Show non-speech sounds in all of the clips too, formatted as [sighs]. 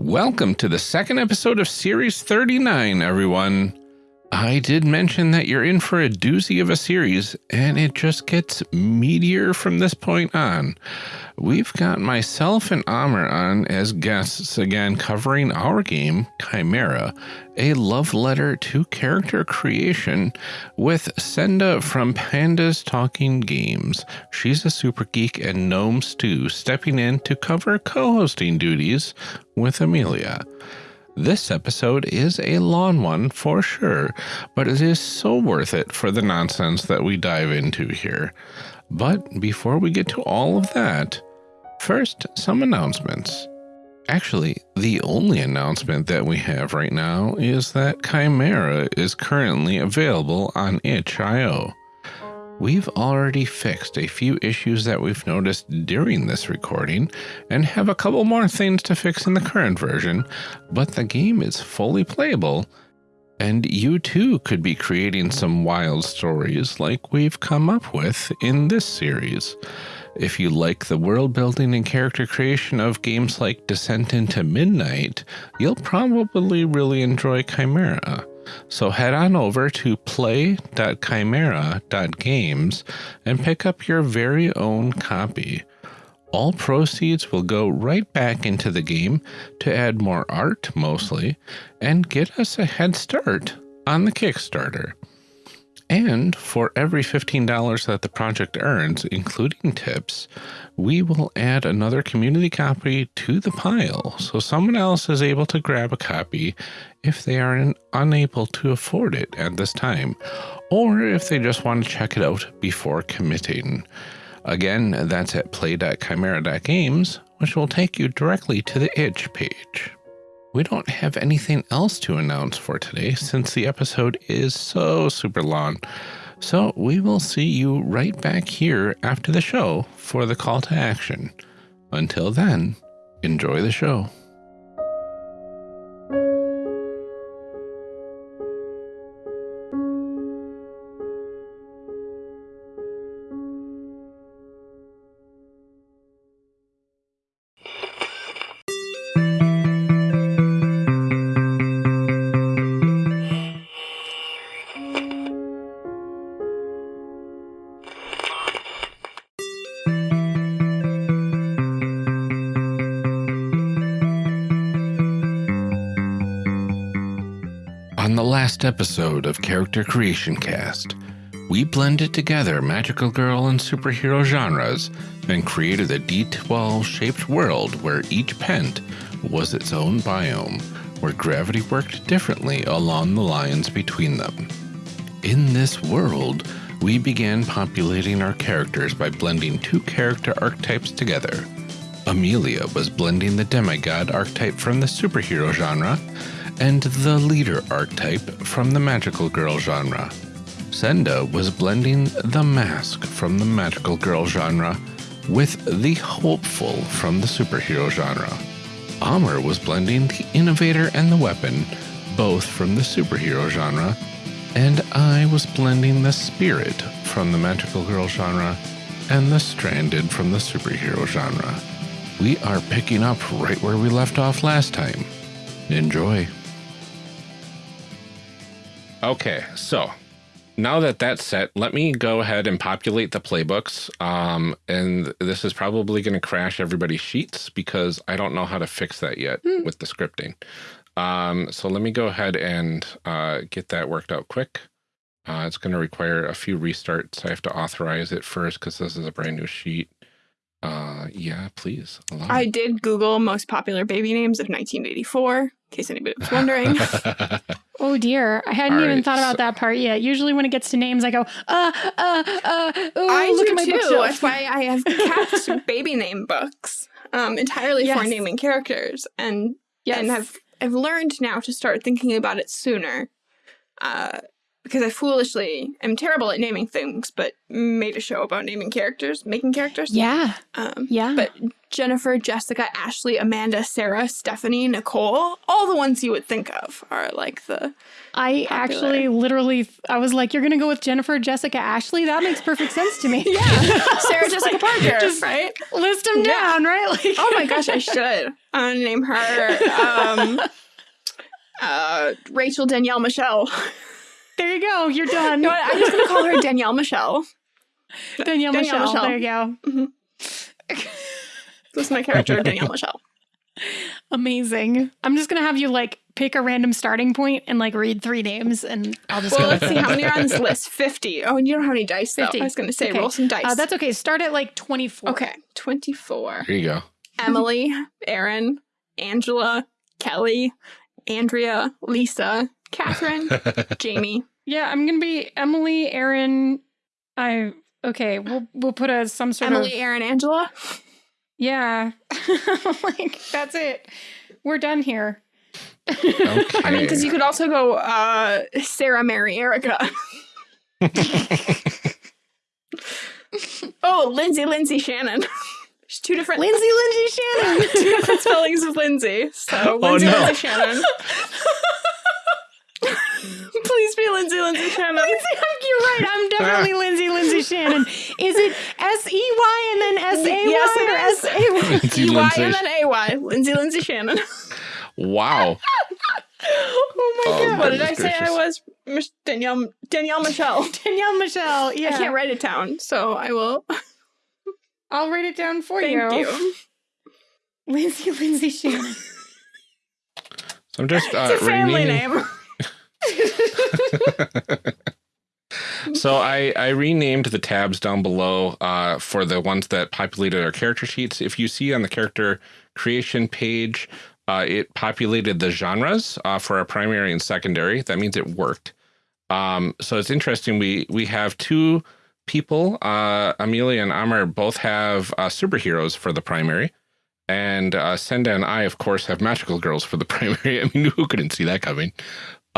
Welcome to the second episode of Series 39, everyone. I did mention that you're in for a doozy of a series, and it just gets meatier from this point on. We've got myself and Amr on as guests again covering our game, Chimera, a love letter to character creation with Senda from Pandas Talking Games. She's a super geek and Gnome Stew stepping in to cover co-hosting duties with Amelia. This episode is a long one for sure, but it is so worth it for the nonsense that we dive into here. But before we get to all of that, first, some announcements. Actually, the only announcement that we have right now is that Chimera is currently available on itch.io. We've already fixed a few issues that we've noticed during this recording and have a couple more things to fix in the current version, but the game is fully playable and you too could be creating some wild stories like we've come up with in this series. If you like the world building and character creation of games like Descent into Midnight, you'll probably really enjoy Chimera. So head on over to play.chimera.games and pick up your very own copy. All proceeds will go right back into the game to add more art, mostly, and get us a head start on the Kickstarter. And for every $15 that the project earns, including tips, we will add another community copy to the pile so someone else is able to grab a copy if they are unable to afford it at this time, or if they just want to check it out before committing. Again, that's at play.chimera.games, which will take you directly to the itch page. We don't have anything else to announce for today since the episode is so super long. So we will see you right back here after the show for the call to action. Until then, enjoy the show. Episode of Character Creation Cast, we blended together magical girl and superhero genres and created a D12 shaped world where each pent was its own biome, where gravity worked differently along the lines between them. In this world, we began populating our characters by blending two character archetypes together. Amelia was blending the demigod archetype from the superhero genre and the leader archetype from the magical girl genre. Senda was blending the mask from the magical girl genre with the hopeful from the superhero genre. Amr was blending the innovator and the weapon, both from the superhero genre, and I was blending the spirit from the magical girl genre and the stranded from the superhero genre. We are picking up right where we left off last time. Enjoy. Okay, so now that that's set, let me go ahead and populate the playbooks. Um, and this is probably going to crash everybody's sheets because I don't know how to fix that yet mm. with the scripting. Um, so let me go ahead and uh, get that worked out quick. Uh, it's going to require a few restarts. I have to authorize it first because this is a brand new sheet. Uh, yeah, please. I did Google most popular baby names of 1984, in case anybody was wondering. [laughs] oh dear, I hadn't All even right, thought about so that part yet. Usually, when it gets to names, I go, uh, uh, uh. Ooh, I look do at my too. That's why I have kept [laughs] baby name books, um, entirely yes. for naming characters, and yes. and have I've learned now to start thinking about it sooner. Uh, because I foolishly am terrible at naming things, but made a show about naming characters, making characters. Yeah. Um, yeah. But Jennifer, Jessica, Ashley, Amanda, Sarah, Stephanie, Nicole, all the ones you would think of are like the. I popular. actually literally, I was like, you're going to go with Jennifer, Jessica, Ashley? That makes perfect sense to me. yeah. [laughs] Sarah, Jessica like, Parker. Just right? List them yeah. down, right? [laughs] Like, oh my gosh, I should. I'm going to name her um, [laughs] uh, Rachel Danielle Michelle. There you go. You're done. You know I'm just going to call her Danielle Michelle. Danielle, Danielle Michelle. Michelle. There you go. Mm-hmm. [laughs] This is my character, Danielle Michelle. Amazing. I'm just gonna have you like pick a random starting point and like read three names, and I'll just. Well, let's see how many are on this [laughs] list. Fifty. Oh, and you don't have any dice. 50. Though. I was gonna say okay. roll some dice. Uh, that's okay. Start at like twenty-four. Okay, twenty-four. Here you go. Emily, Aaron, Angela, Kelly, Andrea, Lisa, Catherine, [laughs] Jamie. Yeah, I'm gonna be Emily, Aaron. I okay. We'll we'll put a some sort Emily, of Emily, Aaron, Angela. Yeah. [laughs] like, that's it. We're done here. Okay. I mean, because you could also go uh, Sarah, Mary, Erica. [laughs] oh, Lindsay, Lindsay, Shannon. There's two different Lindsay, Lindsay, Shannon. two different spellings of Lindsay. So oh, Lindsay, oh, no. Lindsay, Shannon. [laughs] Please be Lindsay Lindsay Shannon. Lindsay, you're right. I'm [laughs] definitely Lindsay Lindsay Shannon. Is it S E Y and then S A Y yes, or S A Y? E Y and then A Y. Lindsay Lindsay [laughs] Shannon. Wow. oh my oh, god! What did I say? I was Danielle Danielle Michelle. Danielle Michelle. Yeah. I can't write it down, so I will. I'll write it down for Thank you. you. Lindsay Lindsay Shannon. So I'm just uh, it's a family name. So I, I renamed the tabs down below uh, for the ones that populated our character sheets. If you see on the character creation page, uh, it populated the genres uh, for our primary and secondary. That means it worked. Um, so it's interesting. We we have two people, uh, Amelia and Amr, both have uh, superheroes for the primary. And uh, Senda and I, of course, have magical girls for the [laughs] primary. I mean, who couldn't see that coming?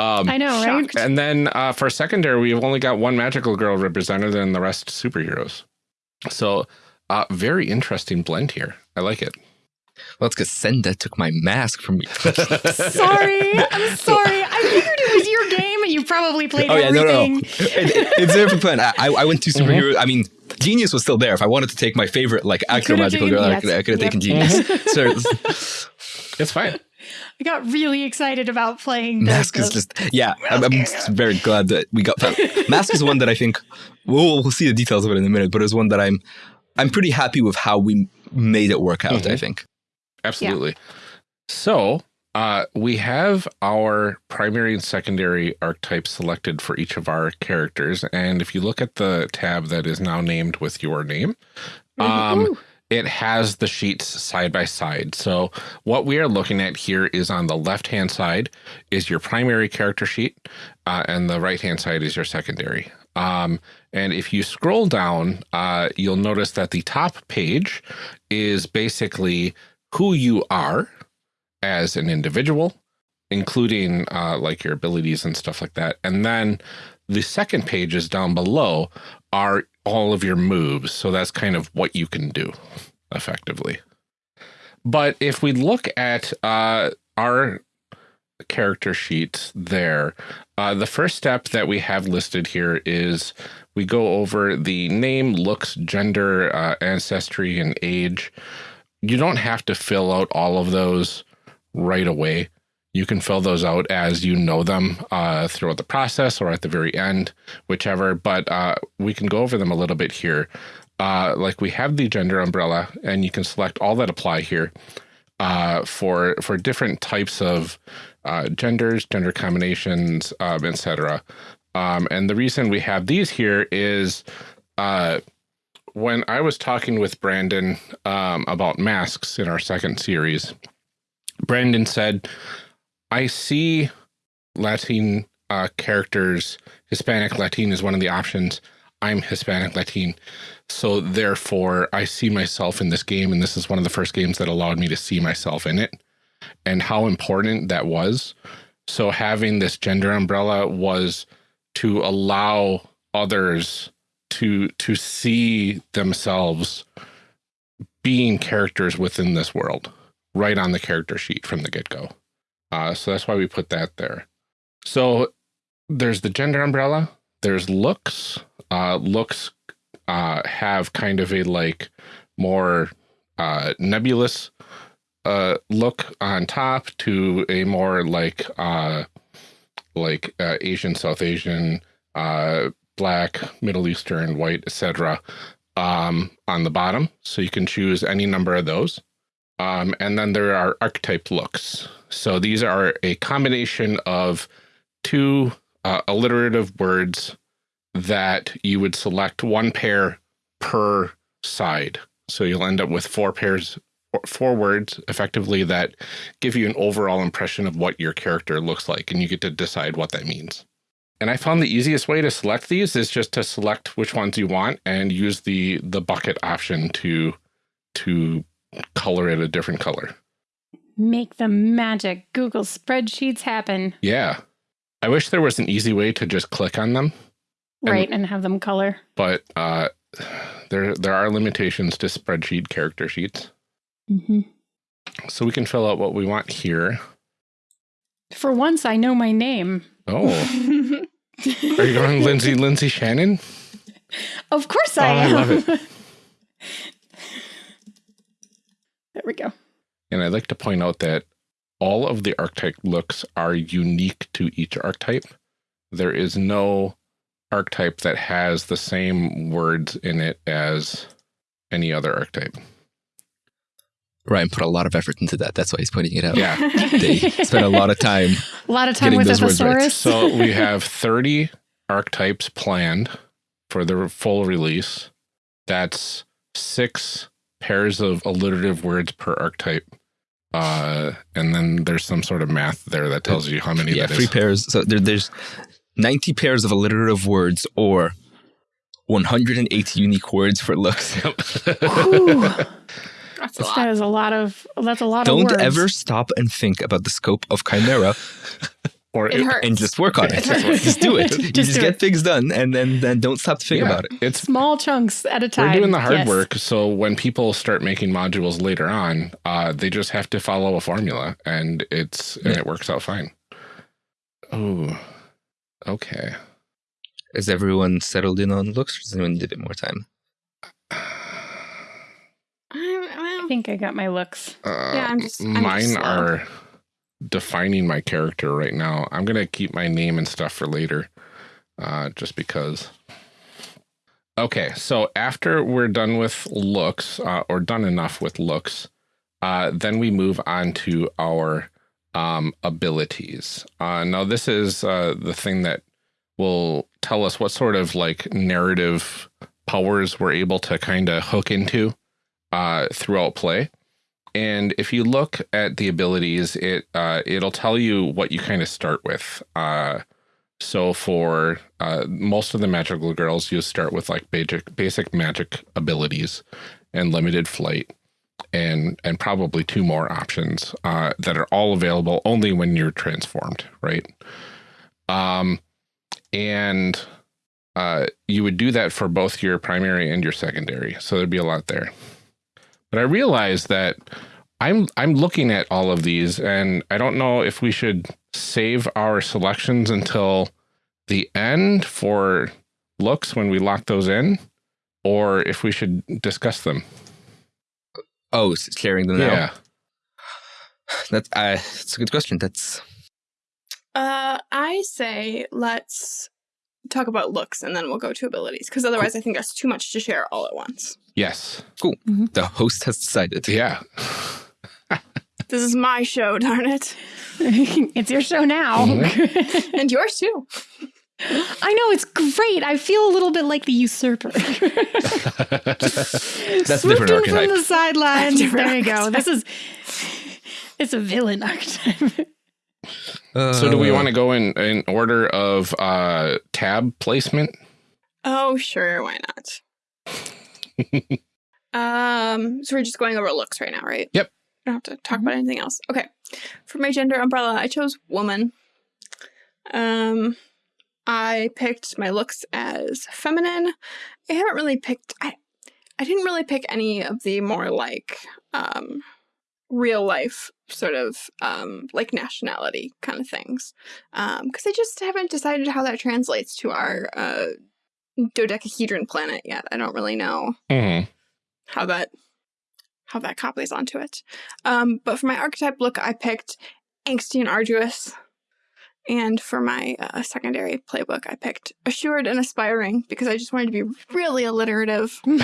Um, I know, right? And then uh, for secondary, we've only got one magical girl represented and the rest superheroes. So uh, very interesting blend here. I like it. Well, it's because Senda took my mask from me. [laughs] sorry. I'm sorry. I figured it was your game and you probably played oh, yeah, everything. No, no. it, it, it's a different plan. I, I went to superhero. Mm -hmm. I mean, Genius was still there. If I wanted to take my favorite, like, actual magical girl, yes. I could, I have yep. taken Genius. [laughs] So, it's fine. I got really excited about playing. Mask is just yeah. I'm, I'm, very glad that we got that. Mask is one that I think we'll, we'll see the details of it in a minute, but it's one that I'm I'm pretty happy with how we made it work out. Mm -hmm. I think absolutely. Yeah. So uh, we have our primary and secondary archetypes selected for each of our characters, and if you look at the tab that is now named with your name. Mm-hmm. Um, it has the sheets side by side. So what we are looking at here is on the left hand side is your primary character sheet uh, and the right hand side is your secondary. Um, and if you scroll down, uh, you'll notice that the top page is basically who you are as an individual, including uh, like your abilities and stuff like that. And then the second page is down below are all of your moves. So that's kind of what you can do effectively. But if we look at uh, our character sheet there, uh, the first step that we have listed here is we go over the name, looks, gender, uh, ancestry, and age. You don't have to fill out all of those right away. You can fill those out as you know them uh, throughout the process or at the very end, whichever, but uh, we can go over them a little bit here. Uh, like we have the gender umbrella and you can select all that apply here uh, for, for different types of uh, genders, gender combinations, um, etc. Um, and the reason we have these here is uh, when I was talking with Brandon um, about masks in our second series, Brandon said, I see Latin uh, characters, Hispanic Latin is one of the options. I'm Hispanic Latin. So therefore, I see myself in this game, and this is one of the first games that allowed me to see myself in it and how important that was. So having this gender umbrella was to allow others to to see themselves being characters within this world right on the character sheet from the get-go. Uh, so that's why we put that there. So there's the gender umbrella. There's looks. Uh, looks uh, have kind of a like more uh, nebulous uh, look on top to a more like uh, like uh, Asian, South Asian, uh, black, Middle Eastern, white, etc. Um, on the bottom. So you can choose any number of those. Um, and then there are archetype looks. So these are a combination of two uh, alliterative words that you would select one pair per side. So you'll end up with four pairs, four words effectively that give you an overall impression of what your character looks like. And you get to decide what that means. And I found the easiest way to select these is just to select which ones you want and use the the bucket option to to color it a different color. Make the magic Google spreadsheets happen. Yeah. I wish there was an easy way to just click on them. Right, and, and have them color. But uh, there there are limitations to spreadsheet character sheets. Mm -hmm. So we can fill out what we want here. For once, I know my name. Oh. Are you going Lindsay Lindsay Shannon? Of course I oh, am. I love it. [laughs] there we go. And I'd like to point out that all of the archetype looks are unique to each archetype. There is no archetype that has the same words in it as any other archetype. Ryan put a lot of effort into that. That's why he's pointing it out. Yeah. [laughs] they spent a lot of time. A lot of time with the thesaurus. Right. So we have 30 archetypes planned for the full release. That's six pairs of alliterative words per archetype. Uh, and then there's some sort of math there that tells you how many yeah, three pairs. So there, there's 90 pairs of alliterative words or 180 unique words for looks. [laughs] That's a lot. That is a lot of. That's a lot Don't of. Don't ever stop and think about the scope of Chimera. Or it, hurts. and just work on it. [laughs] it just do it. [laughs] you just, get it. things done, and then then don't stop to think yeah, about it. It's small chunks at a time. We're doing the hard yes. work, so when people start making modules later on, uh, they just have to follow a formula, and it's yeah. and it works out fine. Oh, okay. Is everyone settled in on looks, or does anyone need a bit more time? I think I got my looks. Uh, yeah, I'm just. I'm mine just are defining my character right now. I'm gonna keep my name and stuff for later, uh, just because. Okay, so after we're done with looks, uh, or done enough with looks, uh, then we move on to our um, abilities. Uh, now, this is uh, the thing that will tell us what sort of like narrative powers we're able to kind of hook into uh, throughout play. And if you look at the abilities, it uh, it'll tell you what you kind of start with. Uh, so for uh, most of the magical girls, you start with like basic basic magic abilities and limited flight, and and probably two more options uh, that are all available only when you're transformed, right? Um, and uh, you would do that for both your primary and your secondary. So there'd be a lot there. But I realize that I'm I'm looking at all of these and I don't know if we should save our selections until the end for looks when we lock those in or if we should discuss them. Oh, sharing them now. Yeah. That's uh, that's a good question. That's uh I say let's talk about looks and then we'll go to abilities because otherwise cool. I think that's too much to share all at once. Yes. Cool. Mm -hmm. The host has decided. Yeah. [laughs] this is my show, darn it. [laughs] it's your show now. Mm -hmm. [laughs] and yours too. I know it's great. I feel a little bit like the usurper. That's different archetype. from the sidelines. there you go. This is it's a villain archetype. Uh, so do we want to go in in order of uh, tab placement? Oh, sure. Why not? [laughs] um, so we're just going over looks right now, right? Yep. I don't have to talk mm -hmm. about anything else. Okay. For my gender umbrella, I chose woman. Um, I picked my looks as feminine. I haven't really picked. I I didn't really pick any of the more like um, real life sort of um, like nationality kind of things because um, I just haven't decided how that translates to our uh, dodecahedron planet yet. I don't really know mm -hmm. how that how that copies onto it. Um, but for my archetype look, I picked angsty and arduous. And for my uh, secondary playbook, I picked assured and aspiring because I just wanted to be really alliterative. [laughs] Only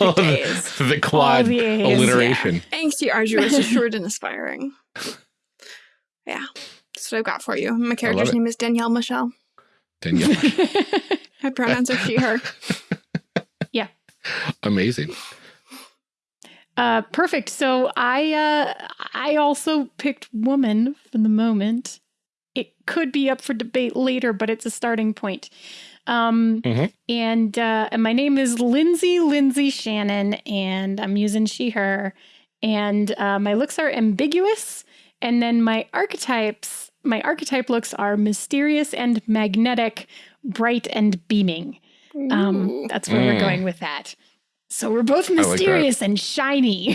oh, the, [laughs] the quad the alliteration. Yeah. Angsty, arduous, [laughs] assured, and aspiring. Yeah, that's what I've got for you. My character's name is Danielle Michelle. Danielle. my pronouns are she, her. Yeah. Amazing. Uh, perfect. So I uh, I also picked woman for the moment it could be up for debate later, but it's a starting point. Um, mm-hmm. and, uh, and my name is Lindsay Lindsay Shannon, and I'm using she, her. And uh, my looks are ambiguous. And then my archetypes, my archetype looks are mysterious and magnetic, bright and beaming. Um, that's where mm. we're going with that. So we're both mysterious like and shiny. [laughs]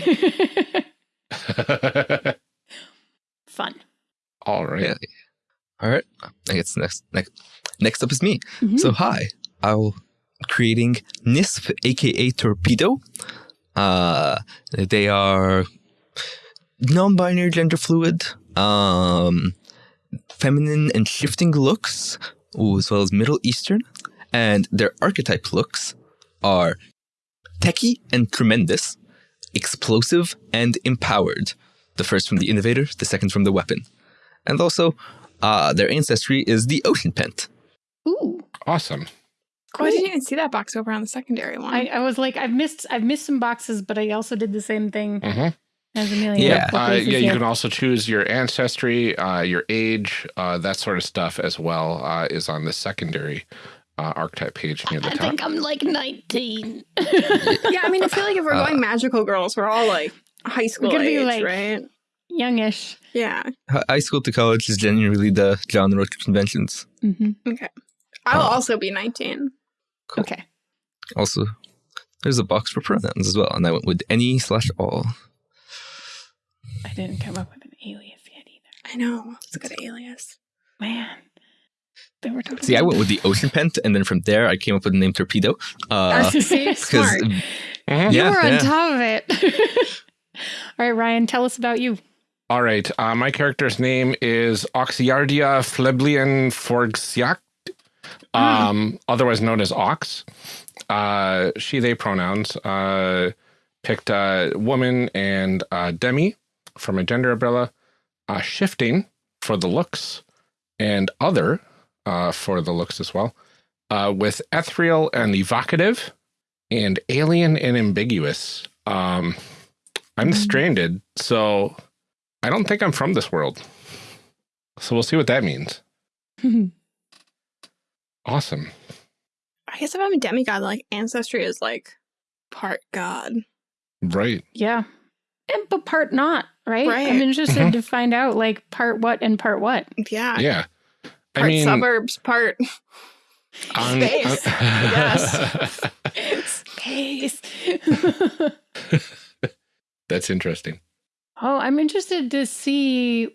Fun. All right. Yeah. All right. I guess next next next up is me. Mm -hmm. So hi, I'm creating NISP, aka Torpedo. Uh, they are non-binary, gender fluid, um, feminine and shifting looks, as well as Middle Eastern, and their archetype looks are techie and tremendous, explosive and empowered. The first from the innovator, the second from the weapon, and also uh, their ancestry is the ocean pent. Ooh. Awesome. Oh, I didn't even see that box over on the secondary one. I, I, was like, I've missed, I've missed some boxes, but I also did the same thing mm -hmm. as Amelia. Yeah, uh, yeah. You can also choose your ancestry, uh, your age, uh, that sort of stuff as well uh, is on the secondary uh, archetype page near the I top. I think I'm like 19. yeah, I mean, I feel like if we're going magical girls, we're all like high school age, like, right? Youngish. Yeah. High school to college is generally the genre conventions. Mm -hmm. Okay. I'll uh, also be 19. Cool. Okay. Also, there's a box for pronouns as well, and I went with any slash all. I didn't come up with an alias yet either. I know. It's a good alias. Man. They were talking See, I went with the ocean pent, and then from there, I came up with the name Torpedo. Uh, [laughs] smart. [laughs] Uh -huh. You were on yeah. top of it. [laughs] All right, Ryan, tell us about you. All right. Uh, my character's name is Oxiardia Fleblian Forxiac, hmm. um, mm. otherwise known as Ox. Uh, she, they pronouns. Uh, picked uh, woman and uh, demi for my gender umbrella. Uh, shifting for the looks and other uh, for the looks as well. Uh, with ethereal and evocative and alien and ambiguous. Um, I'm mm. stranded, so I don't think I'm from this world. So we'll see what that means. [laughs] awesome. I guess if I'm a demigod, like ancestry is like part god. Right. Yeah. And, but part not, right? right. I'm interested mm -hmm. to [laughs] find out like part what and part what. Yeah. Yeah. Part I mean, suburbs, part on, space. On, yes. [laughs] space. That's interesting. Oh, I'm interested to see.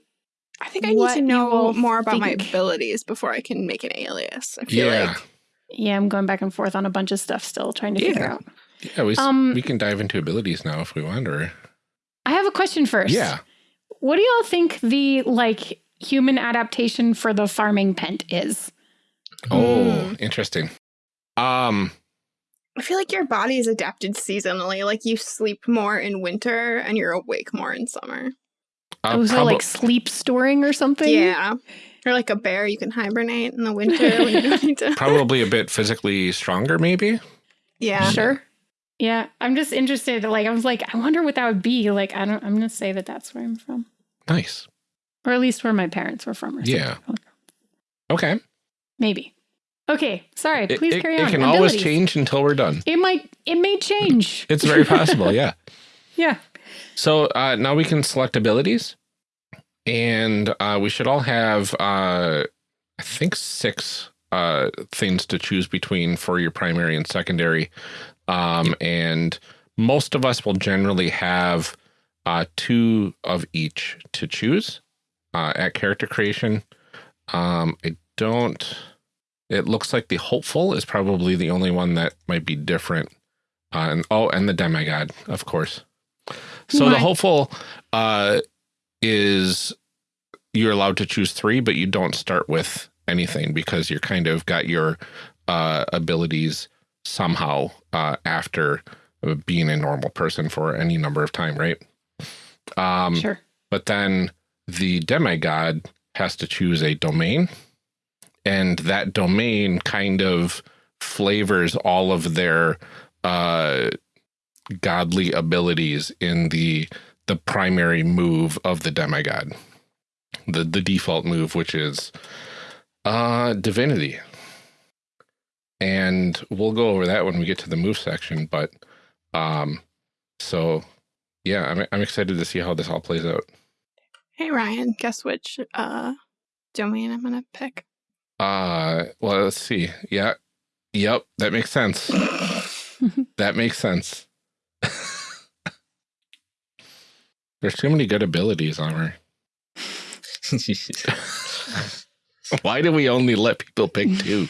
I think I need to know more about think. my abilities before I can make an alias. I feel yeah. like. Yeah, I'm going back and forth on a bunch of stuff still, trying to yeah. figure out. Yeah, we, um, we can dive into abilities now if we want, or. I have a question first. Yeah. What do y'all think the like human adaptation for the farming pent is? Oh, mm. interesting. Um, I feel like your body is adapted seasonally. Like you sleep more in winter and you're awake more in summer. Uh, oh, so like sleep storing or something? Yeah. Or like a bear, you can hibernate in the winter when you don't need to. [laughs] Probably a bit physically stronger, maybe. Yeah. Sure. Yeah. I'm just interested. Like, I was like, I wonder what that would be. Like, I don't, I'm going to say that that's where I'm from. Nice. Or at least where my parents were from. Or yeah. Okay. Maybe. Okay, sorry. Please it, carry it, on. It can Abilities. always change until we're done. It might. It may change. It's very possible. Yeah. [laughs] yeah. So uh, now we can select abilities, and uh, we should all have, uh, I think, six uh, things to choose between for your primary and secondary. Um, and most of us will generally have uh, two of each to choose uh, at character creation. Um, I don't, it looks like the hopeful is probably the only one that might be different. Uh, and, oh, and the demigod, of course. So what? the hopeful uh, is you're allowed to choose three, but you don't start with anything because you're kind of got your uh, abilities somehow uh, after being a normal person for any number of time, right? Um, sure. But then the demigod has to choose a domain, and that domain kind of flavors all of their uh, godly abilities in the the primary move of the demigod, the the default move, which is uh, divinity. And we'll go over that when we get to the move section. But um, so yeah, I'm I'm excited to see how this all plays out. Hey Ryan, guess which uh domain I'm gonna pick? Uh well let's see. Yeah. Yep, that makes sense. [laughs] that makes sense. There's too many good abilities on her. [laughs] Why do we only let people pick two?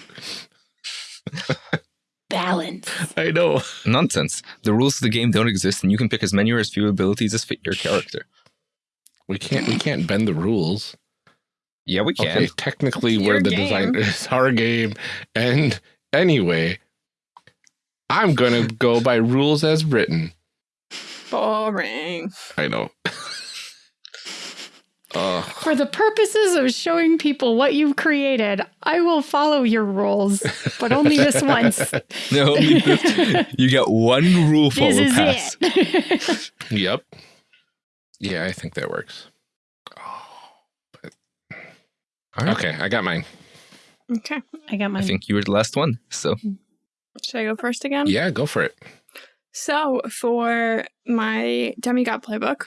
Balance. I know. Nonsense. The rules of the game don't exist, and you can pick as many or as few abilities as fit your character. We can't. We can't bend the rules. Yeah, we can. Okay, technically, we're the game. design. [laughs] It's our game, and anyway, I'm gonna go by rules as written. Boring. I know. [laughs] Uh, For the purposes of showing people what you've created, I will follow your rules, but only this once. [laughs] no, you get one rule follow this is pass. It. yep. Yeah, I think that works. Oh, but... right. Okay, I got mine. Okay. I got mine. I think you were the last one, so. Should I go first again? Yeah, go for it. So, for my demigod playbook,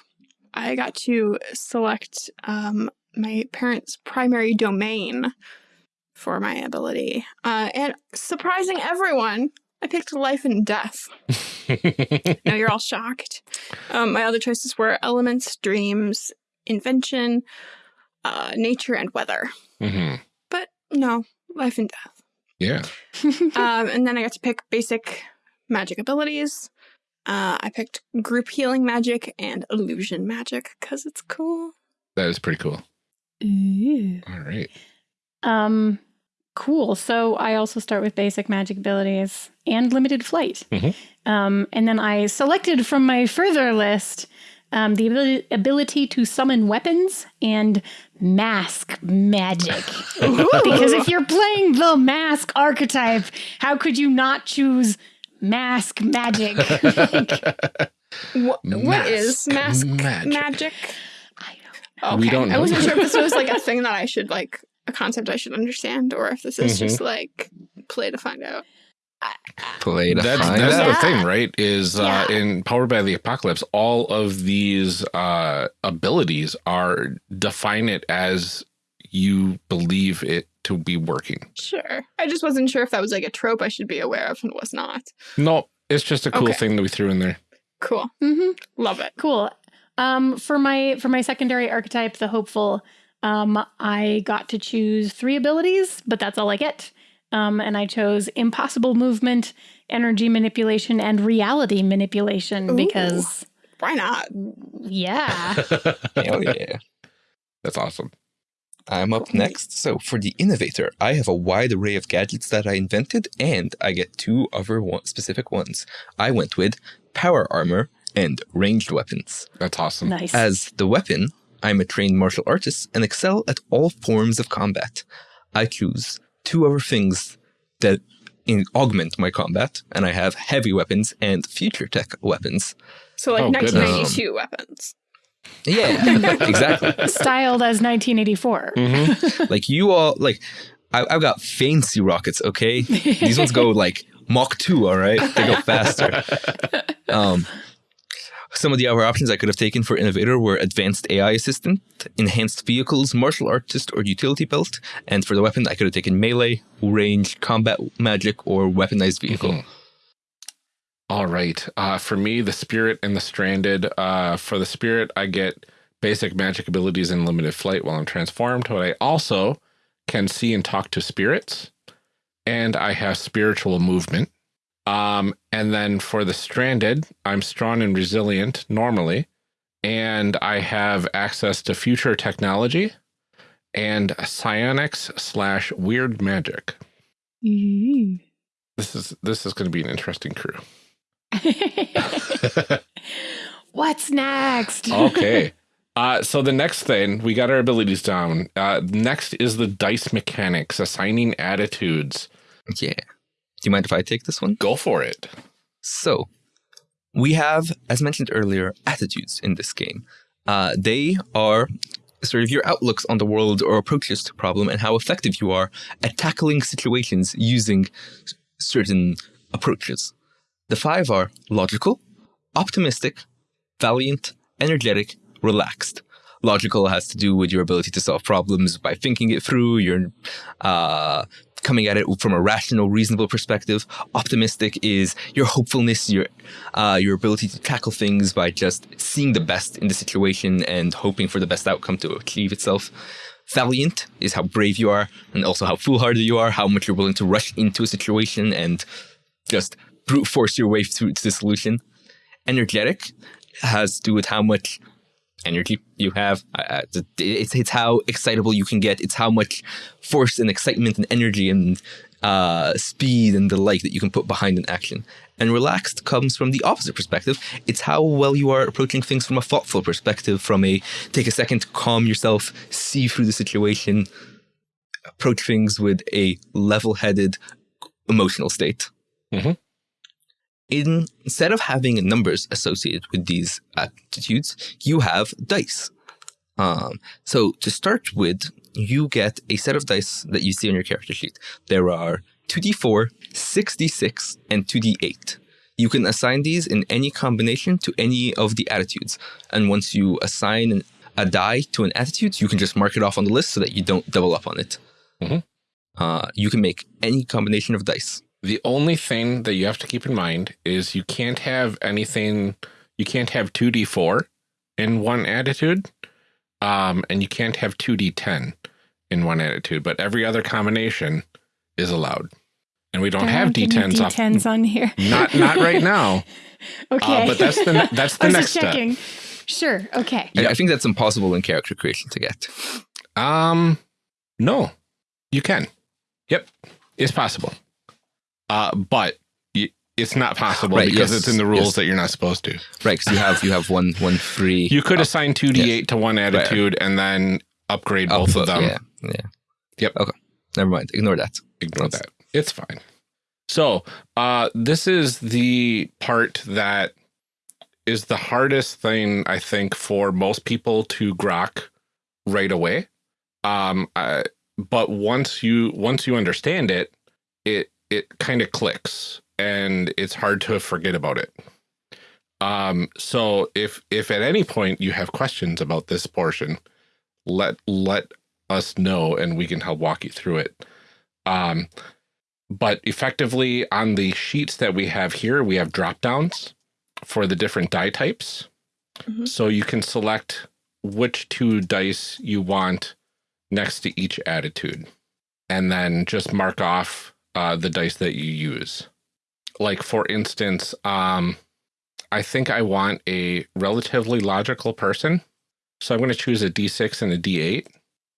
I got to select um, my parents' primary domain for my ability. Uh, and surprising everyone, I picked life and death. [laughs] now you're all shocked. Um, my other choices were elements, dreams, invention, uh, nature, and weather. Mm -hmm. But no, life and death. Yeah. [laughs] um, and then I got to pick basic magic abilities. Uh, I picked group healing magic and illusion magic because it's cool. That is pretty cool. Ooh. All right. Um, cool. So I also start with basic magic abilities and limited flight. Mm -hmm. Um, and then I selected from my further list um, the ability, ability to summon weapons and mask magic. [laughs] because if you're playing the mask archetype, how could you not choose mask magic. [laughs] like, what, what is mask magic? magic? I don't know. Okay. We don't know. I wasn't sure if this was like a [laughs] thing that I should like a concept I should understand, or if this is mm -hmm. just like play to find out. Play to that's, find that's out. the thing, right? Is uh, yeah. uh, in Powered by the Apocalypse, all of these uh, abilities are define it as you believe it to be working. Sure. I just wasn't sure if that was like a trope I should be aware of and was not. No, it's just a cool okay. thing that we threw in there. Cool. Mm -hmm. Love it. Cool. Um, for my for my secondary archetype, the hopeful, um, I got to choose three abilities, but that's all I get. Um, and I chose impossible movement, energy manipulation, and reality manipulation Ooh, because why not? Yeah. [laughs] Hell yeah. That's awesome. I'm up next. So for the innovator, I have a wide array of gadgets that I invented, and I get two other one specific ones. I went with power armor and ranged weapons. That's awesome. Nice. As the weapon, I'm a trained martial artist and excel at all forms of combat. I choose two other things that in augment my combat, and I have heavy weapons and future tech weapons. So like oh, 1992 um, weapons. Yeah, [laughs] exactly. Styled as 1984. Mm-hmm. [laughs] Like you all, like I, have got fancy rockets. Okay, these ones go like Mach two. All right, they go faster. [laughs] Um, some of the other options I could have taken for Innovator were Advanced AI Assistant, Enhanced Vehicles, Martial Artist, or Utility Belt. And for the weapon, I could have taken Melee, Range, Combat Magic, or Weaponized Vehicle. Mm -hmm. All right. Uh, for me, the spirit and the stranded. Uh, for the spirit, I get basic magic abilities and limited flight while I'm transformed, but I also can see and talk to spirits, and I have spiritual movement. Um, and then for the stranded, I'm strong and resilient normally, and I have access to future technology and psionics slash weird magic. Mm. This is this is going to be an interesting crew. [laughs] [laughs] What's next? okay. [laughs] Uh, so the next thing, we got our abilities down. Uh, next is the dice mechanics, assigning attitudes. Yeah. Do you mind if I take this one? Go for it. So, we have, as mentioned earlier, attitudes in this game. Uh, they are sort of your outlooks on the world or approaches to problem and how effective you are at tackling situations using certain approaches. The five are logical, optimistic, valiant, energetic, relaxed. Logical has to do with your ability to solve problems by thinking it through. You're uh, coming at it from a rational, reasonable perspective. Optimistic is your hopefulness, your uh, your ability to tackle things by just seeing the best in the situation and hoping for the best outcome to achieve itself. Valiant is how brave you are, and also how foolhardy you are, how much you're willing to rush into a situation and just brute force your way through to the solution. Energetic has to do with how much energy you have. Uh, it's, it's how excitable you can get. It's how much force and excitement and energy and uh, speed and the like that you can put behind an action. And relaxed comes from the opposite perspective. It's how well you are approaching things from a thoughtful perspective, from a take a second to calm yourself, see through the situation, approach things with a level headed emotional state. Mm-hmm in, instead of having numbers associated with these attitudes, you have dice. Um, so to start with, you get a set of dice that you see on your character sheet. There are 2d4, 6d6, and 2d8. You can assign these in any combination to any of the attitudes. And once you assign a die to an attitude, you can just mark it off on the list so that you don't double up on it. Mm-hmm. Uh, you can make any combination of dice. The only thing that you have to keep in mind is you can't have anything, you can't have 2d4 in one attitude, um, and you can't have 2d10 in one attitude, but every other combination is allowed. And we don't, don't have D10s, D10s off, on here. Not not right [laughs] now. okay. Uh, but that's the that's the next step. Sure. Okay. Yeah, I think that's impossible in character creation to get. Um, no, you can. Yep, it's possible. Uh, but it's not possible right, because yes, it's in the rules yes. that you're not supposed to. Right, because you have you have one one free. You could up, assign two d eight to one attitude right. and then upgrade Up, both of them. Yeah, yeah. Yep. Okay. Never mind. Ignore that. Ignore that. It's fine. So, uh, this is the part that is the hardest thing I think for most people to grok right away. Um, uh, but once you once you understand it, it it kind of clicks and it's hard to forget about it. Um, so if if at any point you have questions about this portion, let let us know and we can help walk you through it. Um, but effectively on the sheets that we have here, we have drop downs for the different die types. Mm -hmm. So you can select which two dice you want next to each attitude and then just mark off uh, the dice that you use. Like for instance, um, I think I want a relatively logical person. So I'm going to choose a D6 and a D8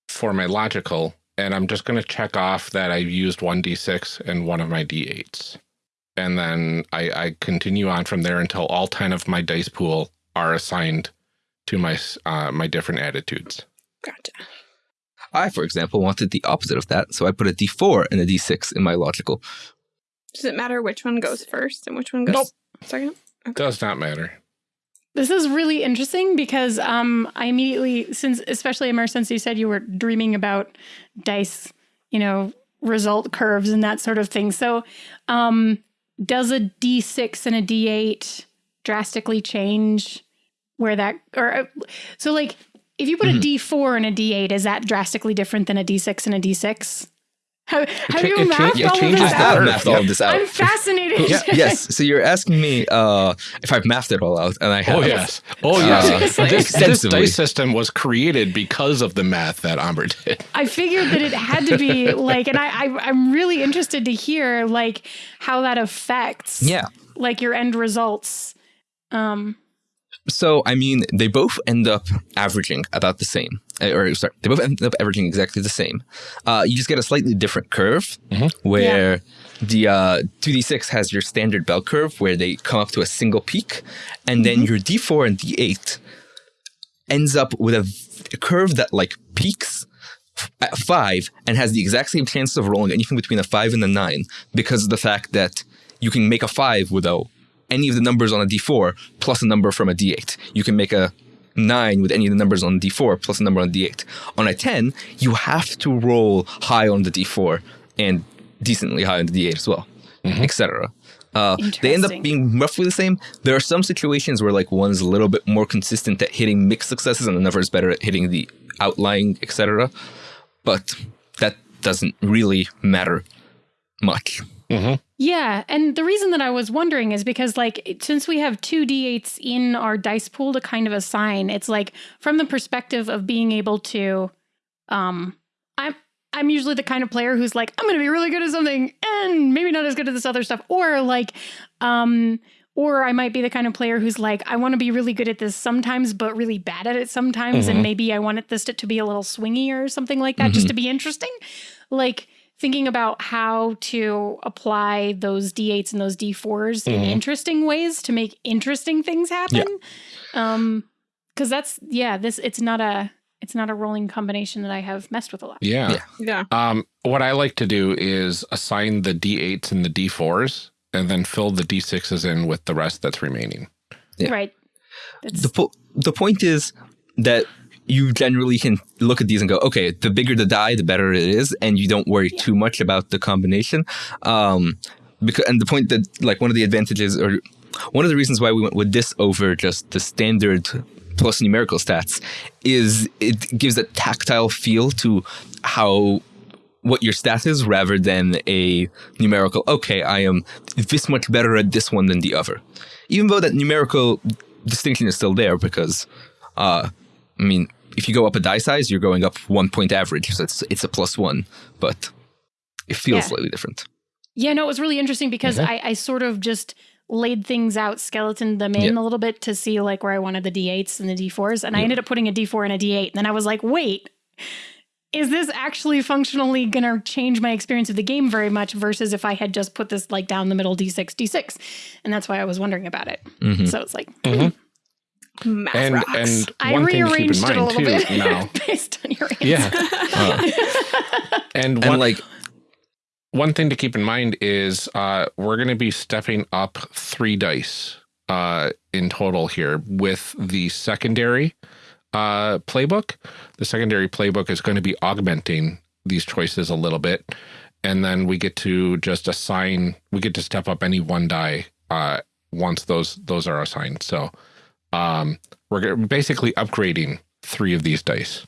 for my logical. And I'm just going to check off that I've used one D6 and one of my D8s. And then I, I continue on from there until all 10 of my dice pool are assigned to my, uh, my different attitudes. Gotcha. I, for example, wanted the opposite of that, so I put a D4 and a D6 in my logical. Does it matter which one goes first and which one goes nope. second? Okay. Does not matter. This is really interesting because um, I immediately, since especially Amr, since you said you were dreaming about dice, you know, result curves and that sort of thing. So, um, does a D6 and a D8 drastically change where that, or so like if you put mm -hmm. a mm-hmm. D4 and a D8, is that drastically different than a D6 and a D6? Have, have you mathed yeah, all of this I out? have mathed all of this out. I'm fascinated. [laughs] Yeah. yes. So you're asking me uh, if I've mathed it all out, and I have. Oh yes. Oh yes. Uh, this, this dice system was created because of the math that Amr did. I figured that it had to be like, and I, I I'm really interested to hear like how that affects Yeah. like your end results. Um, So I mean, they both end up averaging about the same. Uh, Or sorry, they both end up averaging exactly the same. Uh, you just get a slightly different curve, where the uh, 2d6 has your standard bell curve, where they come up to a single peak, and then your d4 and d8 ends up with a curve that like peaks at five and has the exact same chances of rolling anything between a five and a nine because of the fact that you can make a five without any of the numbers on a d4 plus a number from a d8. You can make a nine with any of the numbers on d4 plus a number on d8. On a 10, you have to roll high on the d4 and decently high on the d8 as well, etc. Uh, they end up being roughly the same. There are some situations where like one's a little bit more consistent at hitting mixed successes and another is better at hitting the outlying, etc. But that doesn't really matter much. Yeah, and the reason that I was wondering is because like since we have two d8s in our dice pool to kind of assign, it's like from the perspective of being able to, um, I'm. I'm usually the kind of player who's like, I'm going to be really good at something and maybe not as good at this other stuff. Or like, um, or I might be the kind of player who's like, I want to be really good at this sometimes, but really bad at it sometimes. And maybe I want it this to, to be a little swingy or something like that, just to be interesting. Like thinking about how to apply those D8s and those D4s in interesting ways to make interesting things happen. Um, cause that's, yeah, this, it's not a, it's not a rolling combination that I have messed with a lot. Yeah. Yeah. Yeah. Um, what I like to do is assign the D8s and the D4s and then fill the D6s in with the rest that's remaining. Yeah. Right. It's, The, po- the point is that you generally can look at these and go, okay, the bigger the die, the better it is, and you don't worry too much about the combination. Um, because and the point that like one of the advantages or one of the reasons why we went with this over just the standard plus numerical stats is it gives a tactile feel to how what your stat is rather than a numerical okay i am this much better at this one than the other even though that numerical distinction is still there because uh i mean if you go up a die size you're going up one point average so it's it's a plus one but it feels Yeah. slightly different Yeah, no, it was really interesting because Mhm. I, I sort of just laid things out, skeleton them in Yeah. a little bit to see like where I wanted the D8s and the D4s. And I ended up putting a D4 and a D8. And then I was like, wait, is this actually functionally going to change my experience of the game very much versus if I had just put this like down the middle D6, D6? And that's why I was wondering about it. Mhm. So it's like, Mhm. Math And rocks. and I one thing to keep rearranged in it a mind little too bit now. [laughs] based on your answer. Yeah. Uh, and and one, like one thing to keep in mind is uh, we're going to be stepping up three dice uh, in total here with the secondary uh, playbook. The secondary playbook is going to be augmenting these choices a little bit. And then we get to just assign, we get to step up any one die uh, once those those are assigned. So um, we're basically upgrading three of these dice.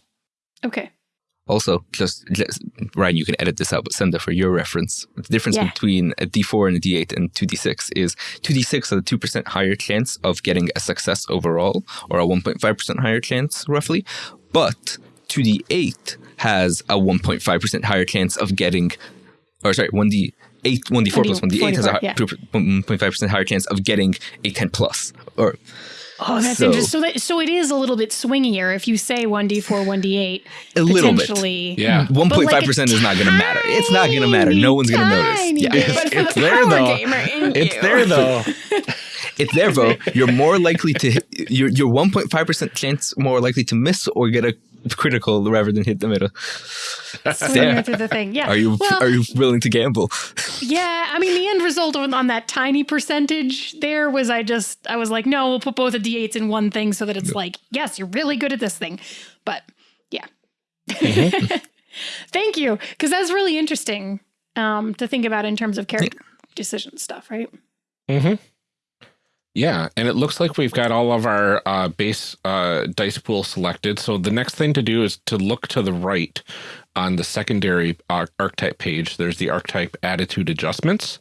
Okay. Also, just, just Ryan, you can edit this out, but send it for your reference. The difference Yeah. between a D4 and a D8 and 2D6 is 2D6 has a 2% higher chance of getting a success overall, or a 1.5% higher chance, roughly. But 2D8 has a 1.5% higher chance of getting, or sorry, 1D. 8, 1d4 plus 1d8 has a 1d4, yeah. 1.5% higher chance of getting a 10 plus. Or Oh, that's So- interesting. So, that, so it is a little bit swingier if you say 1d4, 1d8. a little bit. Yeah. 1.5% is not going to matter. It's not going to matter. No one's going to notice. Yeah. for it's the there, though. It's there though. [laughs] It's there, though. You're more likely to you're you're 1.5 percent chance more likely to miss or get a [laughs] critical rather than hit the middle. [laughs] Swingier through the thing. Yeah. Are you Well, are you willing to gamble? Yeah, I mean, the end result on, on that tiny percentage there was I just, I was like, no, we'll put both the D8s in one thing so that it's like, yes, you're really good at this thing. But yeah. [laughs] Thank you. Because that's really interesting um, to think about in terms of character decision stuff, right? hmm Yeah, and it looks like we've got all of our uh, base uh, dice pool selected. So the next thing to do is to look to the right on the secondary archetype page. There's the archetype attitude adjustments.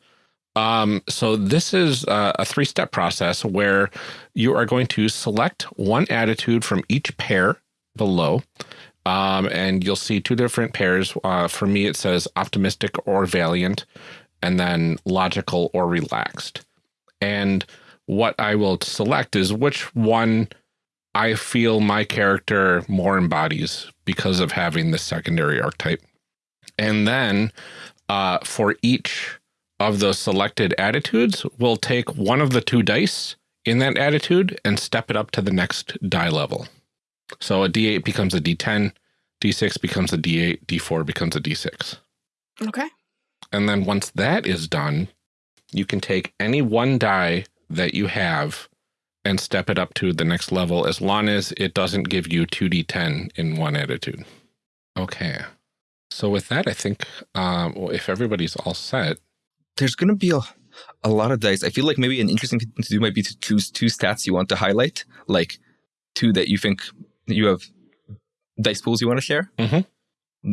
Um, so this is uh, a three-step process where you are going to select one attitude from each pair below. Um, and you'll see two different pairs. Uh, for me, it says optimistic or valiant, and then logical or relaxed. And what I will select is which one I feel my character more embodies because of having the secondary archetype. And then uh, for each of those selected attitudes, we'll take one of the two dice in that attitude and step it up to the next die level. So a D8 becomes a D10, D6 becomes a D8, D4 becomes a D6. Okay. And then once that is done, you can take any one die that you have and step it up to the next level as long as it doesn't give you 2d10 in one attitude. Okay. So with that, I think um, if everybody's all set. There's going to be a, a lot of dice. I feel like maybe an interesting thing to do might be to choose two stats you want to highlight, like two that you think you have dice pools you want to share. Mm -hmm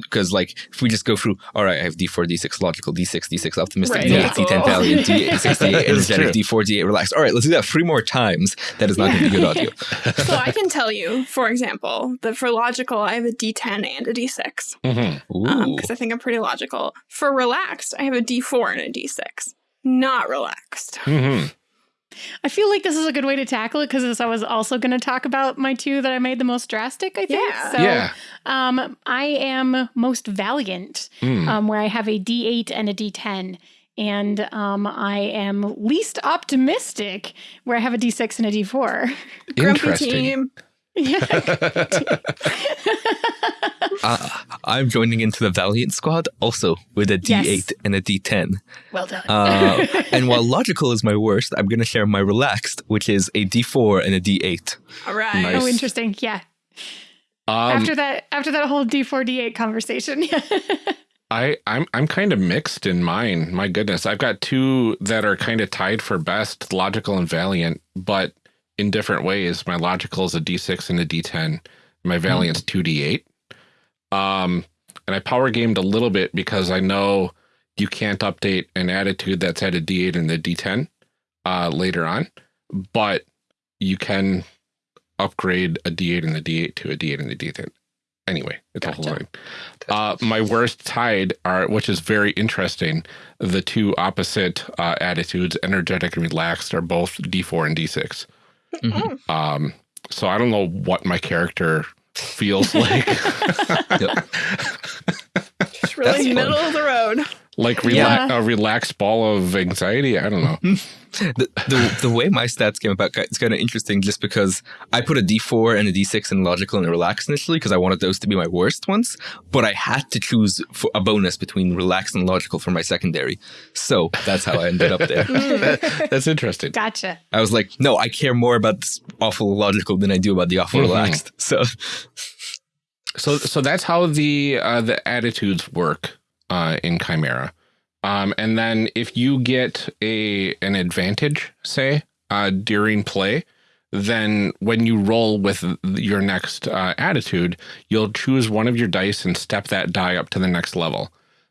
because like if we just go through all right i have d4 d6 logical d6 d6 optimistic right. d8 yeah. d10 valiant d8 d6 d8 energetic d4 d8 relaxed. All right let's do that three more times. That is not going to be good audio. [laughs] So i can tell you for example that for logical i have a d10 and a d6 because mm-hmm. um, i think i'm pretty logical. For relaxed i have a d4 and a d6 not relaxed. Mm -hmm. I feel like this is a good way to tackle it because I was also going to talk about my two that I made the most drastic, I think. Yeah. So yeah. Um, I am most valiant, mm. um, where I have a D8 and a D10. And um, I am least optimistic, where I have a D6 and a D4. Grumpy team. Yeah. [laughs] uh, I'm joining into the Valiant squad also with a D8 yes. and a D10. Well done. Uh, [laughs] and while logical is my worst, I'm going to share my relaxed, which is a D4 and a D8. All right. Nice. Oh, interesting. Yeah. Um, after that, after that whole D4 D8 conversation. [laughs] I, I'm I'm kind of mixed in mine. My goodness, I've got two that are kind of tied for best, logical and valiant, but in different ways. My logical is a D6 and a D10. My valiant's mm. 2D8. Um, and I power gamed a little bit because I know you can't update an attitude that's at a D8 and a D10 uh, later on, but you can upgrade a D8 and a D8 to a D8 and a D10. Anyway, it's gotcha. a whole line. Uh, my worst tied are, which is very interesting, the two opposite uh, attitudes, energetic and relaxed, are both D4 and D6. Mm -hmm. Um, so I don't know what my character feels like. [laughs] Just really middle of the road like rela yeah. a relaxed ball of anxiety. I don't know. [laughs] the, the, the way my stats came about is kind of interesting, just because I put a D4 and a D6 in logical and relaxed initially because I wanted those to be my worst ones, but I had to choose a bonus between relaxed and logical for my secondary. So that's how I ended up there. [laughs] that, that's interesting. Gotcha. I was like, no, I care more about this awful logical than I do about the awful mm -hmm. relaxed. [laughs] So. So, so that's how the uh, the attitudes work uh, in Chimera. Um, and then if you get a an advantage, say, uh, during play, then when you roll with your next uh, attitude, you'll choose one of your dice and step that die up to the next level.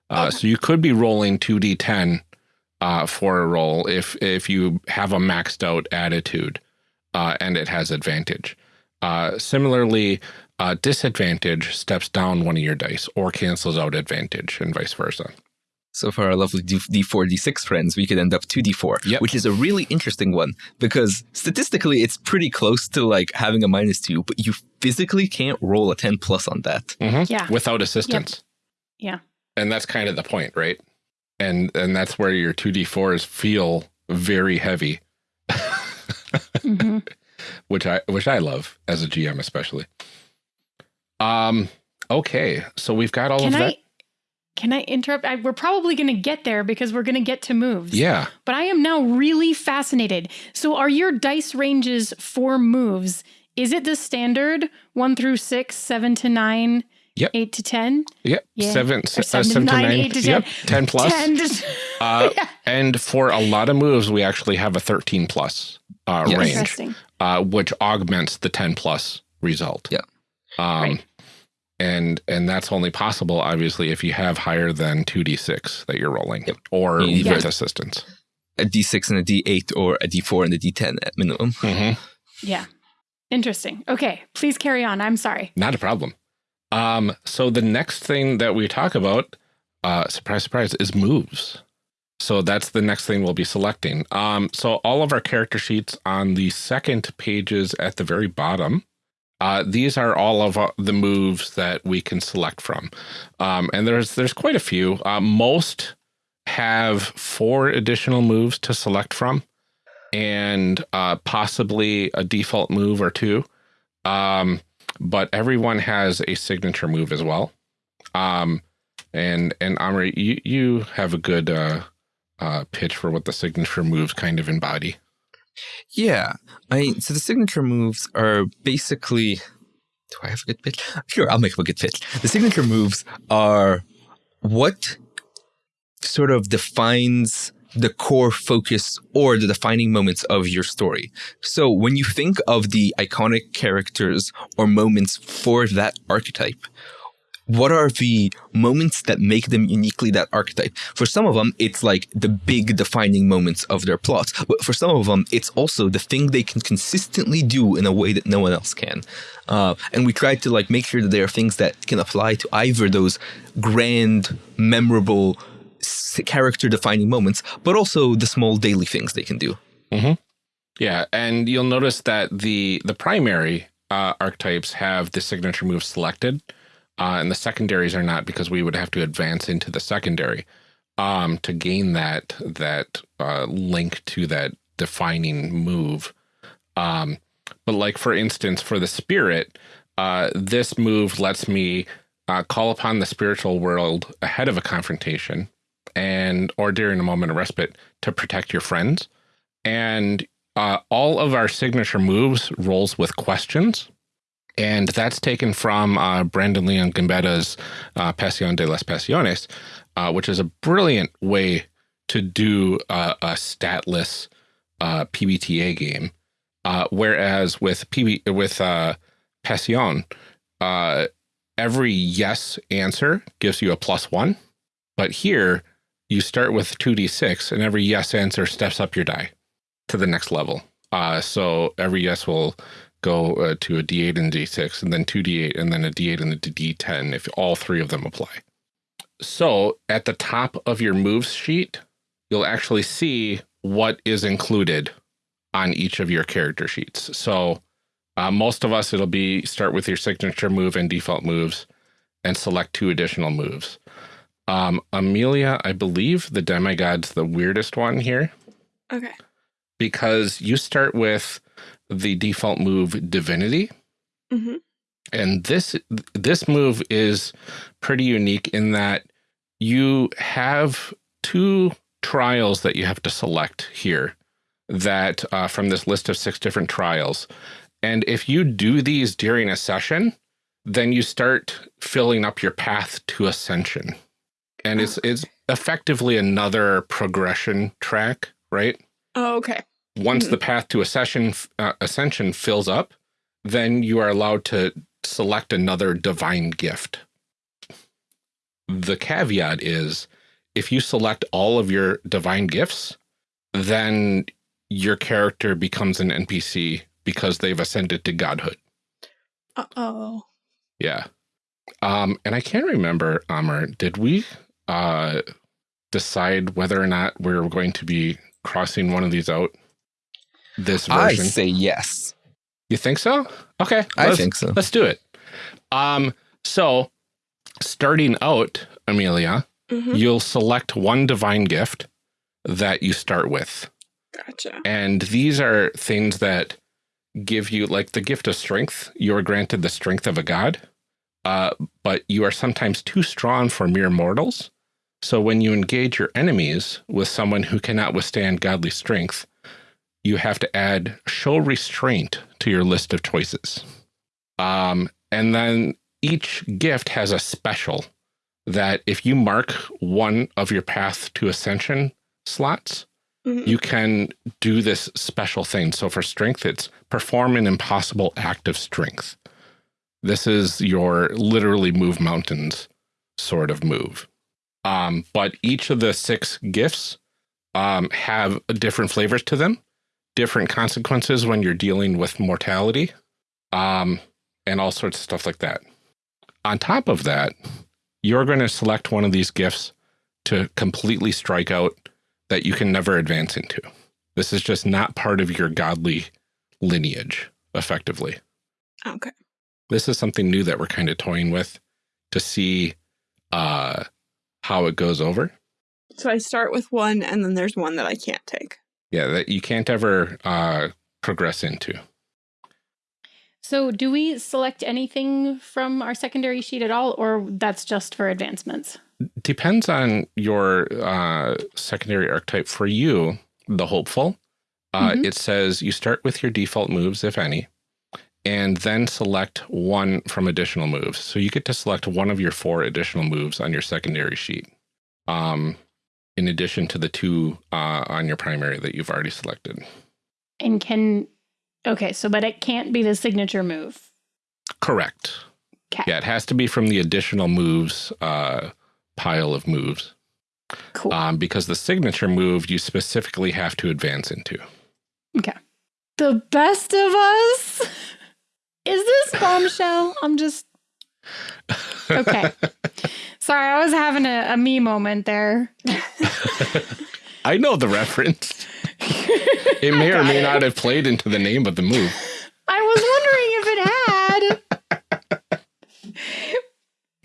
Uh, okay. So you could be rolling 2d10 uh, for a roll if, if you have a maxed out attitude uh, and it has advantage. Uh, similarly, uh, disadvantage steps down one of your dice or cancels out advantage and vice versa. So for our lovely D- D4, D6 friends, we could end up 2D4, yep. which is a really interesting one because statistically it's pretty close to like having a minus two, but you physically can't roll a 10 plus on that. Mm -hmm. Yeah. Without assistance. Yep. Yeah. And that's kind of the point, right? And and that's where your 2D4s feel very heavy. [laughs] mm -hmm. Which I which I love as a GM especially. Um, okay, so we've got all can of that. I, can I interrupt? I, we're probably going to get there because we're going to get to moves. Yeah. But I am now really fascinated. So, are your dice ranges for moves? Is it the standard one through six, seven to nine, Yep. Eight to ten. Yep. Yeah. Seven, seven, uh, seven to nine. nine. Eight to yep. ten. Ten plus. Ten to, uh, [laughs] yeah. And for a lot of moves, we actually have a thirteen plus uh, yes. range, uh, which augments the 10 plus result. Yeah. Um, right. And and that's only possible, obviously, if you have higher than 2d6 that you're rolling yep. or with assistance. A d6 and a d8 or a d4 and a d10 at minimum. Mm -hmm. Yeah. Interesting. Okay. Please carry on. I'm sorry. Not a problem. Um, so the next thing that we talk about, uh, surprise, surprise, is moves. So that's the next thing we'll be selecting. Um, so all of our character sheets on the second pages at the very bottom, uh, these are all of uh, the moves that we can select from. Um, and there's there's quite a few. Uh, most have four additional moves to select from and uh, possibly a default move or two. Um, but everyone has a signature move as well. Um, and and Amr, you you have a good uh, uh, pitch for what the signature moves kind of embody. Yeah, I so the signature moves are basically. Do I have a good pitch? Sure, I'll make up a good pitch. The signature moves are what sort of defines the core focus or the defining moments of your story. So when you think of the iconic characters or moments for that archetype, what are the moments that make them uniquely that archetype? For some of them, it's like the big defining moments of their plots. But for some of them, it's also the thing they can consistently do in a way that no one else can. Uh, and we try to like make sure that there are things that can apply to either those grand, memorable, character defining moments, but also the small daily things they can do. Mm -hmm. Yeah, and you'll notice that the the primary uh, archetypes have the signature move selected, uh, and the secondaries are not because we would have to advance into the secondary um, to gain that that uh, link to that defining move. Um, but like for instance, for the spirit, uh, this move lets me uh, call upon the spiritual world ahead of a confrontation and or during a moment of respite to protect your friends. And uh, all of our signature moves rolls with questions. And that's taken from uh, Brandon Leon Gambetta's uh, Pasión de las Pasiones, uh, which is a brilliant way to do a statless uh, PBTA game. Uh, whereas with PB with uh, Pasión, uh, every yes answer gives you a plus one. But here, you start with 2d6 and every yes answer steps up your die to the next level. Uh, so every yes will go uh, to a d8 and d6 and then 2d8 and then a d8 and a d10 if all three of them apply. So at the top of your moves sheet, you'll actually see what is included on each of your character sheets. So uh, most of us, it'll be start with your signature move and default moves and select two additional moves. Um, Amelia, I believe the demigod's the weirdest one here. Okay. Because you start with the default move divinity. Mm -hmm. And this this move is pretty unique in that you have two trials that you have to select here that uh, from this list of six different trials. And if you do these during a session, then you start filling up your path to ascension and it's it's effectively another progression track, right? Oh, okay. Once mm -hmm. the path to ascension uh, ascension fills up, then you are allowed to select another divine gift. The caveat is if you select all of your divine gifts, then your character becomes an NPC because they've ascended to godhood. Uh-oh. Yeah. Um, and I can't remember, Amr, did we uh, decide whether or not we're going to be crossing one of these out this version? I say yes. You think so? Okay. I think so. Let's do it. Um, so starting out, Amelia, mm -hmm. you'll select one divine gift that you start with. Gotcha. And these are things that give you like the gift of strength. You are granted the strength of a god, uh, but you are sometimes too strong for mere mortals. So when you engage your enemies with someone who cannot withstand godly strength, you have to add show restraint to your list of choices. Um, and then each gift has a special that if you mark one of your path to ascension slots, mm -hmm. you can do this special thing. So for strength, it's perform an impossible act of strength. This is your literally move mountains sort of move. Um, but each of the six gifts um, have different flavors to them, different consequences when you're dealing with mortality, um, and all sorts of stuff like that. On top of that, you're going to select one of these gifts to completely strike out that you can never advance into. This is just not part of your godly lineage, effectively. Okay. This is something new that we're kind of toying with to see uh, how it goes over. So I start with one and then there's one that I can't take. Yeah, that you can't ever uh, progress into. So do we select anything from our secondary sheet at all, or that's just for advancements? Depends on your uh, secondary archetype. For you, the hopeful, uh, mm -hmm. it says you start with your default moves, if any, and then select one from additional moves. So you get to select one of your four additional moves on your secondary sheet. Um, in addition to the two uh, on your primary that you've already selected. And can, okay, so, but it can't be the signature move. Correct. Okay. Yeah, it has to be from the additional moves uh, pile of moves. Cool. Um, because the signature move you specifically have to advance into. Okay. The best of us? [laughs] Is this bombshell? I'm just. Okay. [laughs] Sorry, I was having a, a me moment there. [laughs] I know the reference. [laughs] It may or may it. not have played into the name of the move. I was wondering if it had.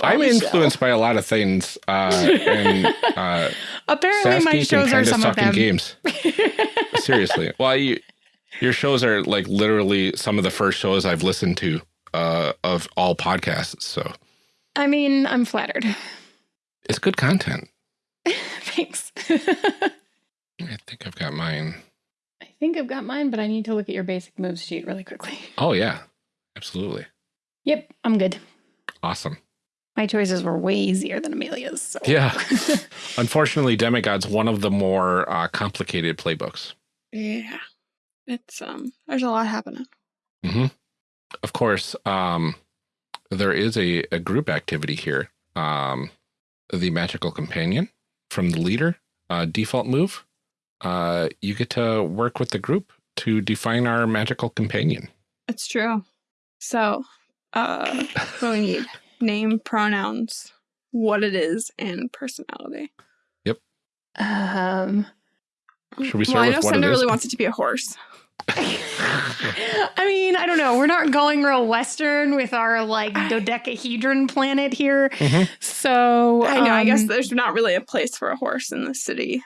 I'm influenced by a lot of things, uh, and uh, apparently Sasky my shows are some of them. games. Seriously, well, you, your shows are like literally some of the first shows I've listened to uh, of all podcasts. So I mean, I'm flattered. It's good content. [laughs] Thanks. I think I've got mine. I think I've got mine, but I need to look at your basic moves sheet really quickly. Oh, yeah. Absolutely. Yep, I'm good. Awesome. My choices were way easier than Amelia's. So. Yeah. [laughs] Unfortunately, Demigod's one of the more uh, complicated playbooks. Yeah. It's, um, there's a lot happening. Mm-hmm. Of course, um, there is a, a group activity here. Um, the magical companion from the leader, uh, default move. Uh, you get to work with the group to define our magical companion. It's true. So, uh, what [laughs] we need? Name, pronouns, what it is, and personality. Yep. Um. Should we start well, with I know Senda really wants it to be a horse. I mean, I don't know. We're not going real Western with our like dodecahedron planet here. Mm -hmm. So I know. Um, I guess um, there's not really a place for a horse in the city.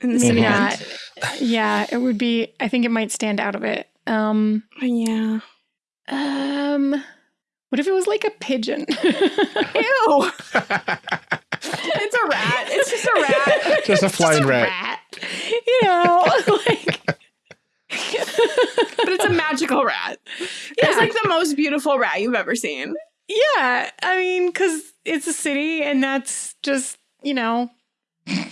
In the city. Yeah. yeah. It would be, I think it might stand out of it. Um, yeah. Um, what if it was like a pigeon? [laughs] Ew. [laughs] it's a rat. It's just a rat. Just a flying rat. rat. You know, [laughs] like [laughs] but it's a magical rat. Yeah. It's like the most beautiful rat you've ever seen. Yeah. I mean, because it's a city and that's just, you know.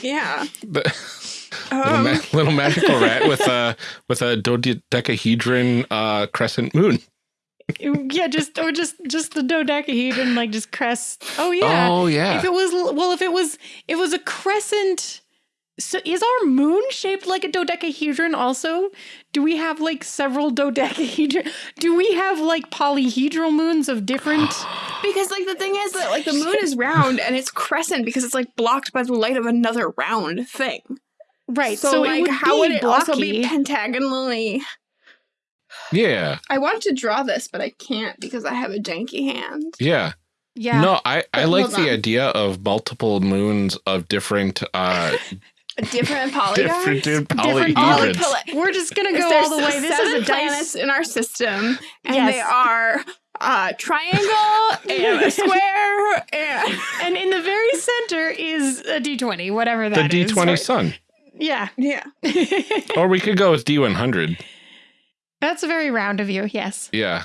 Yeah. But [laughs] um. little, ma little, magical rat with a with a dodecahedron uh, crescent moon. yeah, just or just just the dodecahedron, like just crest. Oh yeah. Oh yeah. If it was well, if it was it was a crescent so is our moon shaped like a dodecahedron also? Do we have like several dodecahedron? Do we have like polyhedral moons of different? [gasps] because like the thing is that like the moon is round and it's crescent because it's like blocked by the light of another round thing. Right. So, so like would how would it blocky. also be pentagonally? Yeah. I want to draw this, but I can't because I have a janky hand. Yeah. Yeah. No, I, I like the idea of multiple moons of different uh different [laughs] polygons. different, different polygons. Poly We're just gonna go all the way. This is a dice in our system, and yes. they are a triangle [laughs] and a square, and [laughs] and in the very center is a D twenty, whatever that the D twenty sun. Yeah, yeah. or we could go with D one hundred. That's a very round of you. Yes. Yeah.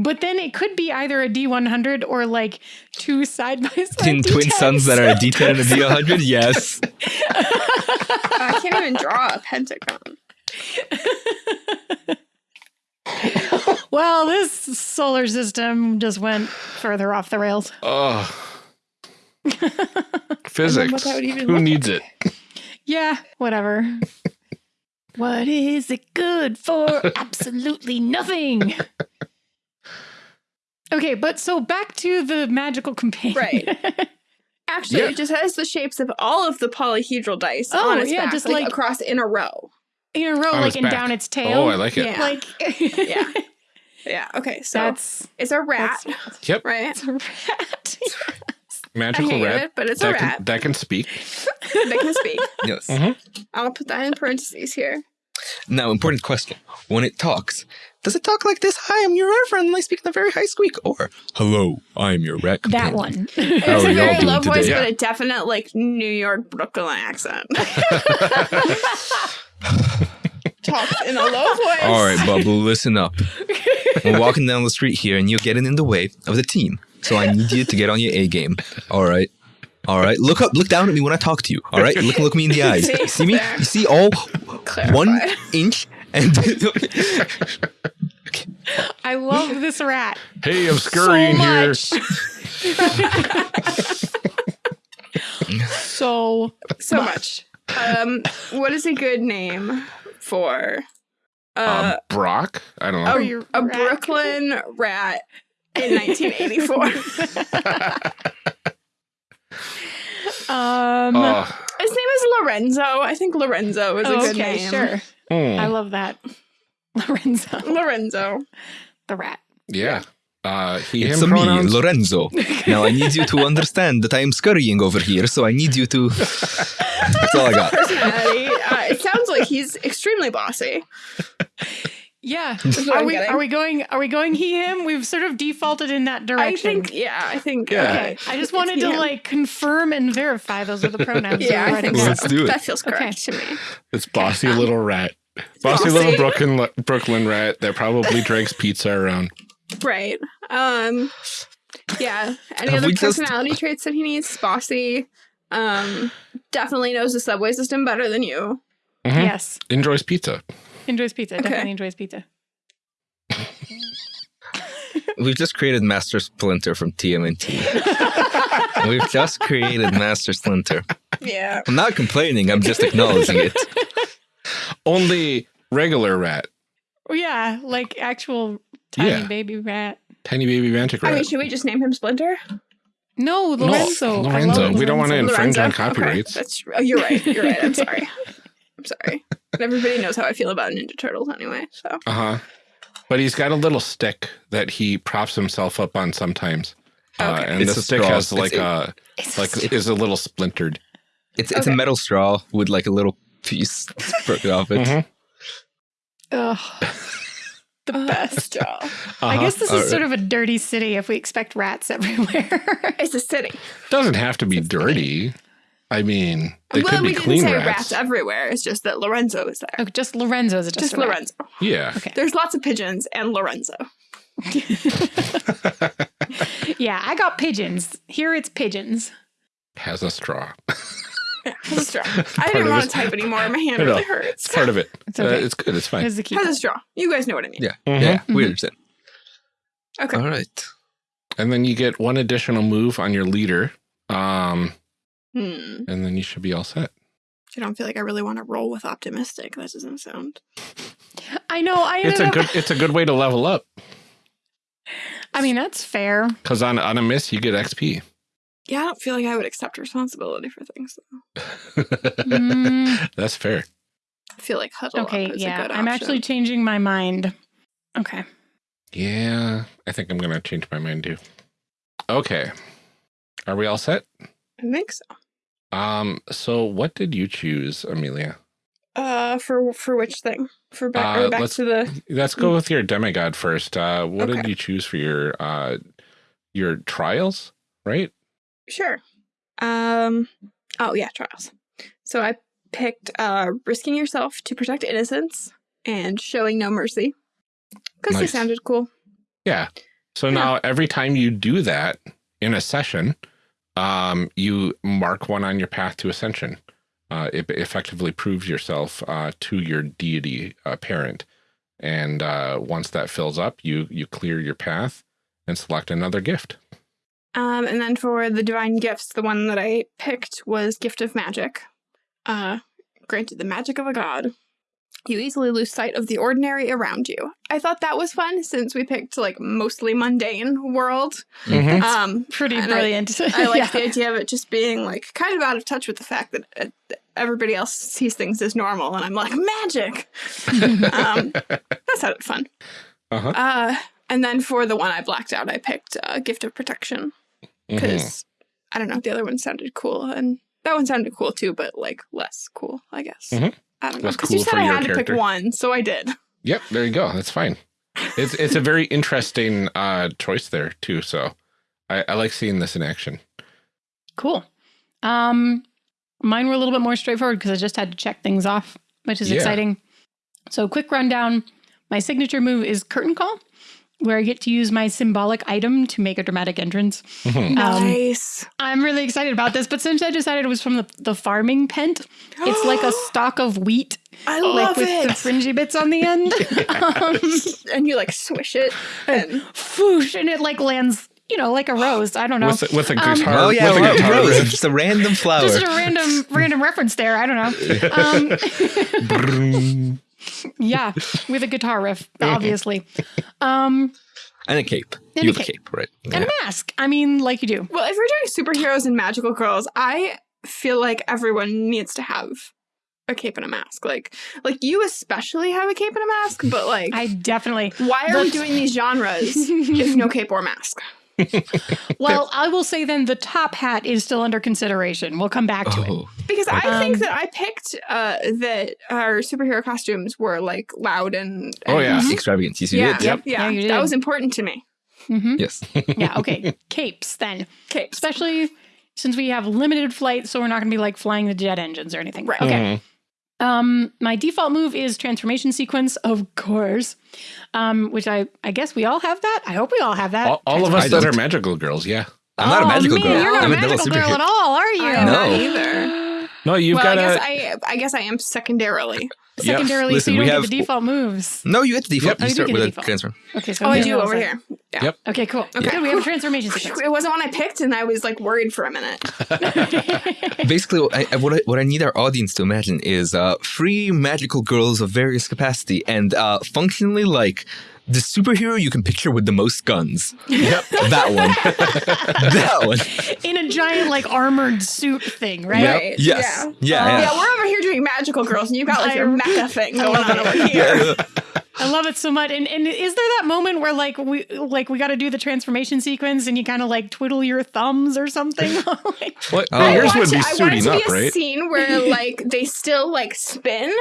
But then it could be either a D100 or like two side by side. Twin, twin suns that are a D10 and a [laughs] D100? Yes. I can't even draw a pentagon. [laughs] well, this solar system just went further off the rails. Oh. [laughs] Physics. Who needs it? Yeah, whatever. what is it good for? Absolutely nothing. Okay, but so back to the magical companion. Right. [laughs] Actually, yeah. it just has the shapes of all of the polyhedral dice oh, on its yeah, back, just like, like, across in a row. In a row, like and back. down its tail. Oh, I like it. Yeah. Like [laughs] yeah. Yeah. Okay. So that's it's a rat. Yep. Right. It's a rat. [laughs] Magical rat. It, but it's that a rat can, that can speak. that can speak. Yes. Mm -hmm. I'll put that in parentheses here. Now, important question: When it talks, does it talk like this? Hi, I'm your and I speak in a very high squeak, or Hello, I'm your rat. That one. it's a very low voice, today? but a definite like New York Brooklyn accent. [laughs] [laughs] Talks in a low voice. All right, Bubble, listen up. We're walking down the street here, and you're getting in the way of the team. So I need you to get on your A game. All right. All right. Look up. Look down at me when I talk to you. All right. Look. Look me in the [laughs] eyes. See, see me? You see all Clarify. one inch and. I love this rat. Hey, I'm scurrying so here. [laughs] so so much. Um, what is a good name for uh, um, Brock? I don't know. A, a Brooklyn rat in 1984. [laughs] [laughs] um, uh, his name is Lorenzo. I think Lorenzo is a oh, good okay, name. Sure. Mm. I love that. [laughs] Lorenzo. Lorenzo. The rat. Yeah. Uh, he, it's him me, Lorenzo. [laughs] now I need you to understand that I am scurrying over here, so I need you to. [laughs] That's all I got. Personality. Uh, it sounds like he's extremely bossy. Yeah. Are we are we going are we going he him? We've sort of defaulted in that direction. I think yeah, I think yeah. Okay. I just wanted to like confirm and verify those are the pronouns. yeah, I think so. Let's do it. That feels correct okay. to me. It's bossy little rat. Bossy, bossy little Brooklyn Brooklyn rat that probably drinks pizza around. Right. Um yeah. Any Have other personality just... traits that he needs? Bossy. Um definitely knows the subway system better than you. Mm -hmm. Yes. Enjoys pizza. Enjoys pizza. Okay. Definitely enjoys pizza. [laughs] We've just created Master Splinter from TMNT. [laughs] We've just created Master Splinter. Yeah. I'm not complaining. I'm just acknowledging it. [laughs] Only regular rat. Yeah, like actual tiny yeah. baby rat. Tiny baby mantic rat. I mean, should we just name him Splinter? No, Lorenzo. No, Lorenzo. We don't want to infringe Lorenzo? on copyrights. Okay. That's oh, you're right. You're right. I'm sorry. I'm sorry. Everybody knows how I feel about Ninja Turtles anyway. So. Uh huh. But he's got a little stick that he props himself up on sometimes. Uh, okay. Uh, and it's the stick straw. has like it's, a it's like a is a little splintered. It's it's okay. a metal straw with like a little piece [laughs] broken off it. Mm -hmm. Ugh. The [laughs] best job. Uh -huh. I guess this is sort of a dirty city if we expect rats everywhere. it's a city. Doesn't have to be dirty. City. I mean, they well, could be we clean didn't say rats. rats everywhere. It's just that Lorenzo is there. Oh, just Lorenzo is just, just Lorenzo. Yeah. Okay. There's lots of pigeons and Lorenzo. [laughs] yeah, I got pigeons. Here it's pigeons. Has a straw. yeah, has a straw. [laughs] I didn't want to type anymore. My hand really hurts. It's part of it. [laughs] It's okay. Uh, it's good. It's fine. Has, has a straw. You guys know what I mean. Yeah. Mm -hmm. Yeah. We mm-hmm. understand. Okay. All right. And then you get one additional move on your leader. Um, Hmm. And then you should be all set. I don't feel like I really want to roll with optimistic. That doesn't sound. [laughs] I know. I. It's a good. It's a good way to level up. I mean, that's fair. Because on on a miss, you get XP. Yeah, I don't feel like I would accept responsibility for things. mm. [laughs] That's fair. I feel like huddle okay, yeah, I'm actually changing my mind. Okay. Yeah, I think I'm gonna change my mind too. Okay, are we all set? I think so. Um. So, what did you choose, Amelia? Uh, for for which thing? For back, uh, back to the. Let's go with your demigod first. Uh, what okay. did you choose for your uh your trials? Right. Sure. Um. Oh yeah, trials. So I picked uh risking yourself to protect innocence and showing no mercy because nice. they sounded cool. Yeah. So now every time you do that in a session, um, you mark one on your path to ascension. Uh, it effectively proves yourself uh, to your deity uh, parent. And uh, once that fills up, you you clear your path and select another gift. Um, and then for the divine gifts, the one that I picked was Gift of Magic. Uh, granted the magic of a god. You easily lose sight of the ordinary around you. I thought that was fun since we picked like mostly mundane world. Mm -hmm. Um, pretty brilliant. I, I like [laughs] yeah. the idea of it just being like kind of out of touch with the fact that uh, everybody else sees things as normal, and I'm like magic. [laughs] um, that sounded fun. Uh -huh. uh, and then for the one I blacked out, I picked uh, Gift of Protection because mm -hmm. I don't know the other one sounded cool, and that one sounded cool too, but like less cool, I guess. Mm -hmm. I don't know. Because cool you said I had character. to pick one, so I did. Yep, there you go. That's fine. It's it's a very interesting uh, choice there too. So I, I like seeing this in action. Cool. Um, mine were a little bit more straightforward because I just had to check things off, which is yeah. exciting. So quick rundown. My signature move is Curtain Call where I get to use my symbolic item to make a dramatic entrance. Mm-hmm. nice. Um, I'm really excited about this, but since I decided it was from the, the farming pent, it's like a [gasps] stalk of wheat. I like love with it. the fringy bits on the end. [laughs] um, and you like swish it and foosh, and it like lands you know, like a rose. I don't know. With, with a um, guitar. Um, oh yeah, with a guitar rose. Just a random flower. Just a random random reference there. I don't know. [laughs] Um, [laughs] yeah, with a guitar riff, [laughs] obviously. Um, and a cape. And you a have cape. a cape, right? And yeah. a mask. I mean, like you do. Well, if we're doing superheroes and magical girls, I feel like everyone needs to have a cape and a mask. Like, like you especially have a cape and a mask, but like I definitely. Why are we doing these genres [laughs] if no cape or mask? [laughs] well, I will say then the top hat is still under consideration. We'll come back to oh. it. Because I um, think that I picked uh, that our superhero costumes were like loud and, and oh yeah, mm-hmm. extravagant. Yes, you yeah, did. Yep. Yeah, yeah that was important to me. Mm -hmm. Yes. [laughs] yeah. Okay. [laughs] Capes then. Capes, especially since we have limited flight, so we're not going to be like flying the jet engines or anything. Right. Okay. Mm -hmm. Um, my default move is transformation sequence, of course. Um, which I I guess we all have that. I hope we all have that. All, all of us that are magical girls, yeah. I'm not oh, a magical man, girl. You're not I'm a magical girl at all, are you? I'm no. not either. No, you've well, got. I guess I, I guess I am secondarily. Secondarily, Listen, so you don't have, get the default moves. No, you get the default. Yep. You oh, start with a transform. Okay, so oh, I do over here. Yeah. Yep. Okay, cool. Okay, Good, we have a transformation sequence. It wasn't one I picked, and I was like worried for a minute. [laughs] [laughs] Basically, I, what I, what I need our audience to imagine is uh, free magical girls of various capacity and uh, functionally like the superhero you can picture with the most guns. Yep. [laughs] that one. [laughs] that one. In a giant like armored suit thing, right? Yep. Yes. Yeah. Yeah, um, yeah. yeah. We're over here doing magical girls, and you've got like your mecha thing going on over here. [laughs] I love it so much. And and is there that moment where like we like we got to do the transformation sequence and you kind of like twiddle your thumbs or something? like, what? Oh, yours would be suiting up, right? Scene where like they still like spin,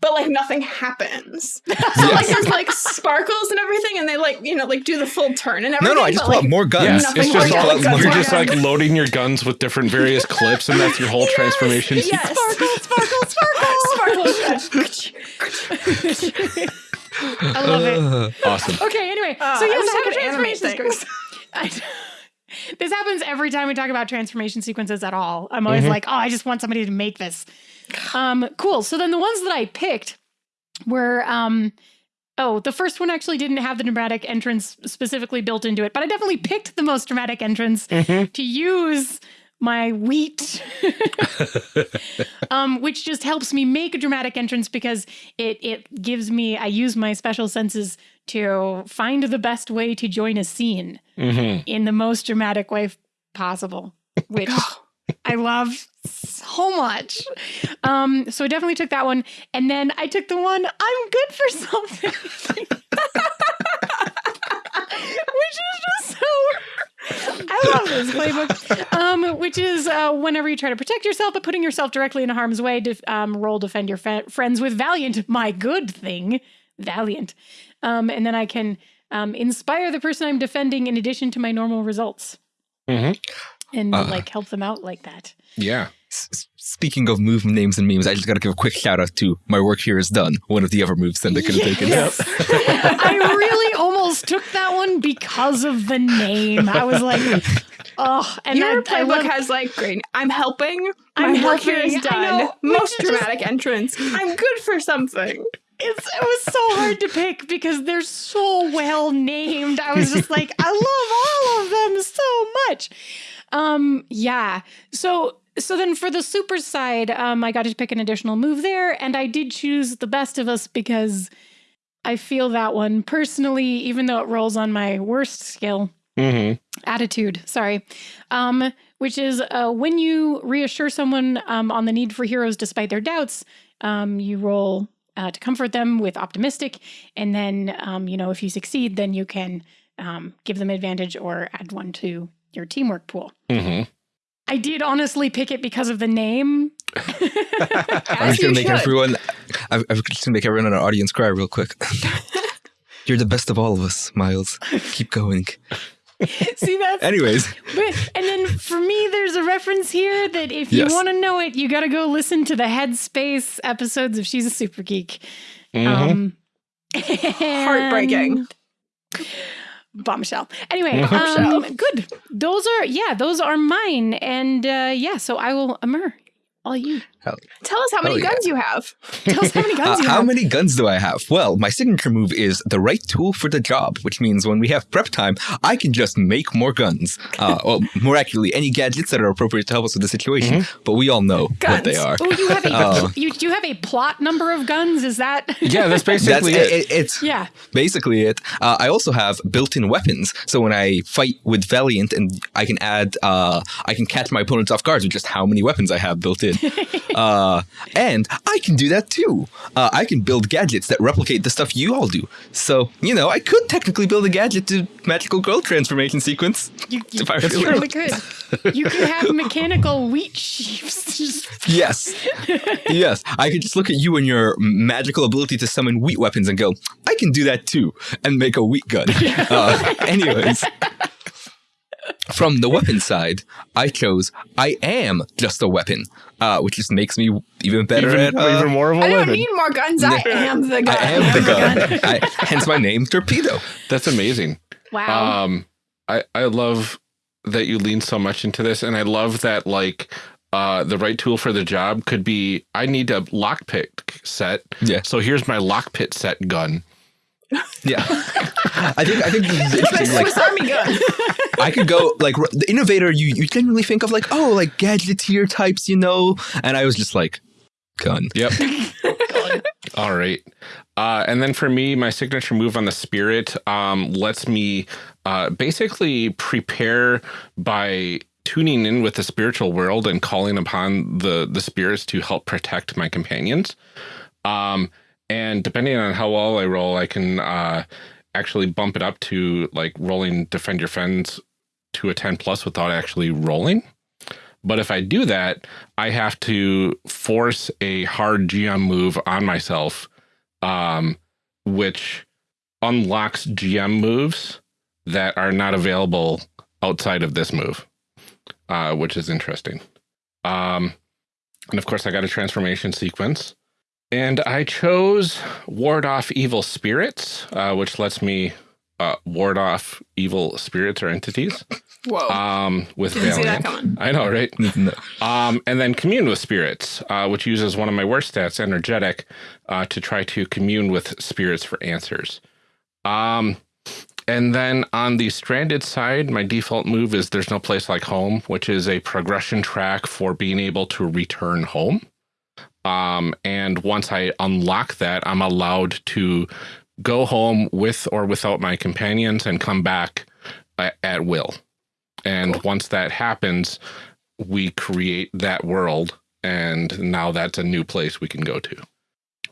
but like nothing happens. [laughs] so yes. like there's like sparkles and everything, and they like you know like do the full turn and everything. No, no, I just pull like, out more guns. Yeah, it's just all, guns, you're just like loading your guns with different various [laughs] clips, and that's your whole yes, transformation. Yes, sparkle, sparkle, sparkle, sparkle. [laughs] I love it. Awesome. Okay, anyway, uh, so yes, I have transformation sequence. this happens every time we talk about transformation sequences at all. I'm always mm -hmm. like, oh, I just want somebody to make this. Um, cool. So then the ones that I picked were um oh, the first one actually didn't have the dramatic entrance specifically built into it, but I definitely picked the most dramatic entrance mm -hmm. to use my wheat, [laughs] um, which just helps me make a dramatic entrance because it it gives me I use my special senses to find the best way to join a scene mm -hmm. in the most dramatic way possible, which [gasps] [laughs] I love so much. Um, so I definitely took that one, and then I took the one I'm good for something, [laughs] which is just so I love this playbook, um, which is uh, whenever you try to protect yourself, but putting yourself directly in harm's way, to um, roll defend your friends with Valiant, my good thing, Valiant. Um, and then I can um, inspire the person I'm defending in addition to my normal results. Mm -hmm. And uh, like help them out like that. Yeah. speaking of move names and memes, I just got to give a quick shout out to My Work Here Is Done, one of the other moves that they could have Yes. taken. [laughs] I really almost took that one because of the name. I was like, oh, and Your that, I playbook love- has like great. I'm helping. I'm My work here helping, is I done. know. Most Just- dramatic entrance. I'm good for something. It's, it was so hard to pick because they're so well named. I was just like, I love all of them so much. Um, yeah. So so then for the super side, um, I got to pick an additional move there, and I did choose the best of us because I feel that one personally, even though it rolls on my worst skill, Mm-hmm. attitude sorry um which is uh, when you reassure someone um, on the need for heroes despite their doubts um, you roll uh, to comfort them with optimistic and then um, you know if you succeed then you can um, give them advantage or add one to your teamwork pool Mm-hmm. i did honestly pick it because of the name [laughs] I'm just gonna make should. everyone. I'm, I'm just gonna make everyone in our audience cry real quick. [laughs] You're the best of all of us, Miles. Keep going. [laughs] see that's Anyways, But, and then for me, there's a reference here that if you Yes. want to know it, you got to go listen to the Headspace episodes of She's a Super Geek. Mhm. Um, Heartbreaking. Bombshell. Anyway, [laughs] Bombshell. um, good. Those are yeah, those are mine, and uh, yeah. So I will Amr, all you. Tell us how many yeah. guns you have. [laughs] Tell us how many guns uh, you how have. many guns do I have? Well, my signature move is the right tool for the job, which means when we have prep time, I can just make more guns. Uh, [laughs] well, more accurately, any gadgets that are appropriate to help us with the situation. But we all know what they are. Oh, you have a Oh. [laughs] you, you have a plot number of guns. Is that? Yeah, that's That's basically it, it. it- it's yeah. basically it. Uh, I also have built-in weapons, so when I fight with Valiant, and I can add, uh, I can catch my opponents off guard with just how many weapons I have built in. [laughs] uh, and I can do that too. Uh, I can build gadgets that replicate the stuff you all do. So you know, I could technically build a gadget to magical girl transformation sequence. You, you If I you really really could. You could have [laughs] mechanical wheat sheaves. [laughs] Yes, yes. I could just look at you and your magical ability to summon wheat weapons and go, I can do that too, and make a wheat gun. Uh, anyways, from the weapon side, I chose I am just a weapon, uh, which just makes me even better Even, at. Uh, even more of a I don't need more guns. I [laughs] am the gun. I am the [laughs] gun. I, hence my name, Torpedo. That's amazing. wow. Um, I I love that you lean so much into this, and I love that like uh the right tool for the job could be I need a lockpick set. Yeah. So here's my lockpick set gun. [laughs] Yeah, I think I think this is It's my interesting. Like Swiss Army gun. [laughs] I could go like the innovator. You you generally think of like oh like gadgeteer types, you know, and I was just like gun. Yep. [laughs] All right. Uh, and then for me, my signature move on the spirit um, lets me uh, basically prepare by tuning in with the spiritual world and calling upon the the spirits to help protect my companions. Um, and depending on how well I roll, I can uh, actually bump it up to like rolling defend your friends to a 10 plus without actually rolling. But if I do that, I have to force a hard GM move on myself, um, which unlocks GM moves that are not available outside of this move, uh, which is interesting. Um, and of course, I got a transformation sequence. And I chose Ward Off Evil Spirits, uh, which lets me uh, ward off evil spirits or entities [laughs] Whoa. um, with Didn't see that Valiant. coming. I know, right? [laughs] No. Um, and then commune with spirits, uh, which uses one of my worst stats, energetic, uh, to try to commune with spirits for answers. Um, and then on the stranded side, my default move is There's No Place Like Home, which is a progression track for being able to return home. Um, and once I unlock that, I'm allowed to go home with or without my companions and come back at, at will. And once that happens, we create that world. And now that's a new place we can go to.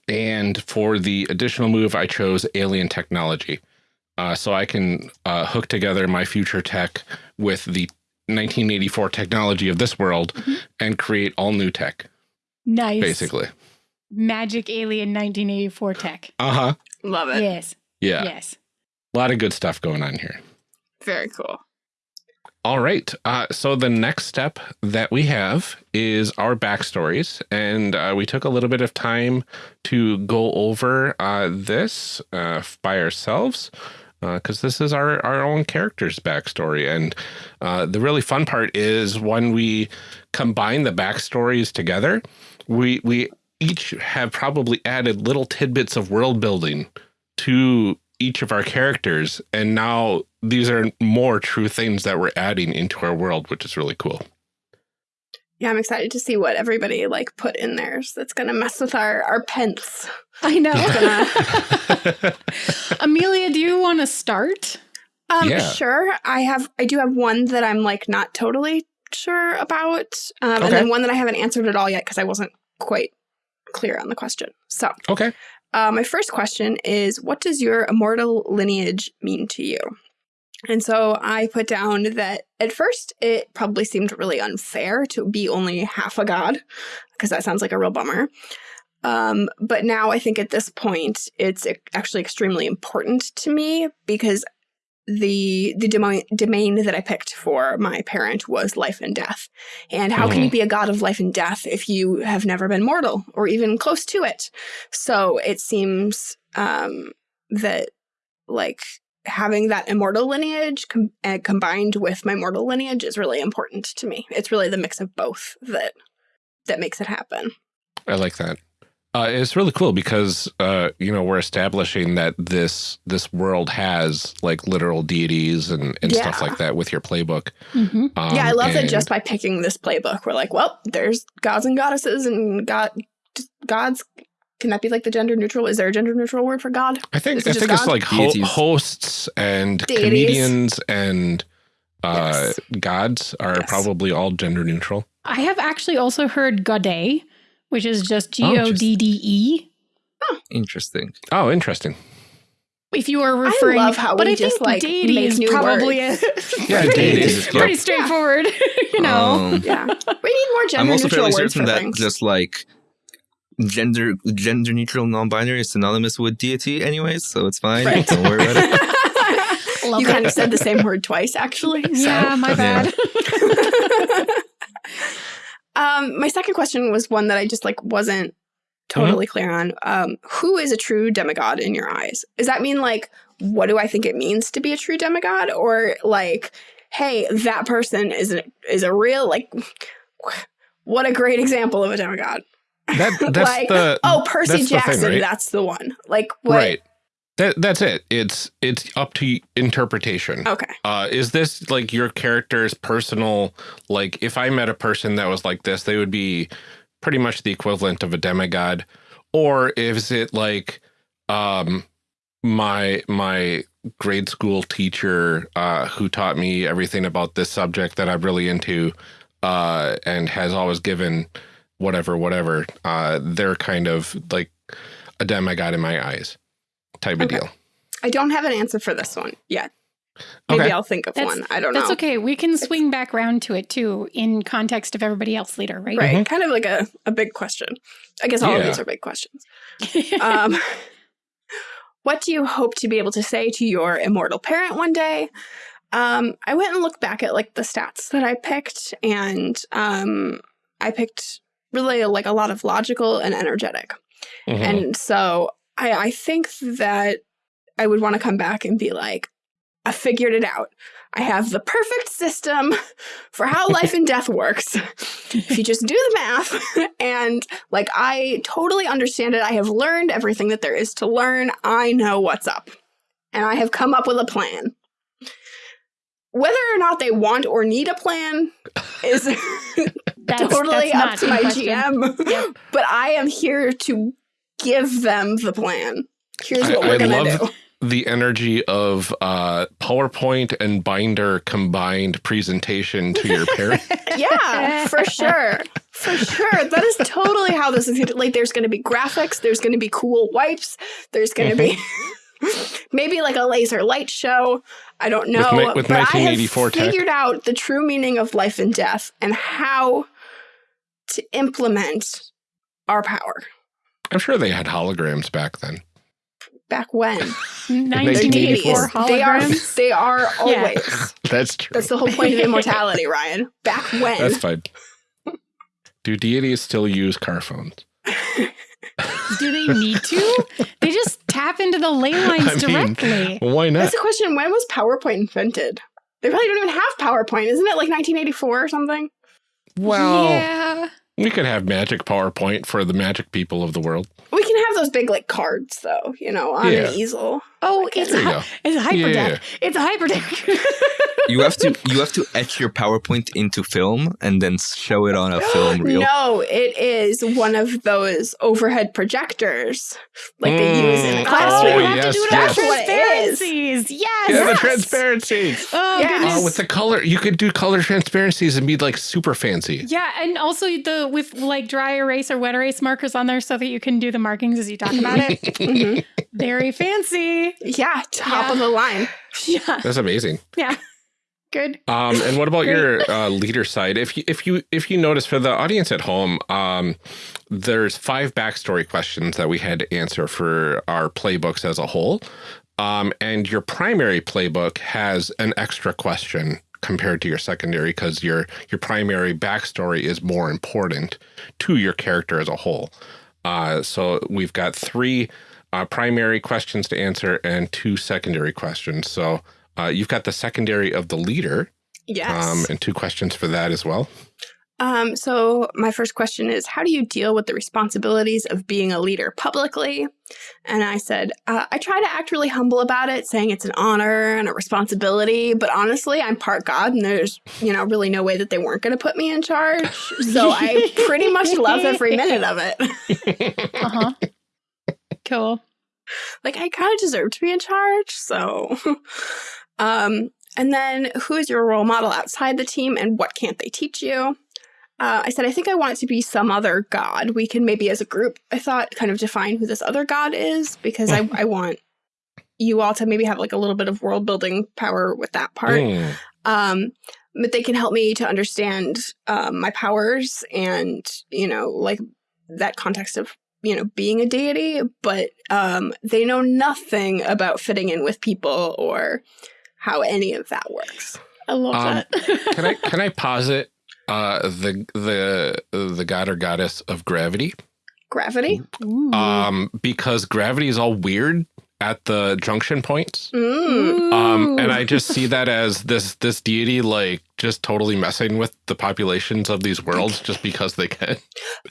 And for the additional move, I chose alien technology. Uh, so I can uh, hook together my future tech with the 1984 technology of this world and create all new tech, nice. basically. Magic Alien 1984 tech. Uh huh. Love it. Yes. Yeah. Yes. A lot of good stuff going on here. Very cool. All right. Uh, so the next step that we have is our backstories. And uh, we took a little bit of time to go over uh, this uh, by ourselves because uh, this is our, our own character's backstory. And uh, the really fun part is when we combine the backstories together, we, we each have probably added little tidbits of world building to each of our characters. And now these are more true things that we're adding into our world, which is really cool. Yeah, I'm excited to see what everybody like put in there. So that's going to mess with our our pence. I know. [laughs] Amelia, do you want to start? Um, yeah. sure. I have. I do have one that I'm like not totally sure about, um, okay. and then one that I haven't answered at all yet because I wasn't quite clear on the question. So, okay. Uh, my first question is, what does your immortal lineage mean to you? And so I put down that at first it probably seemed really unfair to be only half a god, because that sounds like a real bummer. Um, but now I think at this point it's actually extremely important to me because the the domain, domain that I picked for my parent was life and death. And how mm -hmm. can you mm-hmm. be a god of life and death if you have never been mortal or even close to it? So it seems um, that like having that immortal lineage com uh, combined with my mortal lineage is really important to me. It's really the mix of both that that makes it happen. I like that. Uh, it's really cool because uh, you know we're establishing that this this world has like literal deities and, and yeah. stuff like that with your playbook. Mm -hmm. um, yeah, I love that just by picking this playbook, we're like, well, there's gods and goddesses and god gods. Can that be like the gender neutral? Is there a gender neutral word for God? I think I think God? it's like ho hosts and Deities. comedians and uh, yes. gods are yes. probably all gender neutral. I have actually also heard Godde which is just G O D D E. Oh, interesting. Oh, interesting. If you are referring, I love how but I just think like deity is probably [laughs] a, yeah, deity is pretty straightforward. [laughs] you know, um, yeah. We need more gender. I'm also fairly certain that things. just like gender gender neutral non-binary is synonymous with deity anyways so it's fine right. don't worry about it [laughs] you kind of said the same word twice actually so. yeah my bad yeah. Um, my second question was one that I just like wasn't totally mm -hmm. clear on. Um, who is a true demigod in your eyes? Does that mean like what do I think it means to be a true demigod, or like, hey, that person is a, is a real like, what a great example of a demigod. That, [laughs] that's like, the oh Percy Jackson, thing, right? that's the one. Like what? Right. That that's it. It's it's up to interpretation. Okay. Uh, is this like your character's personal? Like, if I met a person that was like this, they would be pretty much the equivalent of a demigod, or is it like, um, my my grade school teacher uh, who taught me everything about this subject that I'm really into, uh, and has always given whatever whatever. Uh, they're kind of like a demigod in my eyes type okay. of deal. I don't have an answer for this one yet. Maybe okay. I'll think of that's, one. I don't know. That's okay. We can swing back around to it too in context of everybody else later, right? Right. Mm -hmm. Kind of like a, a big question. I guess all yeah. of these are big questions. [laughs] um, what do you hope to be able to say to your immortal parent one day? Um, I went and looked back at like the stats that I picked, and um, I picked really like a lot of logical and energetic. Mm -hmm. And so I, I think that I would want to come back and be like, I figured it out. I have the perfect system [laughs] for how life and death works. if you just do the math [laughs] and like I totally understand it. I have learned everything that there is to learn. I know what's up. And I have come up with a plan. Whether or not they want or need a plan is [laughs] totally that's up to my GM. Yep. But I am here to give them the plan. Here's what I, we're going to do. The energy of uh, PowerPoint and Binder combined presentation to your parent. [laughs] yeah, for sure. For sure. That is totally how this is. Like, there's going to be graphics, there's going to be cool wipes, there's going to mm -hmm. be [laughs] maybe like a laser light show. I don't know. With, with but I have figured out the true meaning of life and death and how to implement our power. I'm sure they had holograms back then. Back when? [laughs] 1984 holograms. They are, they are always. Yeah. [laughs] That's true. That's the whole point of [laughs] immortality, Ryan. Back when? That's fine. Do deities still use car phones? Do they need to? They just tap into the ley lines I directly. Mean, why not? That's the question. When was PowerPoint invented? They probably don't even have PowerPoint. Isn't it like 1984 or something? Well, yeah. We could have magic PowerPoint for the magic people of the world. We can have those big like cards though, you know, on yeah. an easel. Oh, it's a, it's a hyperdeck. Yeah. It's a hyperdeck. [laughs] you have to you have to etch your PowerPoint into film and then show it on a [gasps] film reel. No, it is one of those overhead projectors like mm. they use in the classroom. Oh, you have yes, to do it yes. transparencies. Yes. Yeah, the transparencies. Oh, yes. goodness. Uh, with the color, you could do color transparencies and be like super fancy. Yeah, and also the with like dry erase or wet erase markers on there so that you can do the markings as you talk about it. [laughs] mm-hmm. Very fancy. Yeah, top yeah. of the line. Yeah. That's amazing. Yeah. Good. Um, and what about your uh, leader side? If you if you if you notice for the audience at home, um, there's five backstory questions that we had to answer for our playbooks as a whole. Um, and your primary playbook has an extra question compared to your secondary because your your primary backstory is more important to your character as a whole. Uh, so we've got three uh, primary questions to answer and two secondary questions. So uh, you've got the secondary of the leader. Yes. Um, and two questions for that as well. Um, so my first question is, how do you deal with the responsibilities of being a leader publicly? And I said, uh, I try to act really humble about it, saying it's an honor and a responsibility. But honestly, I'm part God, and there's, you know, really no way that they weren't going to put me in charge. So I pretty much love every [laughs] minute of it. uh huh. Cool. Like I kind of deserve to be in charge. So, um, and then who is your role model outside the team, and what can't they teach you? Uh, I said, I think I want it to be some other god. We can maybe as a group, I thought, kind of define who this other god is because I, [laughs] I want you all to maybe have like a little bit of world building power with that part. Mm. Um, but they can help me to understand um, my powers and, you know, like that context of, you know, being a deity, but um, they know nothing about fitting in with people or how any of that works. I love um, that. [laughs] can I can I posit uh, the the the god or goddess of gravity. Gravity. Ooh. Um, because gravity is all weird at the junction points. Mm. Um, and I just see [laughs] that as this this deity like just totally messing with the populations of these worlds just because they can.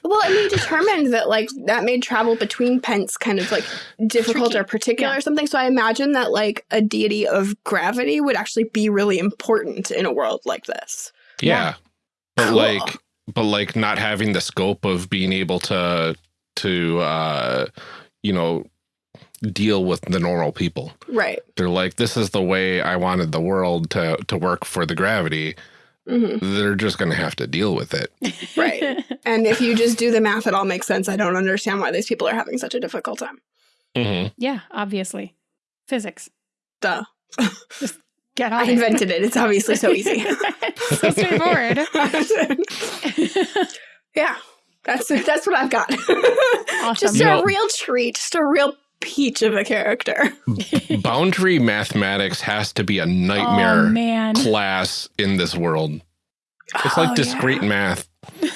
Well, I mean, determined that like that made travel between pents kind of like difficult Tricky. or particular yeah. or something. So I imagine that like a deity of gravity would actually be really important in a world like this. Yeah. Yeah but cool. like but like not having the scope of being able to to uh you know deal with the normal people. Right. They're like this is the way i wanted the world to to work for the gravity. Mm -hmm. they're just going to have to deal with it. [laughs] Right. And if you just do the math it all makes sense. I don't understand why these people are having such a difficult time. Mm -hmm. yeah obviously. Physics. Duh. Just Get on I invented it. It's obviously so easy. [laughs] so straightforward. [laughs] yeah. That's that's what I've got. Awesome. Just you a know, real treat, just a real peach of a character. boundary mathematics has to be a nightmare oh, class in this world. It's like oh, discrete yeah. math.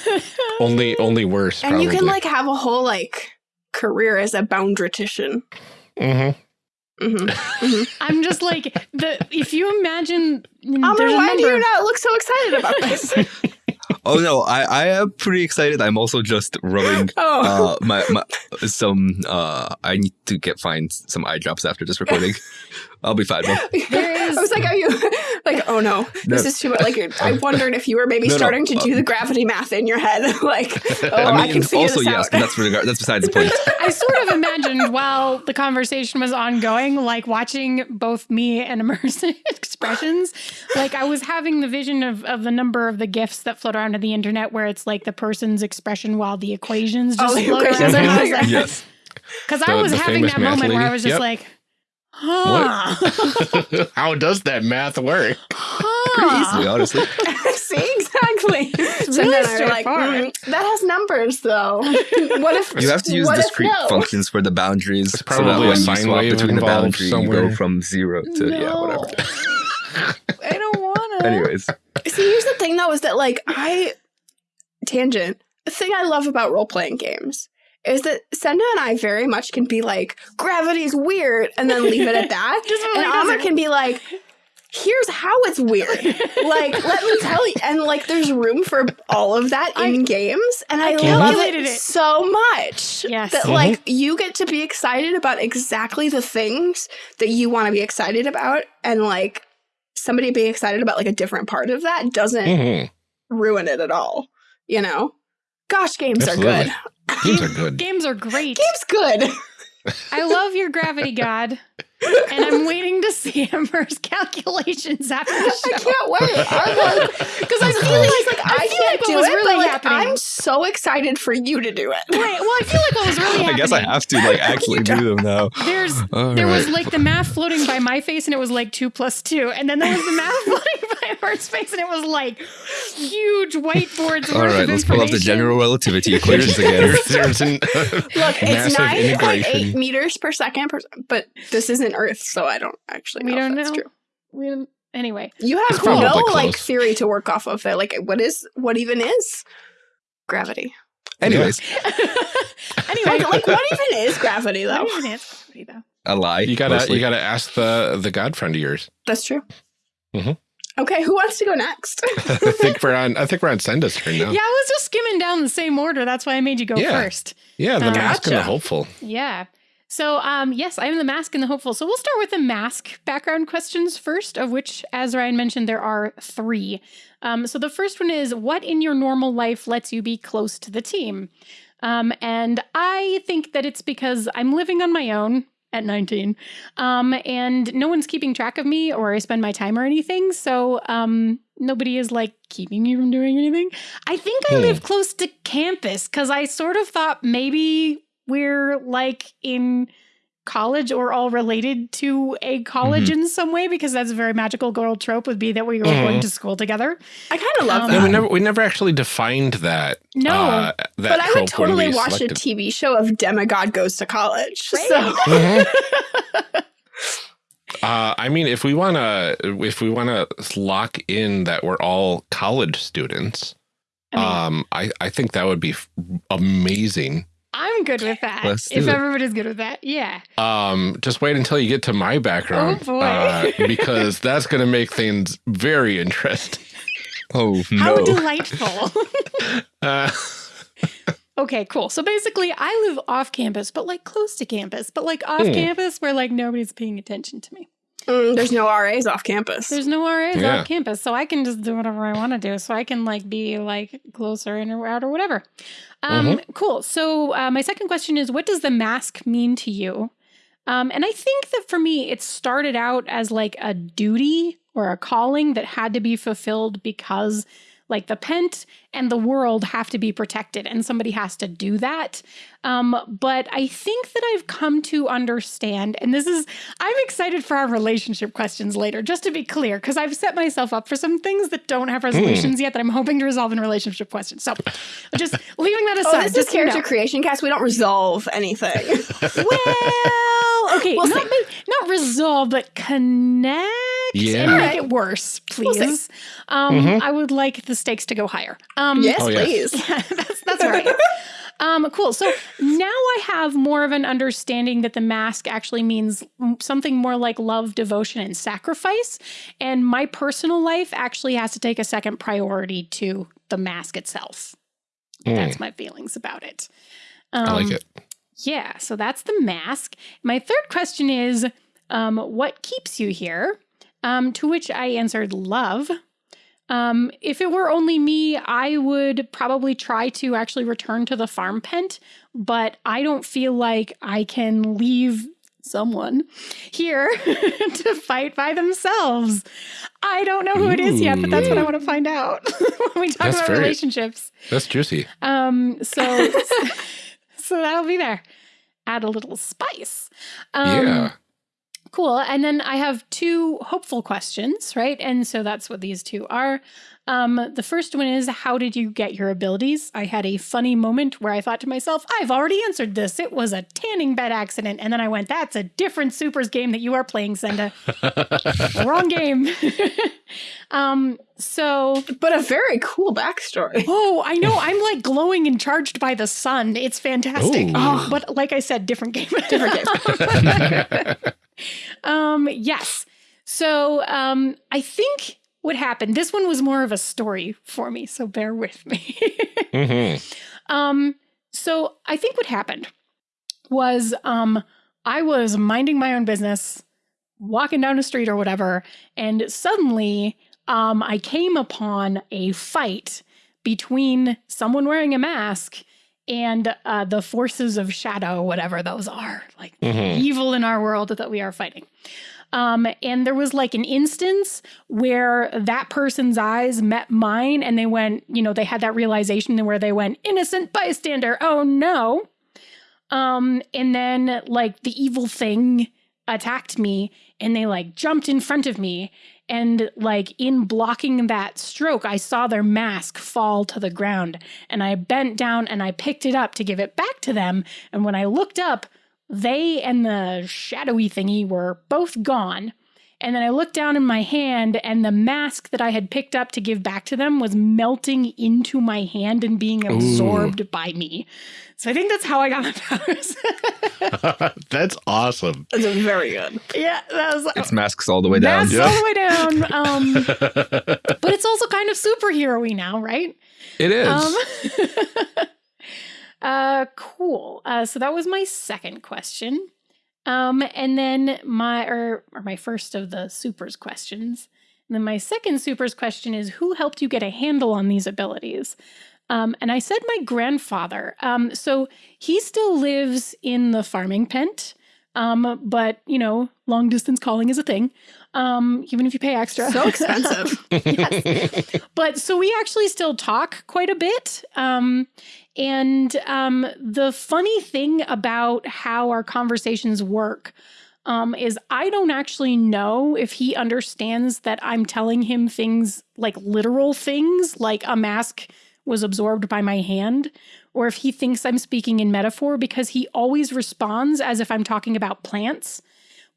[laughs] only only worse. And probably. you can like have a whole like career as a boundritician. Mm-hmm. Mm -hmm. Mm -hmm. I'm just like the if you imagine. Amber, why do you not look so excited about this? [laughs] oh no, I, I am pretty excited. I'm also just rubbing [laughs] oh. uh, my, my some. Uh, I need to get find some eye drops after this recording. [laughs] I'll be fine. [laughs] There is. I was like, are you [laughs] like, oh no, this no. is too much. Like, [laughs] I wondered if you were maybe no, starting no. to do uh, the gravity math in your head. like, oh, I, mean, I can figure also this yes, out. but that's regard. That's besides the point. I sort of imagined while the conversation was ongoing, like watching both me and Immersive expressions. Like I was having the vision of of the number of the gifts that float around on the internet, where it's like the person's expression while the equations oh, just oh, float equations around. yes. Because I was having that moment where I was just yep. like Huh. [laughs] How does that math work? Huh. Pretty easily, honestly. [laughs] See, exactly. [laughs] It's really and then like, mm, that has numbers though. what if you have to use discrete no? functions for the boundaries? It's probably so that when you swap between the boundary, somewhere. you go from zero to no. yeah, whatever. I don't want to. Anyways, see, here's the thing though, is that like I tangent. The thing I love about role playing games is that Senda and I very much can be like, gravity's weird, and then leave it at that. [laughs] and Amr can be like, here's how it's weird. [laughs] like, let me tell you. And like, there's room for all of that in I, games. And I, I love it, it, so much yes. that mm-hmm. like you get to be excited about exactly the things that you want to be excited about. And like somebody being excited about like a different part of that doesn't mm-hmm. ruin it at all. You know? Gosh, games Absolutely. are good. Games are good. Games are great. Games good. I love your gravity god and I'm waiting to see [laughs] Amber's calculations after the show. I can't wait. I'm like, [laughs] because I feel like, like I, I can't like do it, really but like happening. I'm so excited for you to do it. Right. Well, I feel like what was [laughs] really happening. I guess I have to like actually do them now. There's All there right. was like the math floating by my face, and it was like two plus two, and then there was the math floating by Amber's face, and it was like huge whiteboards. All right, let's pull up the general relativity equations again. There's an, uh, Look, it's nine point eight meters per second, per, but this isn't Earth, so I don't actually. Know we don't know. True. We don't. Anyway, you have no close. like theory to work off of. It. Like, what is what even is gravity? Anyways, [laughs] anyway, like, what even is gravity though? What even is gravity though? A lie. You gotta mostly. you gotta ask the the god friend of yours. That's true. Mm-hmm. Okay, who wants to go next? [laughs] I think we're on. I think we're on Senda's turn now. Yeah, I was just skimming down the same order. That's why I made you go yeah. first. Yeah, the um, mask gotcha. and the hopeful. Yeah. So, um, yes, I'm the mask and the hopeful. So, we'll start with the mask background questions first, of which, as Ryan mentioned, there are three. Um, so, the first one is What in your normal life lets you be close to the team? Um, and I think that it's because I'm living on my own at 19 um, and no one's keeping track of me or I spend my time or anything. So, um, nobody is like keeping me from doing anything. I think I hmm. live close to campus because I sort of thought maybe we're like in college or all related to a college mm-hmm. in some way because that's a very magical girl trope would be that we were mm-hmm. going to school together. I kind of love um, that. we never we never actually defined that. No, uh, that but I would totally watch selected. a TV show of demigod goes to college. Right? So. Mm-hmm. [laughs] uh, I mean, if we want to, if we want to lock in that we're all college students, I mean, um, I I think that would be amazing. I'm good with that. Let's if everybody's good with that, yeah. Um, just wait until you get to my background. Oh boy, uh, because [laughs] that's going to make things very interesting. Oh no! How delightful. [laughs] uh, okay, cool. So basically, I live off campus, but like close to campus, but like off mm. campus where like nobody's paying attention to me. Mm, there's no RAs off campus. There's no RAs yeah. off campus, so I can just do whatever I want to do. So I can like be like closer in or out or whatever. Um, mm-hmm. Cool. So uh, my second question is, what does the mask mean to you? Um, and I think that for me, it started out as like a duty or a calling that had to be fulfilled because like the pent and the world have to be protected and somebody has to do that um, but i think that i've come to understand and this is i'm excited for our relationship questions later just to be clear because i've set myself up for some things that don't have resolutions mm. yet that i'm hoping to resolve in relationship questions so just leaving that aside oh, this just is character creation cast we don't resolve anything [laughs] well okay we'll not, not resolve but connect yeah. and make it worse, please. We'll um, mm-hmm. I would like the stakes to go higher. Um, yes, oh, please. Yeah, [laughs] that's, that's right. [laughs] um, cool. So now I have more of an understanding that the mask actually means something more like love, devotion, and sacrifice. And my personal life actually has to take a second priority to the mask itself. Mm. That's my feelings about it. Um, I like um, it. Yeah. So that's the mask. My third question is um, what keeps you here? Um, to which I answered love. Um, if it were only me, I would probably try to actually return to the farm pent, but I don't feel like I can leave someone here [laughs] to fight by themselves. I don't know who it is yet, but that's what I want to find out [laughs] when we talk that's about very, relationships. That's juicy. Um, so [laughs] so that'll be there. Add a little spice. Um, yeah. Cool. And then I have two hopeful questions, right? And so that's what these two are. Um, the first one is How did you get your abilities? I had a funny moment where I thought to myself, I've already answered this. It was a tanning bed accident. And then I went, That's a different Supers game that you are playing, Senda. [laughs] Wrong game. [laughs] um, so. But a very cool backstory. Oh, I know. I'm like glowing and charged by the sun. It's fantastic. Oh. But like I said, different game. different game. [laughs] um, yes. So um, I think what happened. This one was more of a story for me, so bear with me. [laughs] mm-hmm. um, so I think what happened was um, I was minding my own business, walking down the street or whatever, and suddenly um, I came upon a fight between someone wearing a mask and uh, the forces of shadow, whatever those are, like mm-hmm. evil in our world that we are fighting. Um, and there was like an instance where that person's eyes met mine and they went, you know, they had that realization where they went, innocent bystander, oh no. Um, and then like the evil thing attacked me and they like jumped in front of me. And like in blocking that stroke, I saw their mask fall to the ground. And I bent down and I picked it up to give it back to them. And when I looked up, they and the shadowy thingy were both gone. And then I looked down in my hand, and the mask that I had picked up to give back to them was melting into my hand and being absorbed Ooh. by me. So I think that's how I got my [laughs] powers. [laughs] that's awesome. That's very good. Yeah, that was. It's masks all the way down. Masks yeah. all the way down. Um, [laughs] but it's also kind of superhero-y now, right? It is. Um, uh, cool. Uh, so that was my second question. Um, and then my or, or my first of the supers questions. And then my second supers question is who helped you get a handle on these abilities? Um, and I said my grandfather. Um, so he still lives in the farming pent. Um, but you know, long distance calling is a thing. Um, even if you pay extra. So expensive. [laughs] yes. But so we actually still talk quite a bit. Um, and um, the funny thing about how our conversations work um, is I don't actually know if he understands that I'm telling him things like literal things, like a mask was absorbed by my hand, or if he thinks I'm speaking in metaphor because he always responds as if I'm talking about plants.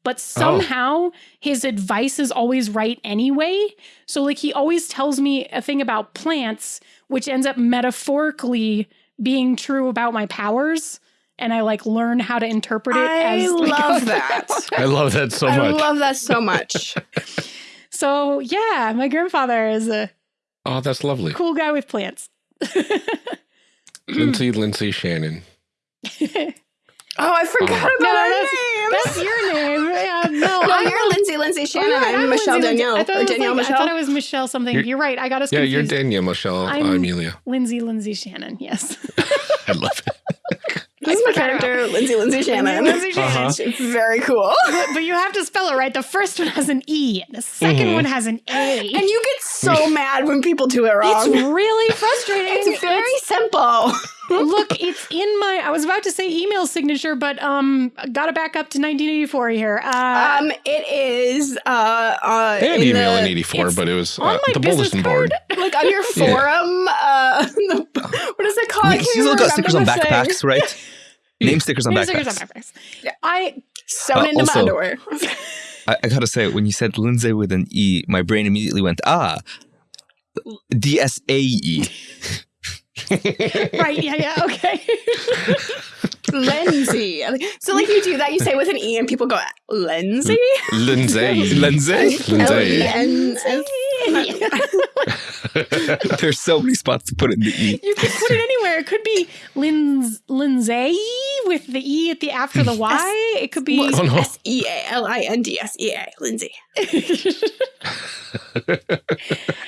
But oh. somehow oh. his advice is always right anyway. So, like, he always tells me a thing about plants, which ends up metaphorically being true about my powers and I like learn how to interpret it. As I as [laughs] love [laughs] that. I love that so much. I love that so much. [laughs] so yeah, my grandfather is a oh, that's lovely. Cool guy with plants. Lindsay, Lindsay Shannon. Oh, I forgot oh. about no, her that's, name. That's your name. Yeah, no, [laughs] no you're Lindsay, Lindsay Shannon. Oh, I'm Michelle Lindsay, Danielle. I or Danielle like, Michelle. I thought it was Michelle something. You're, you're right. I got us yeah, confused. you're Danielle Michelle I'm Amelia. Lindsay, Lindsay Shannon. Yes. [laughs] I love it. [laughs] This is my character, Lindsay Lindsay Shannon. Lindsay Shannon. Uh-huh. Very cool. But, but, you have to spell it right. The first one has an E, and the 2nd mm-hmm. one has an A. And you get so mad when people do it wrong. It's really frustrating. It's very it's, simple. Look, it's in my. I was about to say email signature, but um, got to back up to 1984 here. Uh, um, it is. Uh, uh, they had email the, in 84, but it was uh, the bulletin board. [laughs] Like on your forum. yeah. uh, [laughs] the, what is it called? You still got stickers on backpacks, right? [laughs] Name stickers on Name backpacks. Stickers on backpacks. Yeah. I sewn uh, into also, my underwear. I, I, gotta say, when you said Lindsay with an E, my brain immediately went, ah, D S A E. right. Yeah. Yeah. Okay. [laughs] Lindsay. So, like, you do that, you say with an E, and people go, Lindsay? [laughs] Lindsay. Lindsay. Lindsay. [laughs] There's so many spots to put it in the E. You could put it anywhere. It could be Linz, Lindsay with the E at the after the Y. it could be oh, no. S E A L I N D S E A. Lindsay.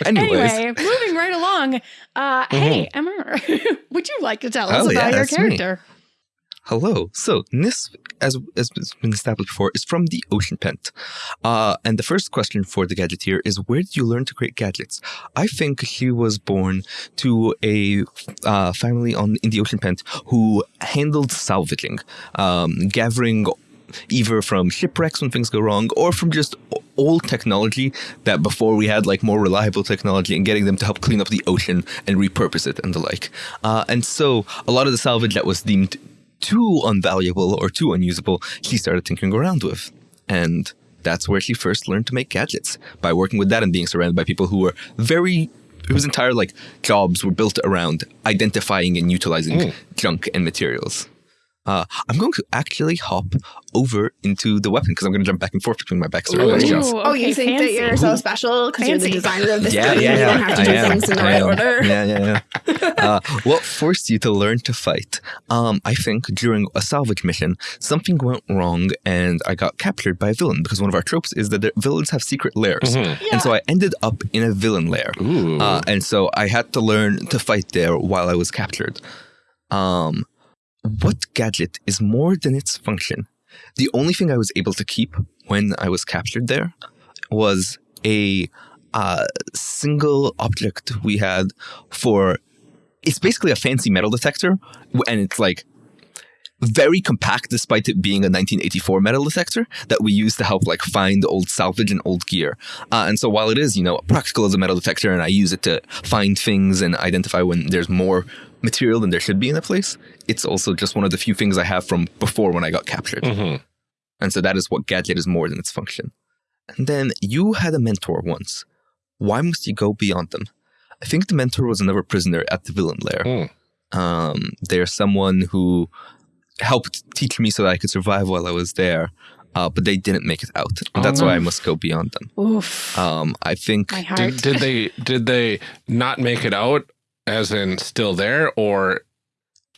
anyway, moving right along. Uh, mm-hmm. Hey, Emma, [laughs] would you like to tell us oh, about yeah, your character? Me. Hello. So Nisp, as has been established before, is from the Ocean Pent. Uh, and the first question for the gadgeteer is, where did you learn to create gadgets? I think she was born to a uh, family on in the Ocean Pent who handled salvaging, um, gathering either from shipwrecks when things go wrong or from just old technology that before we had like more reliable technology and getting them to help clean up the ocean and repurpose it and the like. Uh, and so a lot of the salvage that was deemed too unvaluable or too unusable, she started tinkering around with. And that's where she first learned to make gadgets by working with that and being surrounded by people who were very whose entire like jobs were built around identifying and utilizing mm. junk and materials. Uh, I'm going to actually hop over into the weapon because I'm going to jump back and forth between my backstory Ooh, questions. okay, oh, you think fancy. that you're so special because you're the designer of this yeah, game? Yeah, yeah, you don't have to I do am. things in the right order. Yeah, yeah, yeah. [laughs] uh, what forced you to learn to fight? Um, I think during a salvage mission, something went wrong and I got captured by a villain because one of our tropes is that villains have secret lairs. Mm-hmm. Yeah. And so I ended up in a villain lair. Uh, and so I had to learn to fight there while I was captured. Um, what gadget is more than its function? The only thing I was able to keep when I was captured there was a uh, single object we had for. It's basically a fancy metal detector, and it's like very compact despite it being a 1984 metal detector that we use to help like find old salvage and old gear. Uh, and so while it is, you know, practical as a metal detector and I use it to find things and identify when there's more material than there should be in a place, it's also just one of the few things I have from before when I got captured. Mm-hmm. And so that is what gadget is more than its function. And then you had a mentor once. Why must you go beyond them? I think the mentor was another prisoner at the villain lair. Mm. Um, they're someone who helped teach me so that I could survive while I was there. Uh, but they didn't make it out. And oh, that's no. why I must go beyond them. Oof. Um, I think. Did, did, they did they not make it out, as in still there, or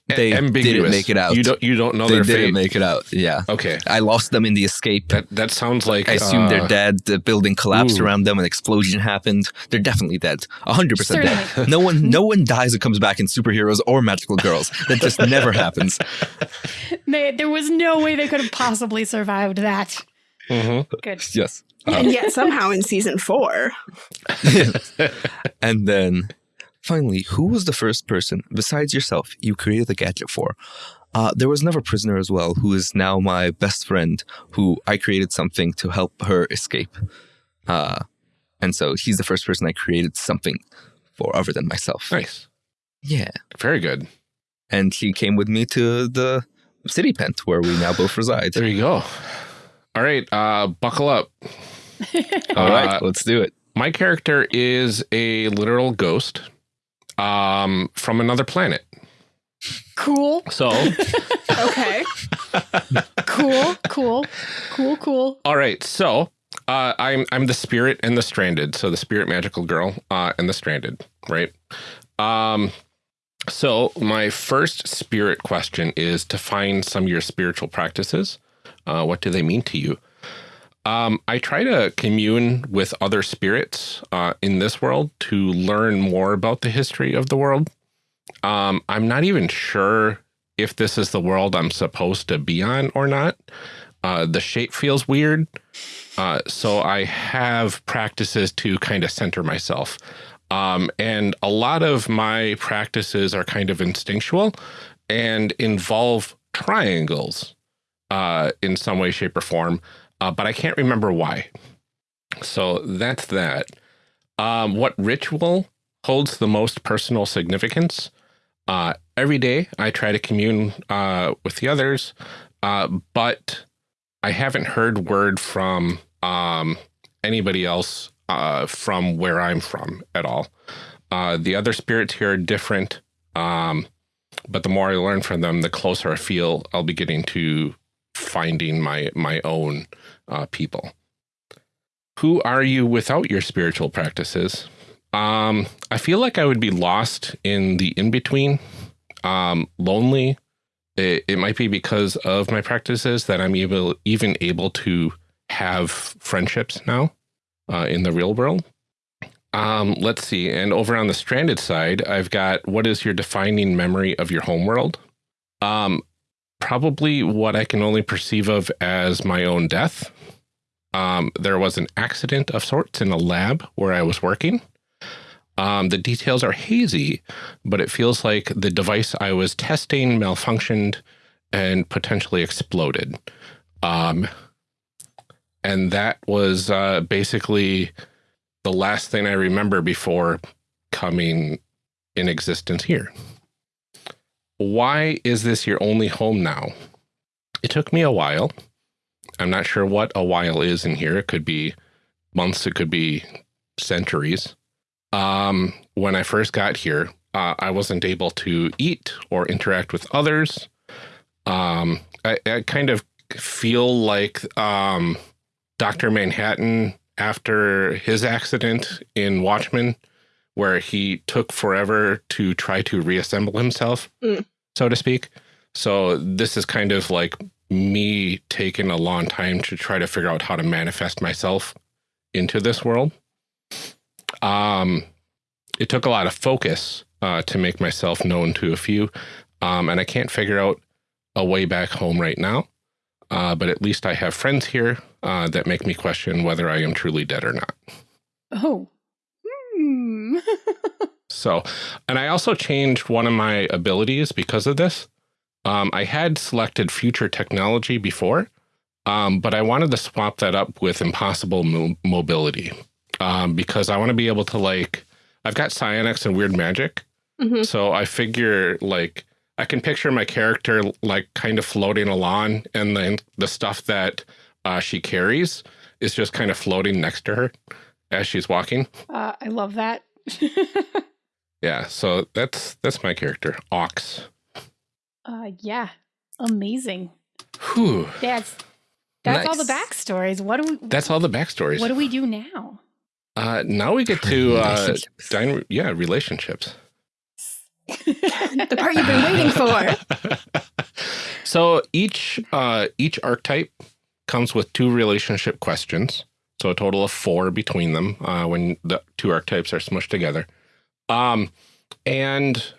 they ambiguous. didn't make it out. You don't you don't know they their didn't fate. make it out. Yeah. Okay. I lost them in the escape. That that sounds like I assume uh, they're dead. The building collapsed ooh. around them. An explosion happened. They're definitely dead. hundred percent dead. No one no one dies and comes back in superheroes or magical girls. That just never happens. [laughs] They, there was no way they could have possibly survived that. Mm-hmm. Good. Yes. and yet somehow in season four. [laughs] and then Finally, who was the first person, besides yourself, you created the gadget for? Uh, there was another prisoner as well, who is now my best friend, who I created something to help her escape. Uh, and so he's the first person I created something for other than myself. Nice. Yeah. Very good. And she came with me to the city pent where we now both reside. There you go. All right, uh, buckle up. [laughs] All right, uh, let's do it. My character is a literal ghost um, from another planet. Cool. So, [laughs] okay. cool, cool, cool, cool. All right. So, uh, I'm I'm the spirit and the stranded. So the spirit magical girl uh, and the stranded, right? Um, so my first spirit question is to find some of your spiritual practices. Uh, what do they mean to you? Um, I try to commune with other spirits uh, in this world to learn more about the history of the world. Um, I'm not even sure if this is the world I'm supposed to be on or not. Uh, the shape feels weird. Uh, so I have practices to kind of center myself. Um, and a lot of my practices are kind of instinctual and involve triangles uh, in some way, shape, or form uh, but I can't remember why. So that's that. Um, what ritual holds the most personal significance? Uh, every day I try to commune uh, with the others, uh, but I haven't heard word from um, anybody else uh, from where I'm from at all. Uh, the other spirits here are different, um, but the more I learn from them, the closer I feel I'll be getting to finding my my own uh, people. Who are you without your spiritual practices? Um, I feel like I would be lost in the in between, um, lonely. It, it might be because of my practices that I'm able, even able to have friendships now uh, in the real world. Um, let's see. And over on the stranded side, I've got what is your defining memory of your homeworld? Um, probably what I can only perceive of as my own death. Um, there was an accident of sorts in a lab where I was working. Um, the details are hazy, but it feels like the device I was testing malfunctioned and potentially exploded. Um, and that was uh, basically the last thing I remember before coming in existence here. Why is this your only home now? It took me a while. I'm not sure what a while is in here. It could be months, it could be centuries. Um, when I first got here, uh, I wasn't able to eat or interact with others. Um, I, I, kind of feel like um, Dr. Manhattan after his accident in Watchmen, where he took forever to try to reassemble himself, mm. so to speak. So this is kind of like me taking a long time to try to figure out how to manifest myself into this world. Um, it took a lot of focus uh, to make myself known to a few, um, and I can't figure out a way back home right now. Uh, but at least I have friends here uh, that make me question whether I am truly dead or not. Oh. Hmm. [laughs] so, and I also changed one of my abilities because of this. Um, I had selected future technology before, um, but I wanted to swap that up with impossible mo mobility um, because I want to be able to like, I've got psionics and weird magic. Mm -hmm. So I figure like I can picture my character like kind of floating along and then the stuff that uh, she carries is just kind of floating next to her as she's walking. Uh, I love that. [laughs] yeah, so that's that's my character, Ox. Uh, yeah, amazing. Whew. That's that's nice. all the backstories. What do we? That's all the backstories. What do we do now? Uh, now we get to uh, yeah, relationships. [laughs] the part you've been waiting for. [laughs] so each uh, each archetype comes with two relationship questions. So a total of four between them uh, when the two archetypes are smushed together. Um, and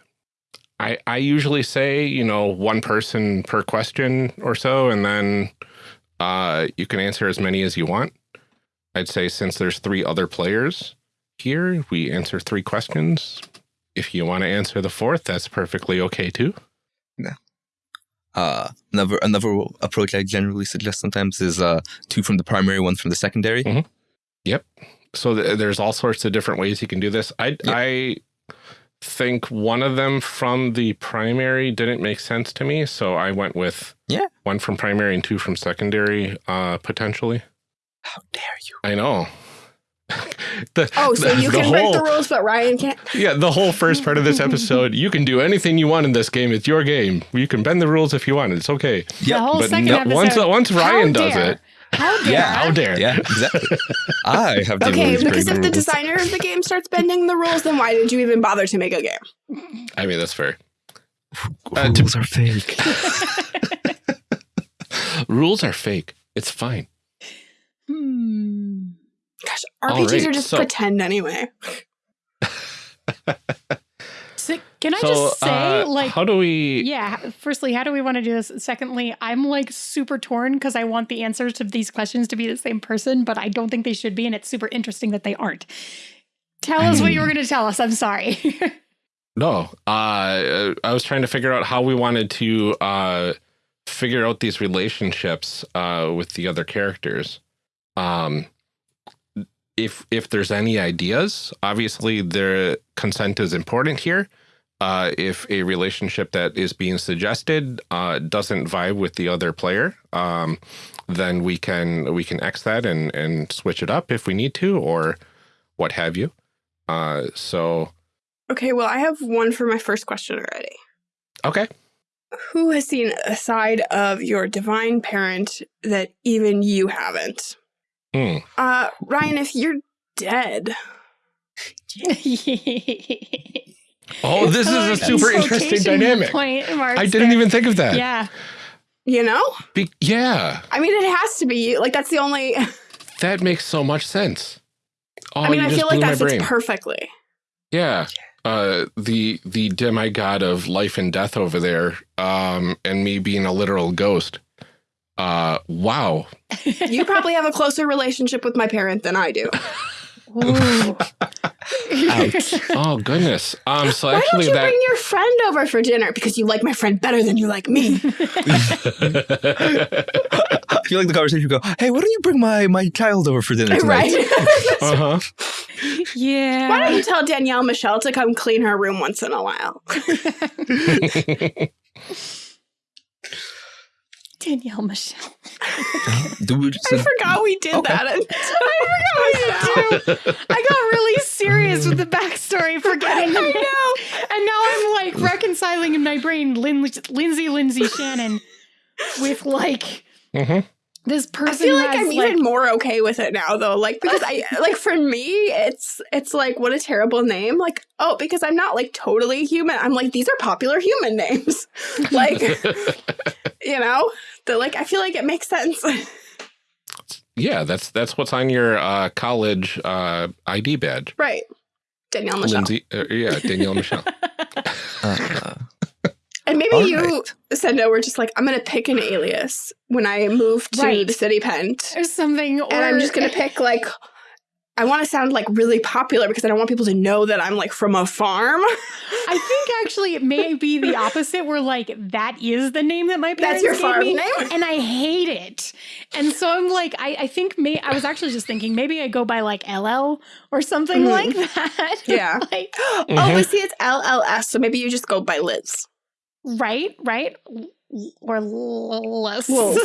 I I usually say you know one person per question or so, and then uh, you can answer as many as you want. I'd say since there's three other players here, we answer three questions if you want to answer the fourth, that's perfectly okay too. Yeah. Uh, another another approach I generally suggest sometimes is uh, two from the primary, one from the secondary. Mm -hmm. Yep. So th there's all sorts of different ways you can do this. I yep. I think one of them from the primary didn't make sense to me, so I went with yeah one from primary and two from secondary uh, potentially. How dare you? I know. [laughs] the, oh, so the, you can whole, break the rules, but Ryan can't. Yeah, the whole first part of this episode, you can do anything you want in this game. It's your game. You can bend the rules if you want. It's okay. Yeah, but no, episode, once once Ryan does it. How dare? Yeah, how dare? Yeah, exactly. I have okay because if the, the designer of the game starts bending the rules, then why did you even bother to make a game? I mean, that's fair. Uh, rules are fake. [laughs] [laughs] rules are fake. It's fine. Hmm. Gosh, RPGs right, are just so, pretend anyway. [laughs] can I so, just say, uh, like, how do we? Yeah. Firstly, how do we want to do this? Secondly, I'm like super torn because I want the answers to these questions to be the same person, but I don't think they should be, and it's super interesting that they aren't. Tell us what you were going to tell us. I'm sorry. [laughs] no, uh, I was trying to figure out how we wanted to uh, figure out these relationships uh, with the other characters. Um, if if there's any ideas, obviously their consent is important here. Uh, if a relationship that is being suggested uh, doesn't vibe with the other player, um, then we can we can X that and and switch it up if we need to, or what have you. Uh, so, okay. Well, I have one for my first question already. Okay. Who has seen a side of your divine parent that even you haven't? Mm. Uh, Ryan, if you're dead. [laughs] oh, this is a super interesting dynamic. Point, I didn't even think of that. Yeah. You know? Be yeah. I mean, it has to be. Like, that's the only. [laughs] that makes so much sense. Oh, I mean, I feel like that fits perfectly. Yeah. Uh, the the demigod of life and death over there, um, and me being a literal ghost. Uh, wow. [laughs] you probably have a closer relationship with my parent than I do. [laughs] Ouch. oh goodness. Um. So Why don't you that bring your friend over for dinner because you like my friend better than you like me? [laughs] [laughs] I feel like the conversation would go, hey, why don't you bring my, my child over for dinner tonight? right? [laughs] uh huh. yeah. Why don't you tell Danielle Michelle to come clean her room once in a while? Danielle Michelle. So- I forgot we did Okay. that. [laughs] I forgot we did too. I got really serious with the backstory, forgetting. I [laughs] know. And now I'm like reconciling in my brain Lin- Lindsay, Lindsay Shannon with like Mhm. This person. I feel like has, I'm even more okay with it now though. Like because I [laughs] like for me it's it's like what a terrible name. Like, oh, because I'm not like totally human. I'm like these are popular human names. [laughs] like [laughs] you know? The like I feel like it makes sense. yeah, that's that's what's on your uh, college uh, ID badge. right. Danielle Michelle. Lindsay, uh, yeah, Danielle Michelle. uh, And maybe All you, right. Sendo, were just like, I'm gonna pick an alias when I move to Right. the city pent. Or something, or And I'm just gonna pick like I want to sound like really popular because I don't want people to know that I'm like from a farm. I think actually it may be the opposite, where like that is the name that my That's parents your gave farm me, name? and I hate it. And so I'm like, I, I think may I was actually just thinking maybe I go by like LL or something Mhm. like that. [laughs] Yeah. like, [gasps] Oh, Mhm. but see, it's LLS, so maybe you just go by Liz. Right, right, or less. Wolf.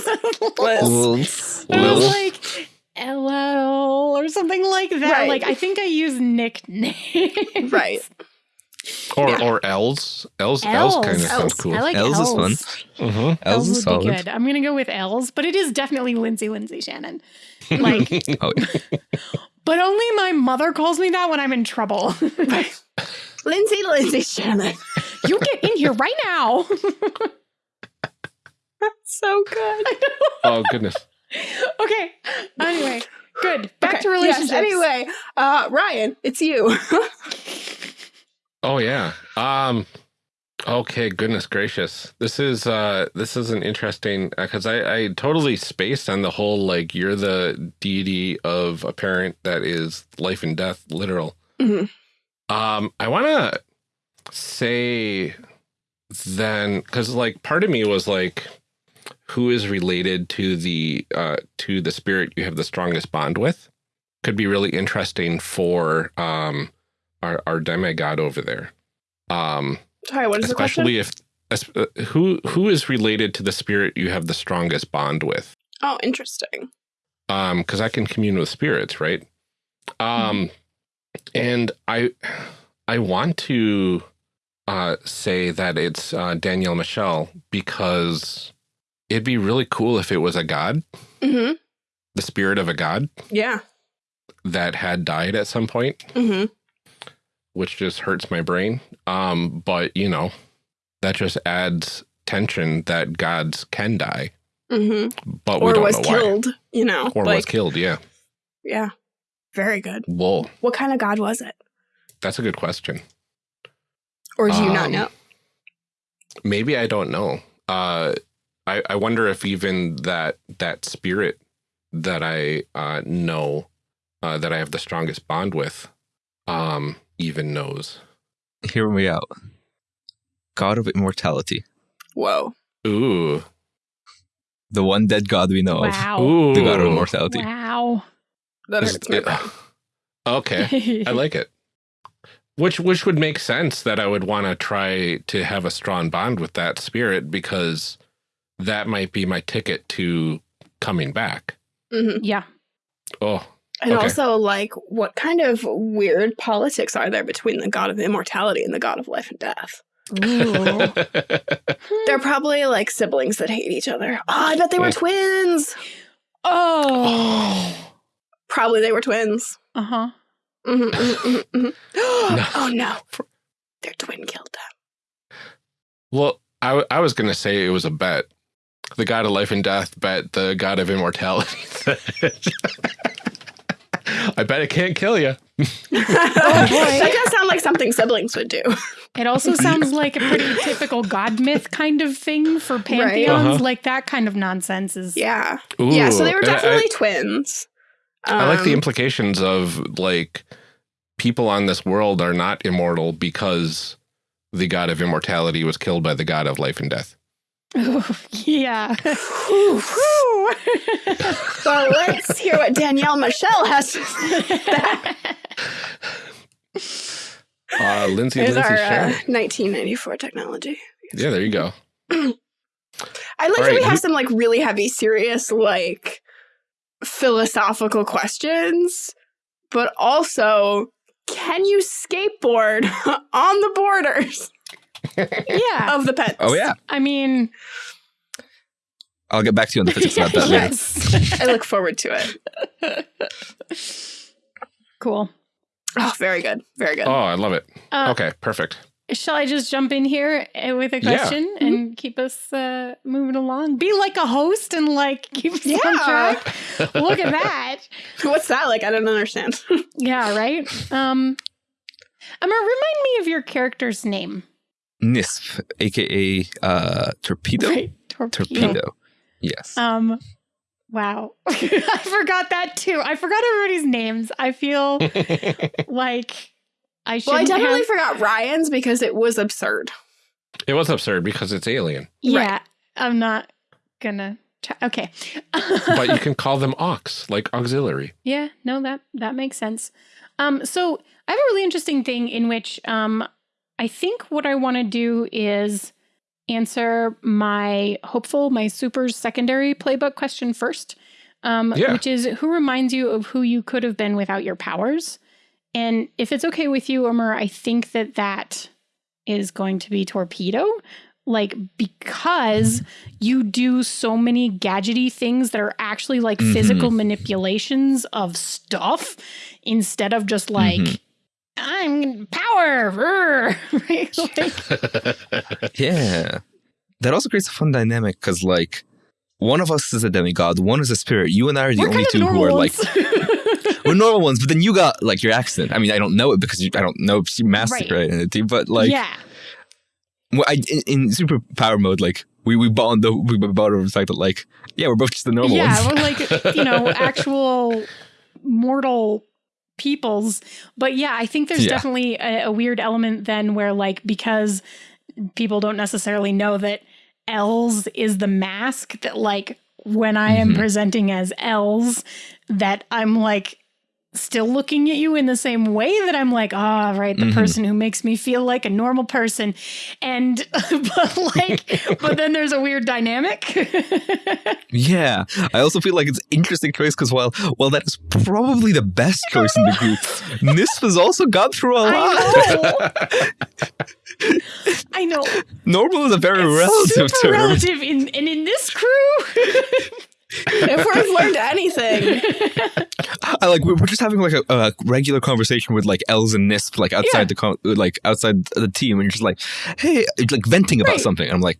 Liz. I was like LL or something like that. Right. Like I think I use nicknames. Right. Or Yeah. or Els. Els. Els, kind of sounds cool. I like Els Els. is fun. Mhm. Els Els is would solid. be good. I'm gonna go with Els, but it is definitely Lindsay Lindsay Shannon. Like, [laughs] Oh, yeah. but only my mother calls me that when I'm in trouble. [laughs] Lindsay, Lindsay Shannon. [laughs] you get in here right now. [laughs] so good. Oh goodness. okay. Anyway, good. Back Okay, to relationships. Yes, anyway, uh, Ryan, it's you. Oh yeah. Um. Okay. Goodness gracious. This is uh. This is an interesting because I I totally spaced on the whole like you're the deity of a parent that is life and death literal. Mhm. Um. I want to say then because like part of me was like who is related to the uh to the spirit you have the strongest bond with could be really interesting for um our, our demigod over there. Um, Sorry, what is the question? especially if uh, who who is related to the spirit you have the strongest bond with. Oh, interesting. Um, because I can commune with spirits, right? Um, and I I want to uh say that it's uh, Danielle Michelle because it'd be really cool if it was a god, hmm the spirit of a god Yeah. that had died at some point. hmm which just hurts my brain. Um, but you know, that just adds tension that gods can die, hmm but we Or don't was know why. killed, you know. Or like, was killed. Yeah. Yeah. Very good. Whoa, What kind of god was it? that's a good question. Or do you not Um, know? Maybe I don't know. Uh, I I wonder if even that that spirit that I uh, know uh, that I have the strongest bond with, um, even knows. Hear me out. God of immortality. Whoa. Ooh, The one dead god we know Wow. ooh, of. The god of immortality. Wow. That Is- hurts my. [sighs] Okay. I like it. Which which would make sense that I would want to try to have a strong bond with that spirit because that might be my ticket to coming back. hmm yeah. Oh, And Okay. also, like, what kind of weird politics are there between the god of immortality and the god of life and death? [laughs] They're probably like siblings that hate each other. Oh, I bet they were Yeah. twins. oh. [gasps] Probably they were twins. Uh huh. Mhm, mhm, mhm, mhm. [gasps] No. Oh no, their twin killed them. well, I, I was gonna say it was a bet. The god of life and death bet the god of immortality. [laughs] [laughs] I bet it can't kill you. [laughs] that does sound like something siblings would do. It also sounds like a pretty typical god myth kind of thing for pantheons. Uh-huh. Like that kind of nonsense is. Yeah, yeah. So they were and I- definitely twins. I, like the Um, implications of like people on this world are not immortal because the god of immortality was killed by the god of life and death. Oh, [laughs] yeah. well, let's hear what Danielle Michelle has to say. Uh, Lindsay, There's Lindsay, our uh, 1994 technology. Yeah, there you go. [clears throat] I like All that we have some like really heavy, serious, like philosophical questions, but also, can you skateboard [laughs] on the borders? [laughs] yeah. Of the pets. Oh yeah. I mean I'll get back to you on the physics about that [laughs] yes. later. I look forward to it. Cool. Oh, very good. Very good. Oh, I love it. Uh, okay, perfect. Shall I just jump in here eh, with a question yeah. and mm-hmm. keep us uh, moving along? Be like a host and like [laughs] keep us yeah. on track. Look at that. [laughs] What's that like? I don't understand. [laughs] yeah, right. Um, Amr, remind me of your character's name. Nisp, aka uh, Torpedo. Right, torpedo. Torpedo. Yes. Um. Wow, I forgot that too. I forgot everybody's names. I feel like I should. Well, I definitely have... forgot Ryan's because it was absurd. It was absurd because it's alien. Yeah, right. I'm not gonna. Try. Okay, [laughs] but you can call them aux, like auxiliary. Yeah, no, that that makes sense. Um, so I have a really interesting thing in which um, I think what I want to do is answer my hopeful, my super secondary playbook question first, um, yeah. which is who reminds you of who you could have been without your powers? And if it's okay with you, Amr, I think that that is going to be Torpedo. Like, because you do so many gadgety things that are actually like mm-hmm. physical manipulations of stuff instead of just like, mm-hmm. I'm power. [laughs] right? [laughs] like, yeah. That also creates a fun dynamic because, like, one of us is a demigod, one is a spirit. You and I are the only two who are like. [laughs] we're normal ones, but then you got like your accent. I mean, I don't know it because you, I don't know if you mastered right. identity, but like, yeah. Well, I, in, in superpower mode, like we we bond the we bond over the fact that like yeah we're both just the normal yeah, ones. Yeah, we're like [laughs] you know actual mortal peoples. But yeah, I think there's yeah. definitely a, a weird element then where like because people don't necessarily know that Els is the mask that like when I am mm-hmm. presenting as Els that I'm like still looking at you in the same way that I'm like, ah, oh, right, the mm-hmm. person who makes me feel like a normal person. And, [laughs] but like, but then there's a weird dynamic. [laughs] yeah. I also feel like it's interesting choice because while, well, that is probably the best choice in the group, [laughs] Nisp has also gone through a lot. I know. I know. Normal is a very it's relative term. relative in, and in this crew if we've [laughs] learned anything. I like we're just having like a, a, regular conversation with like Els and Nisp like outside yeah. the like outside the team and you're just like, hey, like venting about right. something. And I'm like,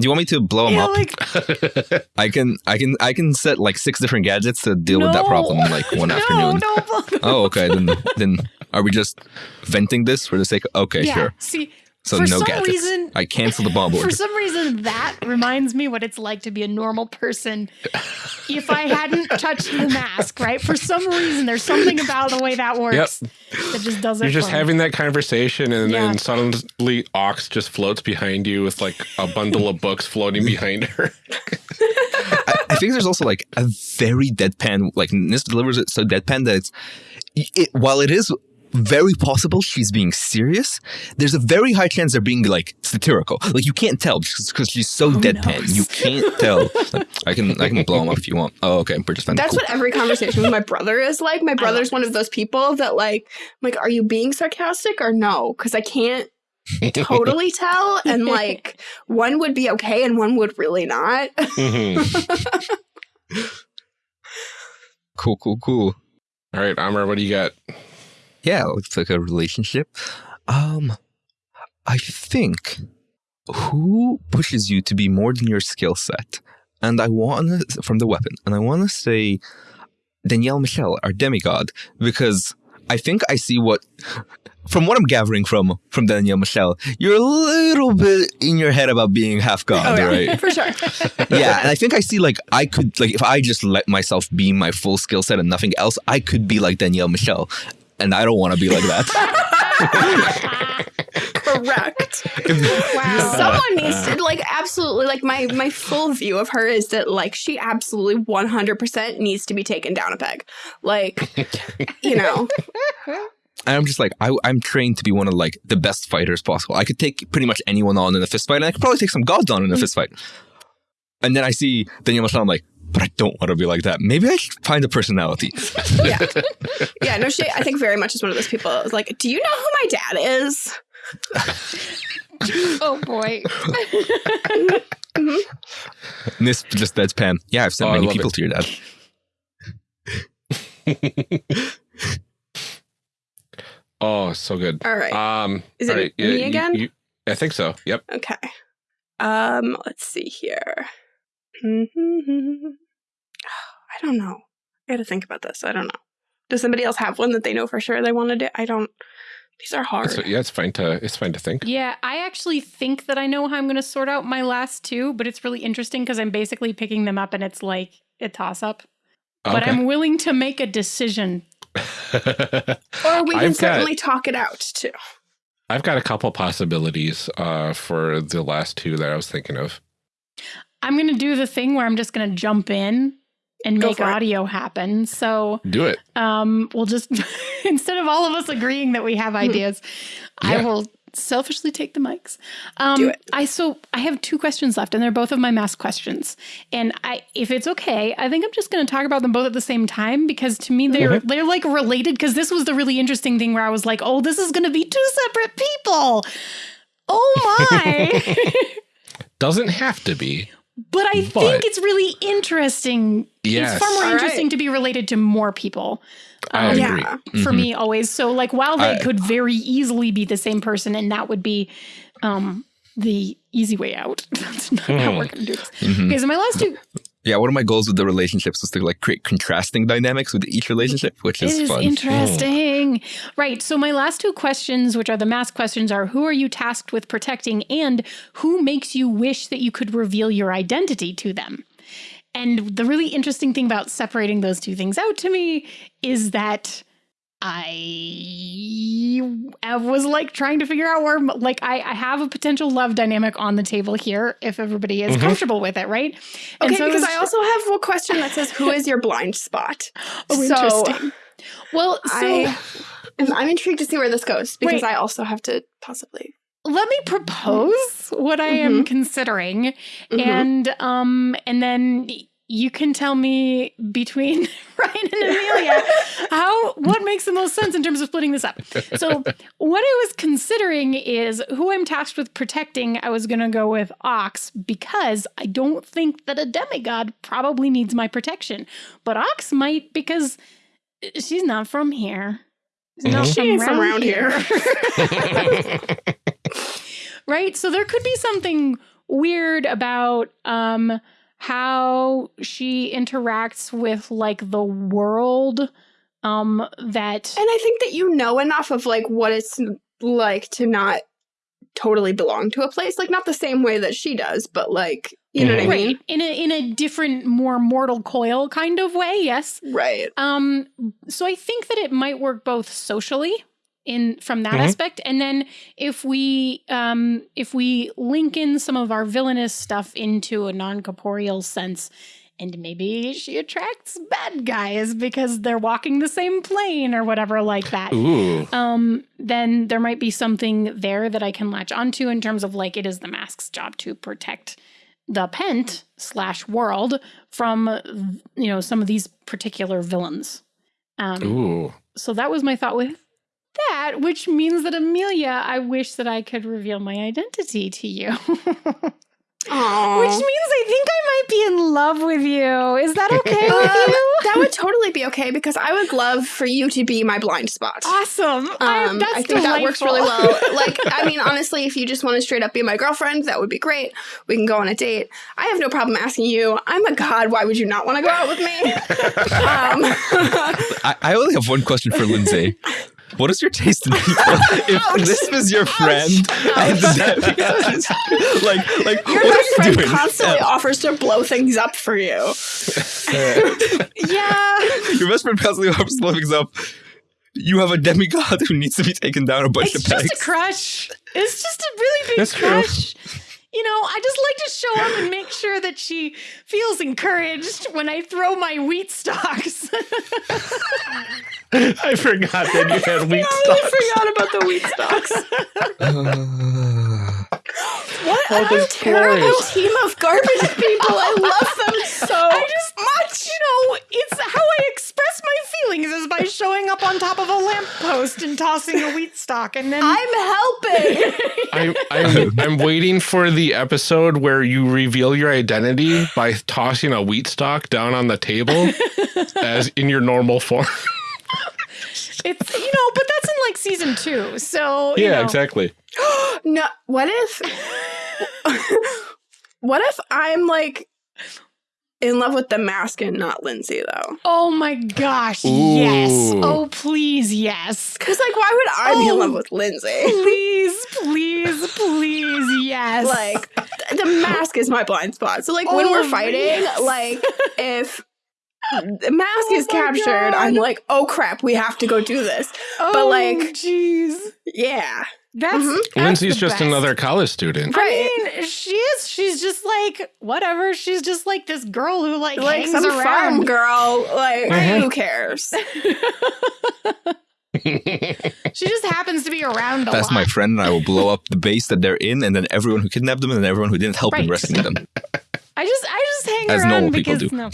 do you want me to blow them yeah, up? Like, [laughs] I can, I can, I can set like six different gadgets to deal no. with that problem like [laughs] one no, afternoon. No, oh, okay. Then, then are we just venting this for the sake? of Okay, yeah. sure. See, so for no some gadgets. Reason, I cancel the bomb board. For some reason, that reminds me what it's like to be a normal person. [laughs] if I hadn't touched the mask, right? For some reason, there's something about the way that works yep. that just doesn't. You're just having that conversation, and yeah. then suddenly Ox just floats behind you with like a bundle of books floating behind her. I, I, think there's also like a very deadpan, like this delivers it so deadpan that it's it, while it is very possible she's being serious. There's a very high chance they're being like satirical. Like you can't tell because she's so Who deadpan. Knows? You can't tell. Like, [laughs] I can I can blow them up if you want. Oh, okay. We're just That's cool. what every conversation with my brother is like. My brother's one of those people that like, like, are you being sarcastic or no? Because I can't totally [laughs] tell. And like, one would be okay and one would really not. Mm-hmm. [laughs] cool, cool, cool. All right, Amr, what do you got? Yeah, looks like a relationship. Um, I think who pushes you to be more than your skill set? And I want to, from the weapon, and I want to say Danielle Michelle, our demigod, because I think I see what, from what I'm gathering from from Danielle Michelle, you're a little bit in your head about being half god, oh, yeah. right? [laughs] For sure. [laughs] yeah, and I think I see like I could like if I just let myself be my full skill set and nothing else, I could be like Danielle Michelle and I don't want to be like that. [laughs] Correct. wow. Someone needs to like absolutely like my my full view of her is that like she absolutely 100% needs to be taken down a peg. Like you know. And I'm just like, I, am trained to be one of like the best fighters possible. I could take pretty much anyone on in a fist fight, and I could probably take some gods on in a mm. fist fight. And then I see Danielle Michelle, I'm like, but I don't want to be like that. Maybe I should find a personality. [laughs] yeah. Yeah, no, she, I think very much is one of those people. Like, do you know who my dad is? [laughs] oh boy. mm-hmm. This just deadpan. Yeah, I've sent oh, many people it. to your dad. [laughs] oh, so good. All right. Um, is it right, me again? You, you, I think so. Yep. Okay. Um, let's see here. [sighs] I don't know. I got to think about this. I don't know. Does somebody else have one that they know for sure they want to do? I don't. These are hard. It's, yeah, it's fine to it's fine to think. Yeah, I actually think that I know how I'm going to sort out my last two, but it's really interesting because I'm basically picking them up and it's like a toss up. Okay. But I'm willing to make a decision. [laughs] or we can I've certainly got, talk it out too. I've got a couple possibilities uh, for the last two that I was thinking of. I'm going to do the thing where I'm just going to jump in and make audio it. happen. So do it. Um, we'll just [laughs] instead of all of us agreeing that we have hmm. ideas, yeah. I will selfishly take the mics. Um, do it. I so I have two questions left, and they're both of my mask questions. And I, if it's okay, I think I'm just going to talk about them both at the same time because to me they're mm-hmm. they're like related. Because this was the really interesting thing where I was like, oh, this is going to be two separate people. Oh my! [laughs] Doesn't have to be. But I but, think it's really interesting. Yes. It's far more All interesting right. to be related to more people. Um, yeah, mm-hmm. for me always. So like while they I, could very easily be the same person and that would be um the easy way out. [laughs] That's not mm. how we're gonna do this. Mm-hmm. Okay, so my last two yeah, one of my goals with the relationships was to like create contrasting dynamics with each relationship, which is, is fun. Interesting. Right. So my last two questions, which are the mask questions, are who are you tasked with protecting and who makes you wish that you could reveal your identity to them? And the really interesting thing about separating those two things out to me is that I was like trying to figure out where, like, I, I have a potential love dynamic on the table here if everybody is mm-hmm. comfortable with it, right? And okay, so because I, was, I also have a question that says, "Who is your blind spot?" [laughs] Oh, so, interesting. Well, so I, I'm intrigued to see where this goes because I also have to possibly let me propose what I am considering, mm-hmm. and um, and then you can tell me between [laughs] Ryan and Amelia how what makes the most sense in terms of splitting this up. So [laughs] what I was considering is who I'm tasked with protecting. I was going to go with Ox because I don't think that a demigod probably needs my protection, but Ox might because she's not from here. Mm-hmm. She ain't from around here. here. [laughs] [laughs] right? So there could be something weird about um how she interacts with like the world um that and i think that you know enough of like what it's like to not totally belong to a place like not the same way that she does but like you know what i mean Right. in a in a different more mortal coil kind of way yes right um so i think that it might work both socially in from that mm-hmm. aspect and then if we um if we link in some of our villainous stuff into a non-corporeal sense and maybe she attracts bad guys because they're walking the same plane or whatever like that Ooh. um then there might be something there that i can latch onto in terms of like it is the mask's job to protect the pent slash world from you know some of these particular villains um Ooh. so that was my thought with that, which means that Amelia, I wish that I could reveal my identity to you. [laughs] Aww. Which means I think I might be in love with you. Is that [laughs] okay with um, you? That would totally be okay because I would love for you to be my blind spot. Awesome. Um, I, I think delightful. that works really well. [laughs] Like, I mean, honestly, if you just want to straight up be my girlfriend, that would be great. We can go on a date. I have no problem asking you. I'm a god. Why would you not want to go out with me? [laughs] um, I, I only have one question for Lindsay. What is your taste in people? [laughs] if this was your friend and the [laughs] like, like your what best friend doing? constantly yeah. offers to blow things up for you. [laughs] yeah. Your best friend constantly offers to blow things up. you have a demigod who needs to be taken down a bunch it's of pegs. just a crush. It's just a really big That's true. Crush. You know, I just like to show up and make sure that she feels encouraged when I throw my wheat stalks. [laughs] I forgot that you had [laughs] wheat stalks. I forgot about the wheat stalks. Uh, [laughs] What Oh, a this terrible glorious. team of garbage [laughs] people. I love them so I just much. you know, it's how I express my feelings is by showing up on top of a lamppost and tossing a wheat stalk and then I'm helping. [laughs] I'm, I'm, I'm waiting for the episode where you reveal your identity by tossing a wheat stalk down on the table [laughs] as in your normal form. it's you know, but that's in like season two. So you yeah, know. exactly. [gasps] no, what if [laughs] What if I'm like in love with the mask and not Lindsay though? Oh my gosh, yes. Oh please, yes. Cuz like why would I be in Oh. love with Lindsay? Please, [laughs] please, please, yes. Like th- the mask is my blind spot. So like when Oh, we're fighting, yes. [laughs] like if the mask Oh is captured, God. I'm like, "Oh crap, we have to go do this." oh, like- jeez. Yeah. That's, Mhm. that's Lindsay's just best. another college student. Right. I mean, she is. She's just like whatever. She's just like this girl who like, like hangs some around. farm girl. Like, Mhm. who cares? [laughs] [laughs] She just happens to be around a That's lot. my friend, and I will blow up the base that they're in, and then everyone who kidnapped them, and then everyone who didn't help in Right. rescuing them. [laughs] I just I just hang As around normal people because do. no,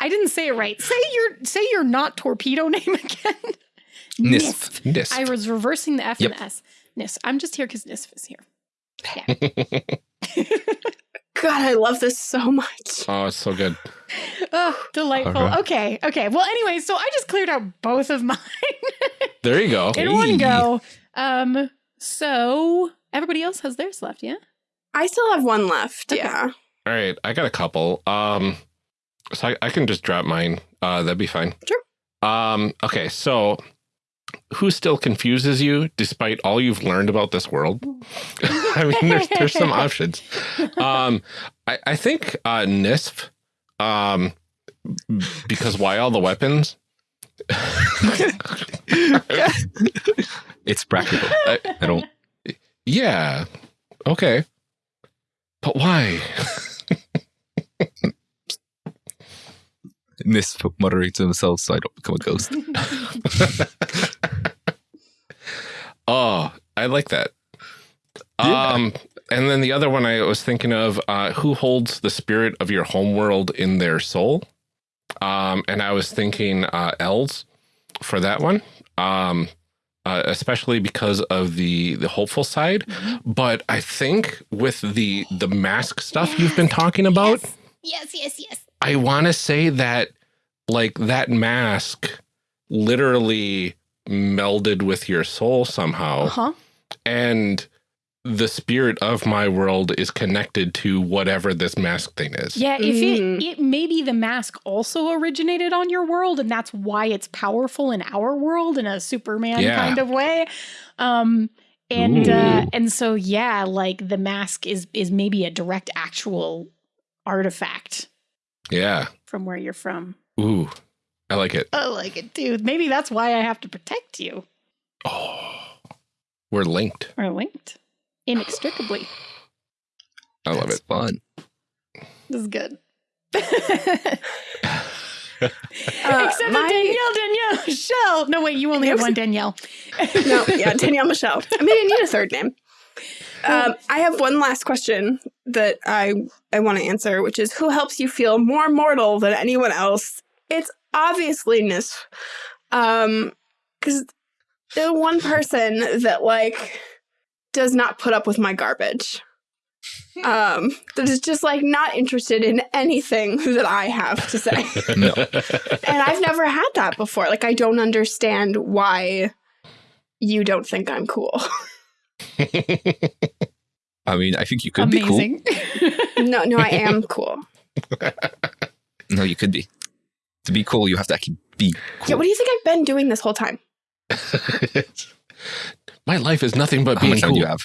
I didn't say it right. Say your say your not torpedo [laughs] name again. Nisf. This. I was reversing the F Yep. and the S. Nisf. I'm just here because Nisf is here. [laughs] God, I love this so much. oh, it's so good. Oh, delightful. Alright. Okay, okay. Well, anyway, so I just cleared out both of [laughs] mine There you go. in one go. Um, so everybody else has theirs left, yeah? I still have one left. Okay. Yeah. All right, I got a couple. Um, so I, I can just drop mine. Uh, that'd be fine. Sure. Um, okay, so who still confuses you despite all you've learned about this world? [laughs] I mean, there's there's some [laughs] options. Um, I, I think uh, Nisf. Um, because why all the weapons? It's practical. I- I don't. yeah. Okay. But why? Nisf muttering to himself so I don't become a ghost. [laughs] Oh, I like that. Yeah. Um, and then the other one I was thinking of, uh, who holds the spirit of your homeworld in their soul? Um, and I was thinking uh, elves for that one, um, uh, especially because of the the hopeful side. But I think with the the mask stuff you've been talking about, Yes, yes, yes. I want to say that like that mask literally melded with your soul somehow Uh huh. and the spirit of my world is connected to whatever this mask thing is. Yeah, if Mm. it it maybe the mask also originated on your world, and that's why it's powerful in our world in a Superman Yeah. kind of way. Um, and uh, and so yeah, like the mask is is maybe a direct actual artifact Yeah. from where you're from. Ooh. I like it. I like it too. Maybe that's why I have to protect you. Oh. We're linked. We're linked inextricably. I love That's it. fun. This is good. [laughs] Uh, Except my- for Danielle, Danielle, Michelle. No, wait, you only have one Danielle. [laughs] no, yeah, Danielle Michelle. [laughs] I mean, I need a third name. Um, I have one last question that I I want to answer, which is who helps you feel more mortal than anyone else? It's obviously Nisf, um, because the one person that like does not put up with my garbage, [laughs] um, that is just like not interested in anything that I have to say, [laughs] [laughs] No. and I've never had that before. Like, I don't understand why you don't think I'm cool. I mean, I think you could be Amazing. No, no, I am cool. cool. No, you could be. To be cool, you have to actually be cool. Yeah, what do you think I've been doing this whole time? [laughs] My life is nothing but How being much time cool. do you have?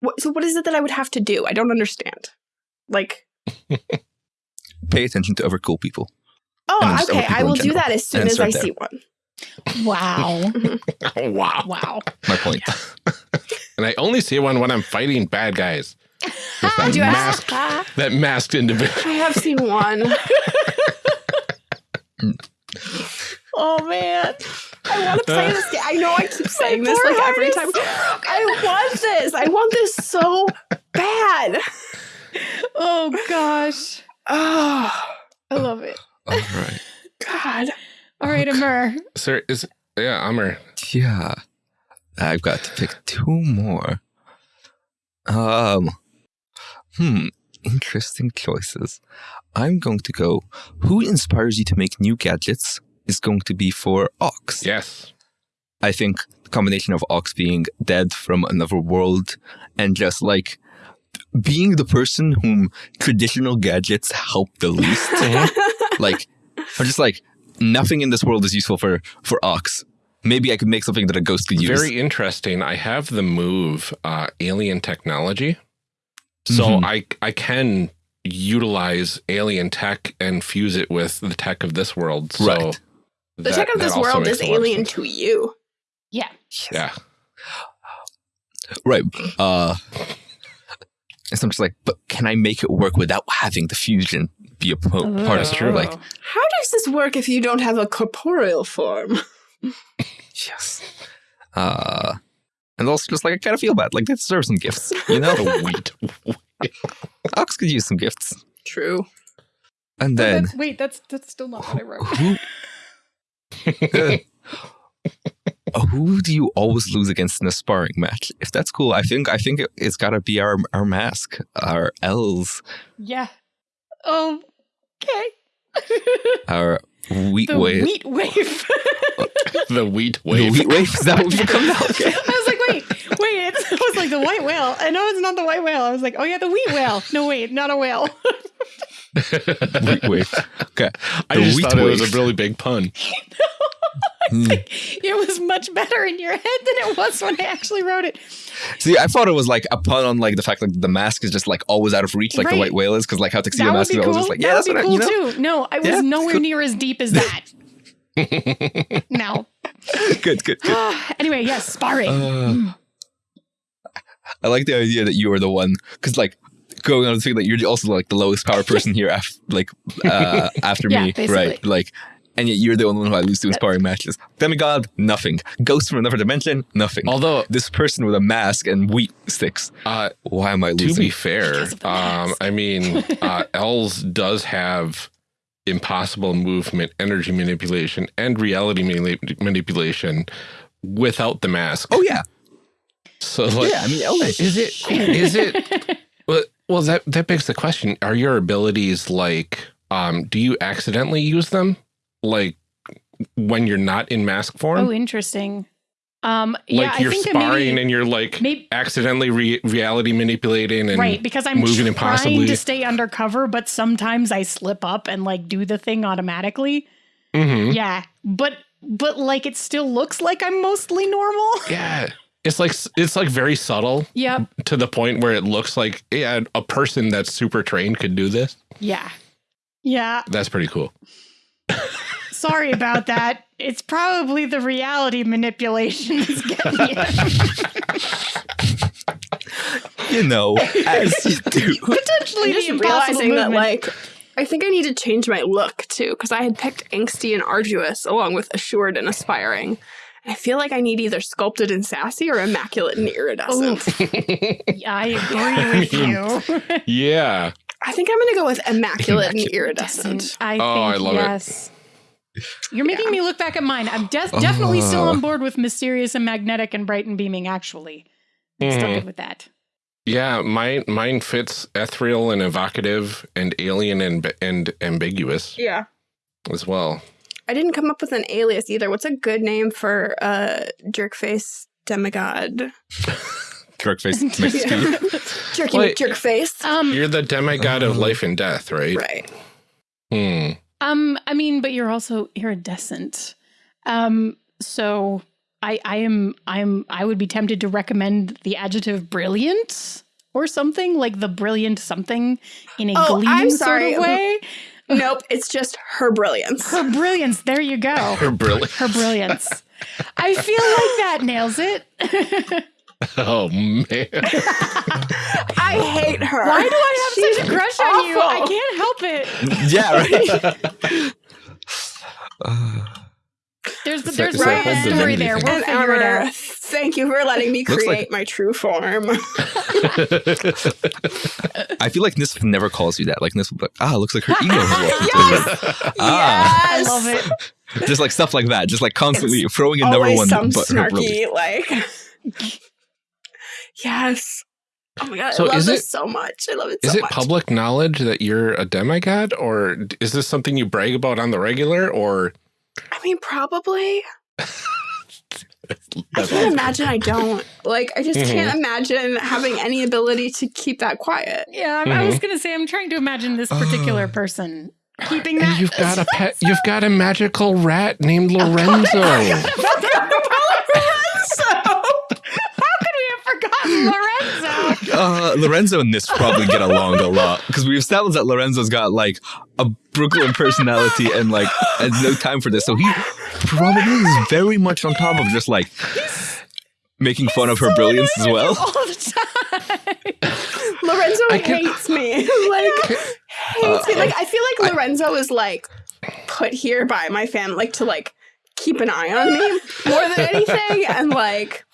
What, so, what is it that I would have to do? I don't understand. Like, [laughs] Pay attention to other cool people. oh, And just other okay, people I will do that as soon And as I there. see one. Wow. oh, [laughs] wow. Wow. My point. And I only see one when I'm fighting bad guys. With that, do have- masked, that masked individual. I have seen one. [laughs] Oh man. I want to play this game. I know I keep [laughs] saying this like every is time. I want this. I want this so bad. Oh gosh. Oh I love it. All right. God. All right, Amr. Sir, is yeah, Amr. Yeah. I've got to pick two more. Um Hmm. Interesting choices. I'm going to go who inspires you to make new gadgets is going to be for Ox. Yes. I think the combination of Ox being dead from another world and just like being the person whom traditional gadgets help the least. [laughs] like, I'm just like, nothing in this world is useful for, for Ox. Maybe I could make something that a ghost could use. Very interesting. I have the move uh, alien technology. So Mhm. I I can utilize alien tech and fuse it with the tech of this world. So Right. The tech of this world is a lot of alien to you. Yeah. Yeah. Right. Uh, and so I'm just like, but can I make it work without having the fusion be a po- part of it? true. Like, How does this work if you don't have a corporeal form? [laughs] yes. Uh, and also just like, I kind of feel bad. Like, they deserve some gifts, you know? The wheat. Ox could use some gifts. True. And But then, that's, wait, that's that's still not what I wrote. who, [laughs] [laughs] who do you always lose against in a sparring match? If that's cool, I think I think it, it's got to be our our mask, our Els, Yeah. Oh. Okay. [laughs] our wheat the wave. wheat wave. [laughs] the wheat wave. The wheat wave? Is that what we call that? [laughs] Okay. I was like, wait, wait. It's, I was like the white whale. I know it's not the white whale. I was like, oh yeah, the wheat whale. No, wait, not a whale. [laughs] wheat wave. Okay. I just wheat thought it was a really big pun. [laughs] Hmm. it was much better in your head than it was when I actually wrote it. See, I thought it was like a pun on like the fact that the mask is just like always out of reach, like the white whale is, because like how tuxedo mask is cool. always just like, yeah, that that's would what be I, cool you know. too. No, I was Yeah, nowhere cool. near as deep as that. [laughs] no. [laughs] Good, good, good. [sighs] anyway, yes, sparring. Uh, I like the idea that you are the one, because like going on the thing that you're also like the lowest power person here, af- like uh, after Yeah, me, basically. right? Like, and yet you're the only one who I lose to in sparring matches. Demigod, nothing. Ghost from another dimension, nothing. Although, this person with a mask and wheat sticks. uh, Why am I losing? to be fair, Because of the um. I mean, [laughs] uh, Els does have impossible movement, energy manipulation, and reality mani- manipulation without the mask. oh yeah, So, like, yeah. I mean, Elvis. is it? Is it? [laughs] Well, well, that that begs the question: Are your abilities like? Um, do you accidentally use them, like when you're not in mask form? oh, interesting. Um, yeah, like you're think sparring maybe, and you're like maybe accidentally re- reality manipulating and right because I'm moving trying impossibly. to stay undercover, but sometimes I slip up and like do the thing automatically. Mhm. Yeah, but but like it still looks like I'm mostly normal. [laughs] Yeah. It's like it's like very subtle Yep. to the point where it looks like yeah, a person that's super trained could do this. Yeah. Yeah. That's pretty cool. [laughs] Sorry about that. It's probably the reality manipulation is getting you. you know, as you do. Potentially I'm just impossible realizing that, like, I think I need to change my look too, because I had picked angsty and arduous along with assured and aspiring. I feel like I need either sculpted and sassy or immaculate and iridescent. Oof. I agree with [laughs] you. Yeah. I think I'm gonna go with immaculate and iridescent. I Oh, I think love it. Yes. You're making Yeah. me look back at mine. I'm de- definitely still Oh. on board with mysterious and magnetic and bright and beaming. Actually, I'm still Mhm. good with that. Yeah, mine mine fits ethereal and evocative and alien and and ambiguous Yeah. as well. I didn't come up with an alias either. What's a good name for a jerkface demigod? Jerk face next to you. Jerky Wait. jerkface. Um, You're the demigod of Oh. life and death, right? Right. Hmm. Um, I mean, but you're also iridescent. Um, so I, I am, I'm, I would be tempted to recommend the adjective brilliant or something like the brilliant something in a Oh, gleam I'm sort sorry. of way. [laughs] nope, it's just her brilliance. Her brilliance. There you go. Her brilliance. Her brilliance. I feel like that nails it. [laughs] [laughs] oh man. [laughs] I hate her. Why do I have She's such a crush awful. on you? I can't help it. [laughs] Yeah, right. uh, [sighs] there's the, there's right a story there. We'll and figure it out. Thank you for letting me create like, my true form. I feel like Nisf never calls you that. Like Nisf, like, ah, looks like her ego has yes! ah. yes, I love it. Just like stuff like that. Just like constantly it's throwing in number one, some but snarky like. Yes. Oh my god! So I love is this it, so much. I love it. So is it much. public knowledge that you're a demigod, or is this something you brag about on the regular, or? I mean, probably. [laughs] I can't imagine I don't. Like, I just mm -hmm. can't mm-hmm. imagine having any ability to keep that quiet. Yeah, mm -hmm. I was mm-hmm. going to say, I'm trying to imagine this particular uh, person [gasps] keeping that. And you've got a [laughs] pet. You've got a magical rat named Lorenzo. [laughs] Lorenzo. [laughs] Uh, Lorenzo and this probably get along a lot because we've established that Lorenzo's got like a Brooklyn personality and like has no time for this. So he probably is very much on top of just like making fun of her so brilliance as well. All the time. [laughs] Lorenzo hates me. [laughs] like hates uh, me. Like I feel like Lorenzo I, is like put here by my family like to like keep an eye on me more than anything and like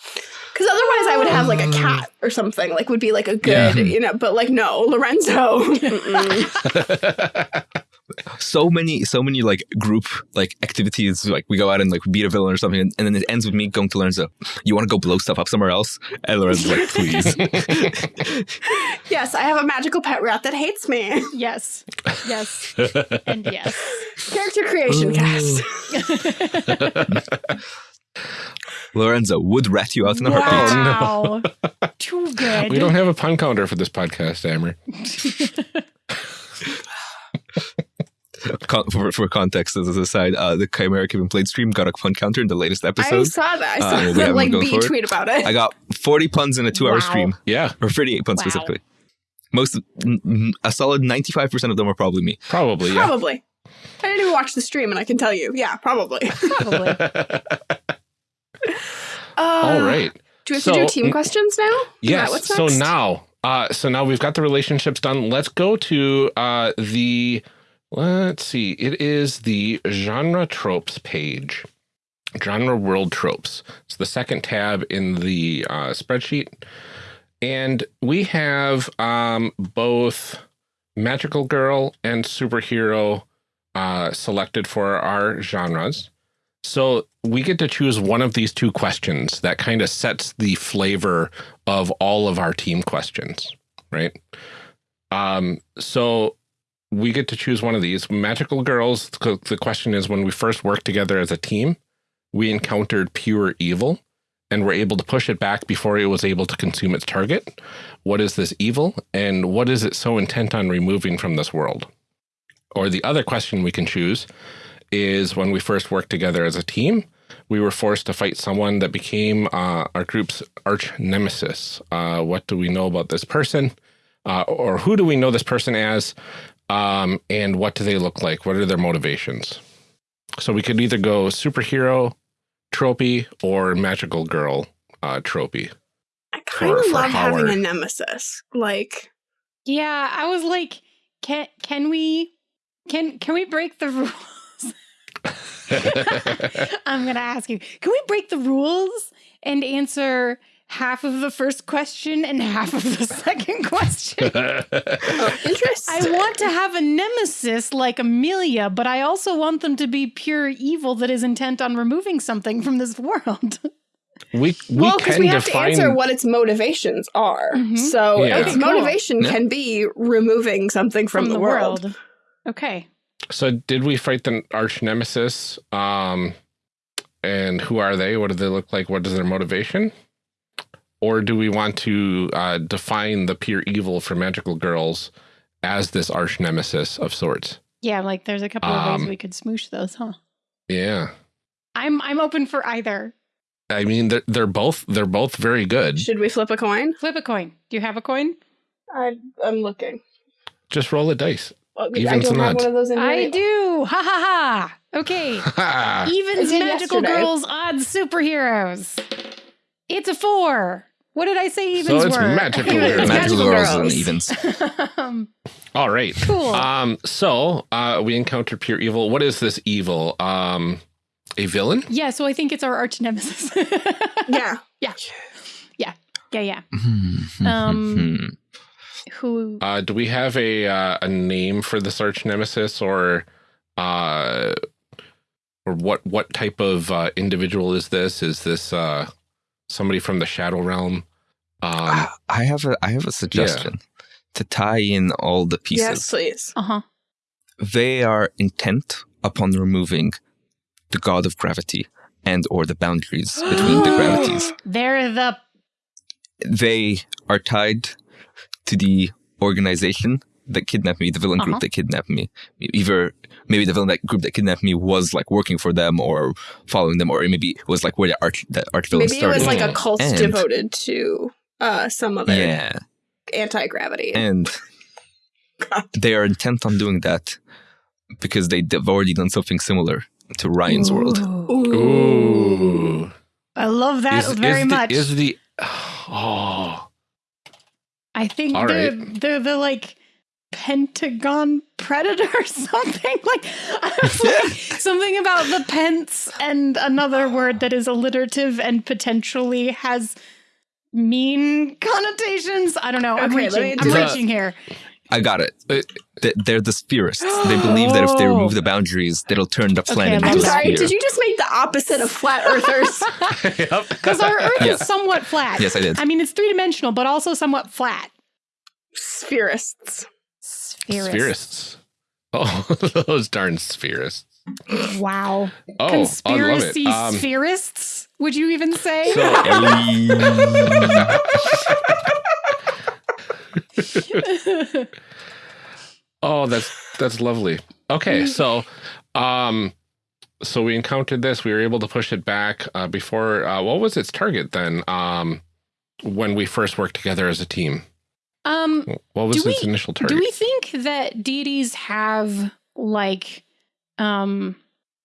because otherwise, I would have like a mm. cat or something. Like would be like a good, yeah. you know. But like no, Lorenzo. [laughs] so many, so many like group like activities. Like we go out and like beat a villain or something, and, and then it ends with me going to Lorenzo. You want to go blow stuff up somewhere else? And Lorenzo's like, please. [laughs] yes, I have a magical pet rat that hates me. Yes, yes, and yes. Character creation [laughs] cast. Lorenzo would rat you out in a wow. heartbeat. Oh, no. [laughs] Too good. We don't have a pun counter for this podcast, Amber. for, for context, as a side, uh, the Chimera Kevin played stream got a pun counter in the latest episode. I saw that. I saw uh, that, like B tweet about it. I got 40 puns in a two wow. hour stream. Yeah. Or 38 puns wow. specifically. Most, a solid 95% of them are probably me. Probably, yeah. Probably. I didn't even watch the stream and I can tell you. Yeah, probably. Probably. [laughs] [laughs] Uh, All right. Do we have so, to do team questions now? Yes. So now, uh, so now we've got the relationships done. Let's go to uh, the, let's see, it is the genre tropes page. Genre world tropes. It's the second tab in the uh, spreadsheet. And we have um, both magical girl and superhero uh, selected for our genres. So we get to choose one of these two questions that kind of sets the flavor of all of our team questions, right? Um, so we get to choose one of these. Magical Girls, the question is when we first worked together as a team, we encountered pure evil and were able to push it back before it was able to consume its target. What is this evil and what is it so intent on removing from this world? Or the other question we can choose is when we first worked together as a team, we were forced to fight someone that became uh, our group's arch nemesis. Uh, what do we know about this person? Uh, or who do we know this person as? Um, and what do they look like? What are their motivations? So we could either go superhero tropey or magical girl uh, tropey. I kind of love having a nemesis. Like, yeah, I was like, can can we can can we break the [laughs] rules? [laughs] I'm going to ask you can we break the rules and answer half of the first question and half of the [laughs] second question? oh, [laughs] interesting. I want to have a nemesis like Amelia, but I also want them to be pure evil that is intent on removing something from this world. We, we well, because we have define... to answer what its motivations are. Mm -hmm. So yeah. its okay, motivation cool. can be removing something from, from the, the, world. world. Okay. So did we fight the arch nemesis? Um, and who are they? What do they look like? What is their motivation? Or do we want to uh, define the pure evil for magical girls as this arch nemesis of sorts? Yeah, like there's a couple of ways um, we could smoosh those, huh? Yeah. I'm I'm open for either. I mean, they're they're both they're both very good. Should we flip a coin? Flip a coin. Do you have a coin? I I'm looking. Just roll a dice. I don't have one of those in I do. Ha ha ha. Okay. [laughs] Evens magical yesterday. girls, odds superheroes. It's a four. What did I say evens so it's were? Magical [laughs] girls. Magical, girls. and evens. [laughs] um, All right. Cool. Um, so uh, we encounter pure evil. What is this evil? Um, a villain? Yeah, so I think it's our arch nemesis. yeah. Yeah. Yeah. Yeah, yeah. um who uh, do we have a uh, a name for this arch nemesis or uh or what what type of uh, individual is this? Is this uh somebody from the shadow realm? Um, I have a I have a suggestion yeah. to tie in all the pieces. Yes, please. Uh-huh. They are intent upon removing the god of gravity and or the boundaries between the [gasps] gravities. [gasps] They're the they are tied to the organization that kidnapped me, the villain group uh-huh. that kidnapped me. Either maybe the villain that group that kidnapped me was like working for them or following them, or maybe it was like where the arch that arch villain maybe started. Maybe it was like a cult and, devoted to uh, some other yeah. anti gravity. And they are intent on doing that because they've already done something similar to Ryan's Ooh. world. Ooh. Ooh. I love that is, very is much. The, is the [sighs] oh I think All they're, right. they're the like Pentagon Predator or [laughs] something like, like something about the pence and another word that is alliterative and potentially has mean connotations. I don't know. I'm reaching. I'm reaching here. I got it. They're the spherists. They believe that if they remove the [gasps] boundaries, it'll turn the planet okay, into I'm sorry, sphere. Did you just make the opposite of flat earthers? [laughs] Because [laughs] our Earth yes. is somewhat flat. Yes, I did. I mean, it's three dimensional, but also somewhat flat. Spherists. Spherists. Spherists. Oh, [laughs] those darn spherists. Wow. Oh, Conspiracy um, spherists, would you even say? So, [laughs] oh, that's that's lovely. Okay, so um so we encountered this, we were able to push it back uh before uh what was its target then? Um when we first worked together as a team. Um what was its we, initial target? Do we think that deities have like um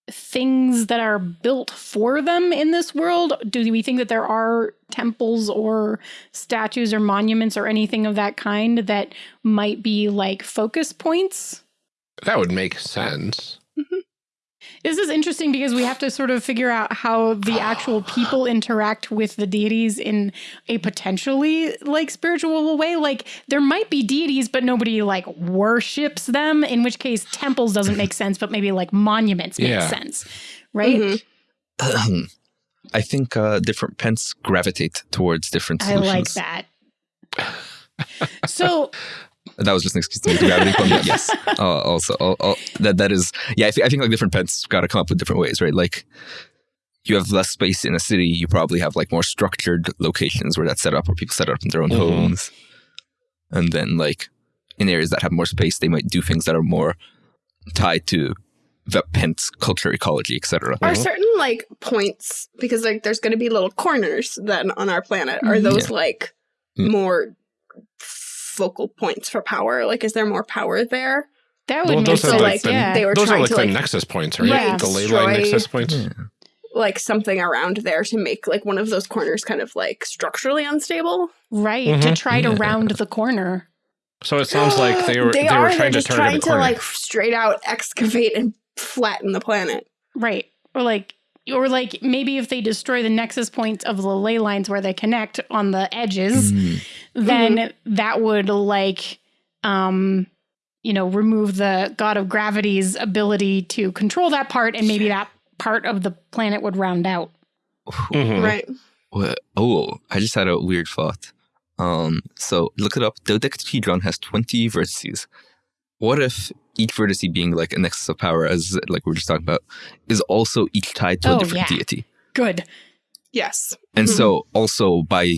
things that are built for them in this world? Do we think that there are temples or statues or monuments or anything of that kind that might be like focus points? That would make sense. Mm-hmm. This is interesting because we have to sort of figure out how the actual people interact with the deities in a potentially like spiritual way. Like there might be deities, but nobody like worships them, in which case temples doesn't make sense, but maybe like monuments make yeah. sense. Right? Mm-hmm. [clears throat] I think uh, different pens gravitate towards different solutions. I like that. so that was just an excuse to make the gravity come. [laughs] yes. Uh, also, uh, uh, that that is yeah. I, th- I think like different pets got to come up with different ways, right? Like you have less space in a city, you probably have like more structured locations where that's set up, where people set up in their own mm-hmm. homes, and then like in areas that have more space, they might do things that are more tied to the pent's culture, ecology, etc. Are certain like points because like there's going to be little corners then on our planet? Are mm-hmm. those yeah. like mm. more focal points for power? Like, is there more power there? That would well, make sense. Like, the, yeah. they were those trying are like to the like nexus points, right? right. The ley line nexus points. Yeah. Like something around there to make like one of those corners kind of like structurally unstable. Right. Mm -hmm. To try to round the corner. So it sounds like [gasps] they were they, they were trying to just trying to like straight out excavate and flatten the planet. Right. Or like or like maybe if they destroy the nexus points of the ley lines where they connect on the edges, mm. then mm-hmm. that would like um you know remove the god of gravity's ability to control that part and maybe that part of the planet would round out. Mm-hmm. Right. oh, I just had a weird thought. Um, so look it up. Dodecahedron has 20 vertices. What if each vertice being like a nexus of power, as like we are just talking about, is also each tied to oh, a different yeah. deity. Good. Yes. And mm-hmm. so also by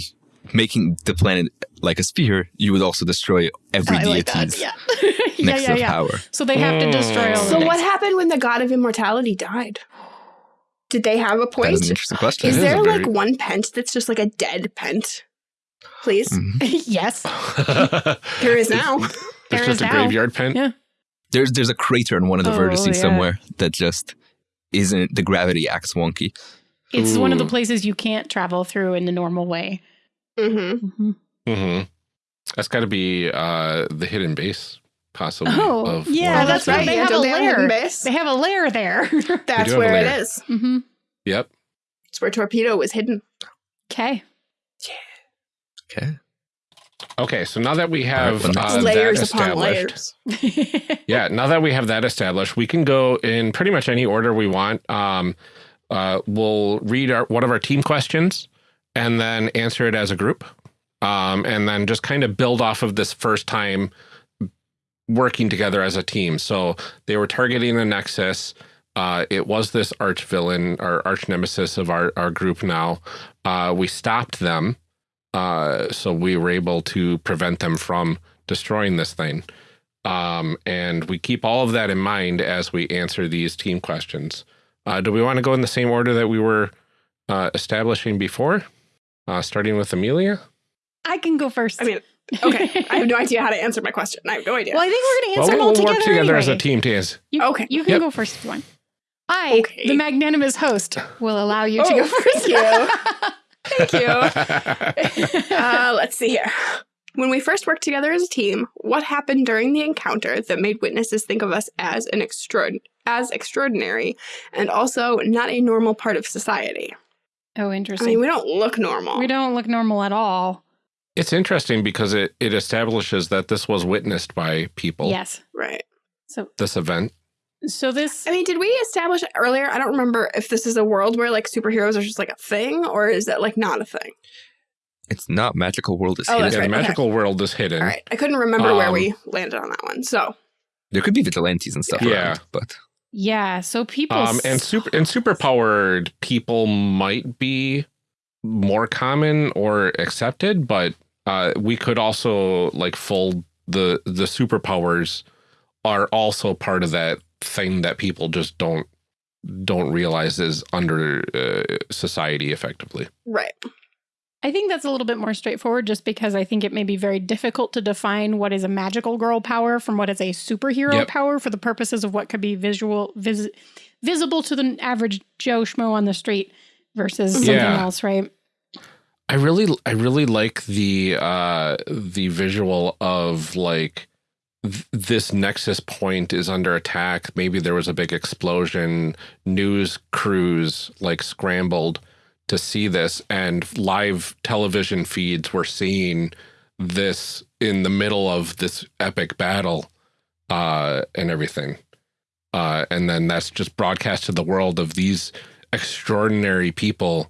making the planet like a sphere, you would also destroy every oh, deity's like yeah. [laughs] nexus yeah, yeah, yeah. of power. So they have to destroy all So what happened when the god of immortality died? Did they have a point? That is an interesting question. Is there like very... one pent that's just like a dead pent? Please? Mm-hmm. [laughs] yes. [laughs] there is now. There's just a now. graveyard pent? Yeah. There's there's a crater in one of the Oh, vertices yeah. somewhere that just isn't the gravity acts wonky. It's one of the places you can't travel through in the normal way. Mm-hmm. hmm Mm-hmm. That's got to be uh, the hidden base, possibly. Oh, of yeah, one that's right. They Yeah, have don't a they have a hidden lair. base? They have a lair there. [laughs] That's do have a where it is. lair. is. hmm Yep. It's where Torpedo was hidden. Okay. Yeah. Okay. Okay, so now that we have All right, well, uh, layers that upon layers. [laughs] yeah, now that we have that established, we can go in pretty much any order we want. Um, uh, we'll read our, one of our team questions and then answer it as a group, um, and then just kind of build off of this first time working together as a team. So they were targeting the Nexus. Uh, it was this arch villain, our arch nemesis of our, our group now. Uh, we stopped them. Uh, so we were able to prevent them from destroying this thing. Um, and we keep all of that in mind as we answer these team questions. Uh, do we want to go in the same order that we were uh, establishing before? Uh, starting with Amelia? I can go first. I mean, okay. [laughs] I have no idea how to answer my question. I have no idea. well, I think we're going to Well, answer them we'll all together work together as a team to answer. You, Okay. You can Yep. go first if you want. I, Okay. the magnanimous host, will allow you to Oh, go first. thank you. [laughs] Thank you. [laughs] Uh, let's see here. When we first worked together as a team, what happened during the encounter that made witnesses think of us as an extraord as extraordinary and also not a normal part of society? oh, interesting. I interesting. mean, we don't look normal. we don't look normal at all. it's interesting because it, it establishes that this was witnessed by people, Yes. Right. So, this event. So this I mean, did we establish earlier? I don't remember if this is a world where like superheroes are just like a thing or is that like not a thing? It's not magical world is Oh, hidden. yeah, right, the okay. magical world is hidden. All right. I couldn't remember where Um, we landed on that one. So, There could be vigilantes and stuff Yeah. around, but yeah, so people Um, and super and superpowered people might be more common or accepted, but uh, we could also like fold the the superpowers are also part of that thing that people just don't don't realize is under uh, society effectively. right. I think that's a little bit more straightforward just because I think it may be very difficult to define what is a magical girl power from what is a superhero Yep. power for the purposes of what could be visual vis, visible to the average Joe schmo on the street versus something Yeah. else, right? I really I really like the uh the visual of like th- this nexus point is under attack. Maybe there was a big explosion. News crews like scrambled to see this and live television feeds were seeing this in the middle of this epic battle uh and everything. Uh and then that's just broadcast to the world of these extraordinary people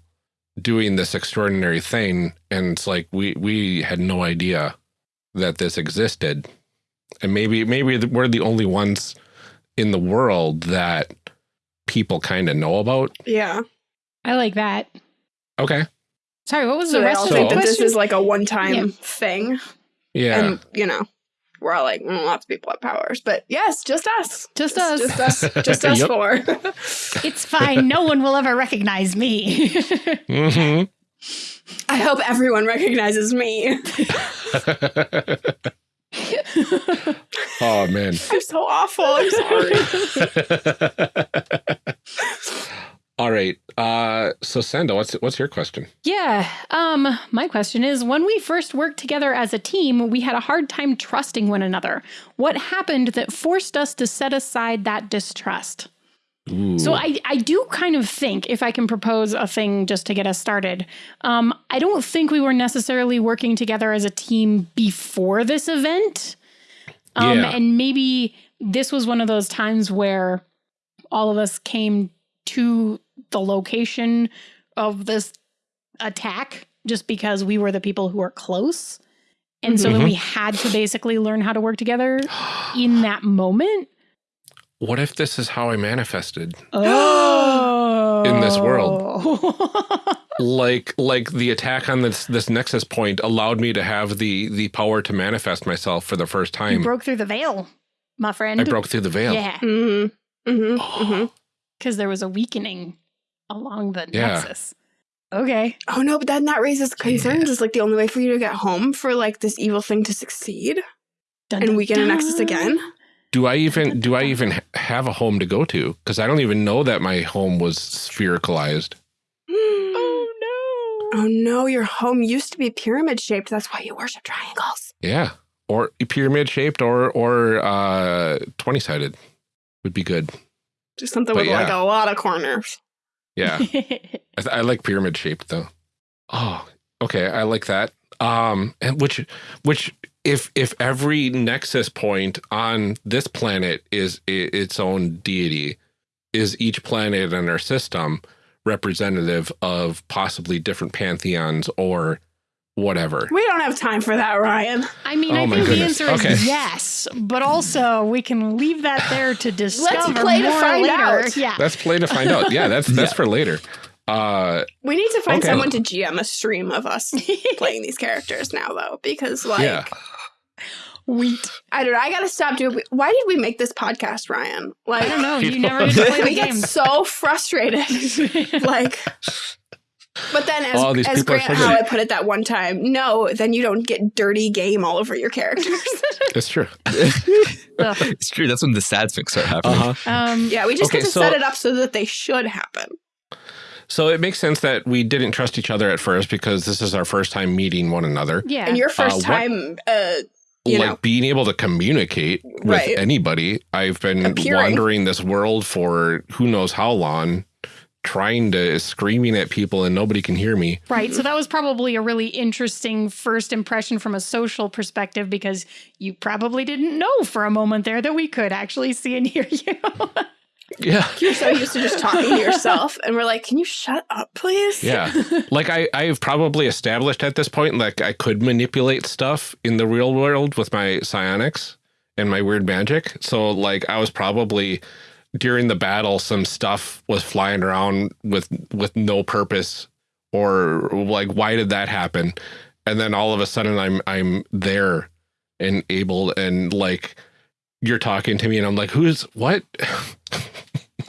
doing this extraordinary thing. And it's like we we had no idea that this existed and maybe maybe we're the only ones in the world that people kind of know about Yeah. I like that. okay Sorry, what was So the rest of So- the think that this is like a one-time Yeah. thing. yeah And, you know, we're all like, mm, lots of people have powers. But yes, just us. Just us. Just us. [laughs] Just us four. [laughs] [laughs] it's fine. no one will ever recognize me. hmm I hope everyone recognizes me. [laughs] oh man I'm so awful. I'm sorry. [laughs] all right uh so senda what's what's your question Yeah. Um, my question is when we first worked together as a team, we had a hard time trusting one another. What happened that forced us to set aside that distrust? Ooh. So I, I do kind of think if I can propose a thing just to get us started, um, I don't think we were necessarily working together as a team before this event. Um, Yeah. and maybe this was one of those times where all of us came to the location of this attack just because we were the people who were close. And so then Mhm. we had to basically learn how to work together in that moment. What if this is how i manifested Oh. In this world. [laughs] like like the attack on this this nexus point allowed me to have the the power to manifest myself for the first time. you broke through the veil, my friend. i broke through the veil Yeah, mm-hmm. Mm-hmm. [gasps] Mm-hmm. because there was a weakening along the Yeah. nexus. Okay. Oh no, but then that raises concerns. Is like the only way for you to get home for like this evil thing to succeed Dun, and dun, weaken a nexus again. Do I even do I even have a home to go to? Because I don't even know that my home was sphericalized. [gasps] oh no! Oh no! Your home used to be pyramid shaped. That's why you worship triangles. Yeah, or pyramid shaped, or or uh, twenty sided would be good. Just something but with yeah. like a lot of corners. Yeah, [laughs] I, I like pyramid shaped though. Oh, okay, I like that. Um, and which which if if every nexus point on this planet is its own deity, is each planet in our system representative of possibly different pantheons or whatever. We don't have time for that, Ryan. I mean, oh I think goodness. the answer is yes, but also we can leave that there to discover Let's play more to find later. Out. Yeah. Let's play to find out. Yeah, that's [laughs] that's yeah. for later. Uh, we need to find okay. someone to GM a stream of us [laughs] playing these characters now, though, because like yeah. Wheat. I don't know. I gotta stop doing. Why did we make this podcast, Ryan? Like, I don't know. You [laughs] never get to play the we game. get so frustrated. [laughs] like, but then as, as Grant Howitt put it that one time, no, then you don't get dirty game all over your characters. That's true. it's true. That's when the sad things start happening. Uh -huh. um, yeah, we just okay, get to so, set it up so that they should happen. So it makes sense that we didn't trust each other at first because this is our first time meeting one another. Yeah. And your first uh, time uh, you like know. being able to communicate with right. anybody. I've been Appearing. wandering this world for who knows how long, trying to screaming at people and nobody can hear me. Right. So that was probably a really interesting first impression from a social perspective because you probably didn't know for a moment there that we could actually see and hear [laughs] you. Yeah. [laughs] You're so used to just talking to [laughs] yourself. And we're like, can you shut up, please? Yeah. [laughs] like I, I've probably established at this point, like I could manipulate stuff in the real world with my psionics and my weird magic. So like I was probably during the battle, some stuff was flying around with, with no purpose or like, why did that happen? And then all of a sudden I'm, I'm there and able and like, you're talking to me and I'm like, who's what?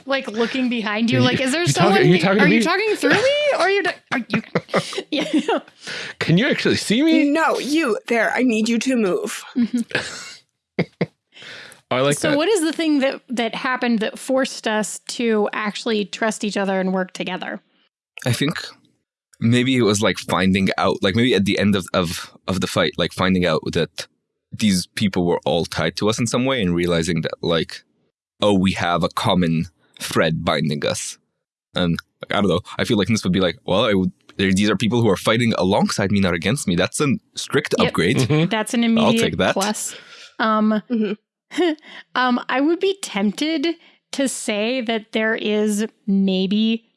like looking behind you, like, is there you someone? Talking, are you talking, are you talking through me? Or are you? Are you? [laughs] yeah. Can you actually see me? No, you there. I need you to move. oh, [laughs] I like so that. what is the thing that that happened that forced us to actually trust each other and work together? I think maybe it was like finding out, like maybe at the end of of of the fight, like finding out that these people were all tied to us in some way and realizing that like oh we have a common thread binding us and like, i don't know i feel like this would be like well i would these are people who are fighting alongside me not against me that's a strict yep. upgrade mm -hmm. that's an immediate I'll take that. plus um mm -hmm. [laughs] um i would be tempted to say that there is maybe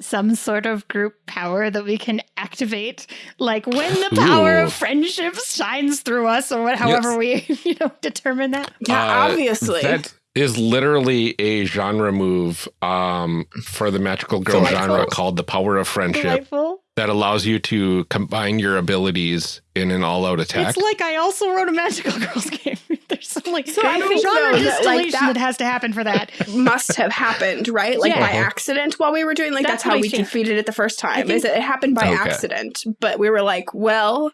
some sort of group power that we can activate like when the power Ooh. of friendship shines through us or what, however yes. we [laughs] you know determine that yeah uh, obviously that is literally a genre move um, for the magical girl Delightful. genre called the power of friendship Delightful that allows you to combine your abilities in an all-out attack. It's like I also wrote a magical girls [laughs] game. There's some like so I think genre though, distillation that, like, that, that, has to happen for that. [laughs] Must have happened, right? Like yeah. by accident while we were doing like that's, that's how we defeated it the first time. Is it, it happened by okay. accident, but we were like, well,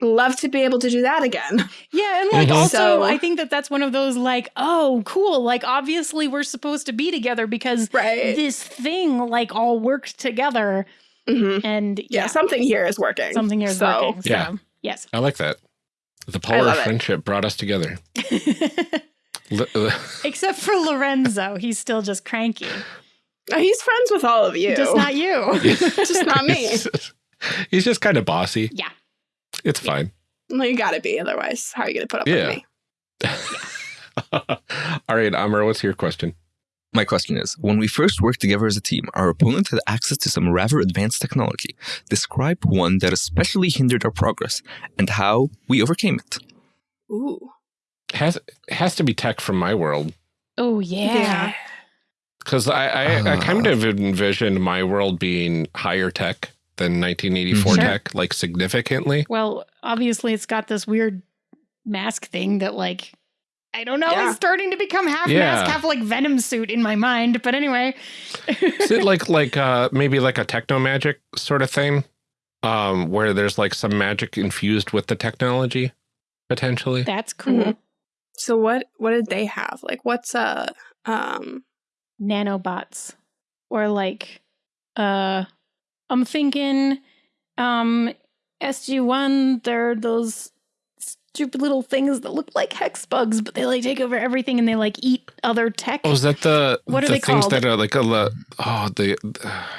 love to be able to do that again. [laughs] Yeah, and like mm -hmm. also so, I think that that's one of those like, oh, cool, like obviously we're supposed to be together because right. this thing like all worked together Mm -hmm. And yeah, yeah, something here is working. Something here is so, working. So, yeah. Yes. I like that. The power of friendship it. brought us together. [laughs] Uh, Except for Lorenzo. He's still just cranky. Oh, he's friends with all of you. Just not you. [laughs] just not me. He's just kind of bossy. Yeah. It's fine. Well, you gotta be. Otherwise, how are you gonna put up yeah. with me? [laughs] all right, Amr, what's your question? My question is, when we first worked together as a team, our opponent had access to some rather advanced technology. Describe one that especially hindered our progress and how we overcame it. Ooh. Has has to be tech from my world. Oh yeah. Because I I, uh, I, kind of envisioned my world being higher tech than 1984 sure. tech, like significantly. Well, obviously it's got this weird mask thing that like I don't know. Yeah. It's starting to become half yeah. mask, half like Venom suit in my mind. But anyway, is it [laughs] like like uh maybe like a techno magic sort of thing, um, where there's like some magic infused with the technology, potentially? That's cool. Mm -hmm. So what what did they have? Like what's uh um nanobots or like uh I'm thinking um SG1 they're those stupid little things that look like hex bugs, but they like take over everything and they like eat other tech. Oh, is that the what are the they things called? that are like a oh the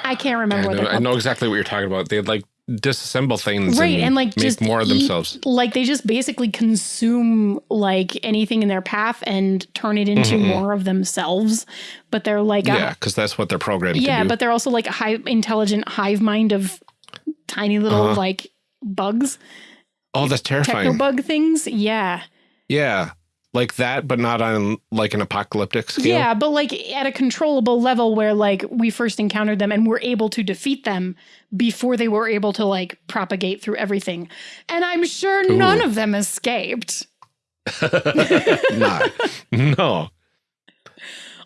I can't remember I what know, I know exactly what you're talking about. They like disassemble things, Right, and, like, make just more of eat- themselves. Like they just basically consume like anything in their path and turn it into Mhm. more of themselves. But they're like Yeah, because that's what they're programmed yeah, to do. but they're also like a high intelligent hive mind of tiny little Uh-huh. like bugs, oh, that's terrifying. techno terrifying. bug things. Yeah. Yeah, like that, but not on like an apocalyptic scale. Yeah, but like at a controllable level where like we first encountered them and were able to defeat them before they were able to like propagate through everything. And I'm sure none of them escaped. [laughs] not. No.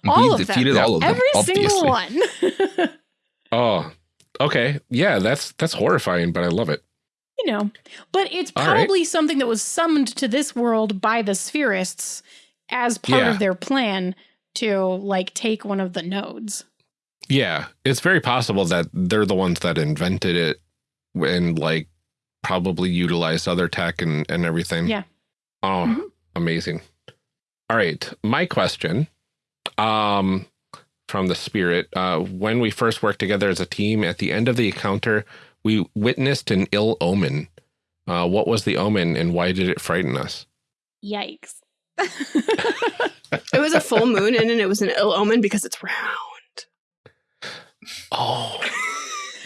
All we of them. defeated all of them. Every obviously. single one. [laughs] Oh, okay. Yeah, that's that's horrifying, but I love it. You know, but it's All right. probably something that was summoned to this world by the spherists as part Yeah. of their plan to like take one of the nodes. Yeah, it's very possible that they're the ones that invented it and like probably utilized other tech and, and everything. Yeah. Oh, Mhm. amazing. All right. My question um, from the spirit uh, when we first worked together as a team, at the end of the encounter, we witnessed an ill omen. Uh, what was the omen and why did it frighten us? Yikes. [laughs] it was a full moon and it was an ill omen because it's round. Oh,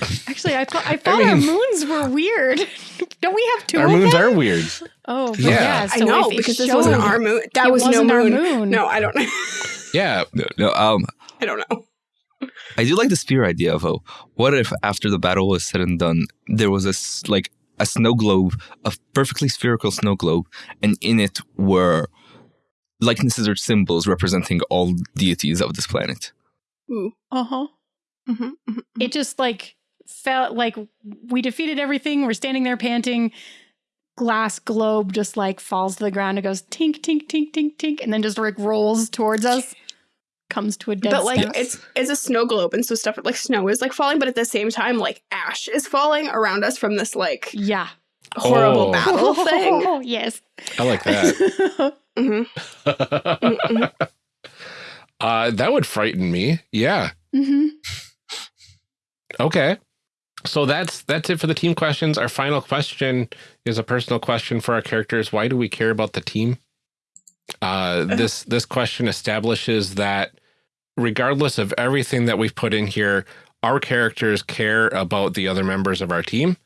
[laughs] Actually, I thought I thought our mean- moons were weird. [laughs] Don't we have two our of moons them? are weird. Oh, but Yeah. yeah. I know because this wasn't our moon. That was no moon. moon. No, I don't know. Yeah. No, no, um, I don't know. I do like the sphere idea of oh, what if after the battle was said and done, there was a s- like a snow globe, a perfectly spherical snow globe, and in it were likenesses or symbols representing all deities of this planet. Ooh. Uh huh. hmm hmm It just like felt like we defeated everything. We're standing there panting. Glass globe just like falls to the ground. It goes tink, tink, tink, tink, tink, and then just like rolls towards us. Comes to a dead But like stop. it's it's a snow globe and so stuff like snow is like falling, but at the same time like ash is falling around us from this like yeah. horrible Oh. battle [laughs] thing. oh, yes. I like that. [laughs] hmm [laughs] uh, that would frighten me. Yeah. hmm Okay. So that's that's it for the team questions. Our final question is a personal question for our characters. Why do we care about the team? Uh, this this question establishes that regardless of everything that we've put in here, our characters care about the other members of our team,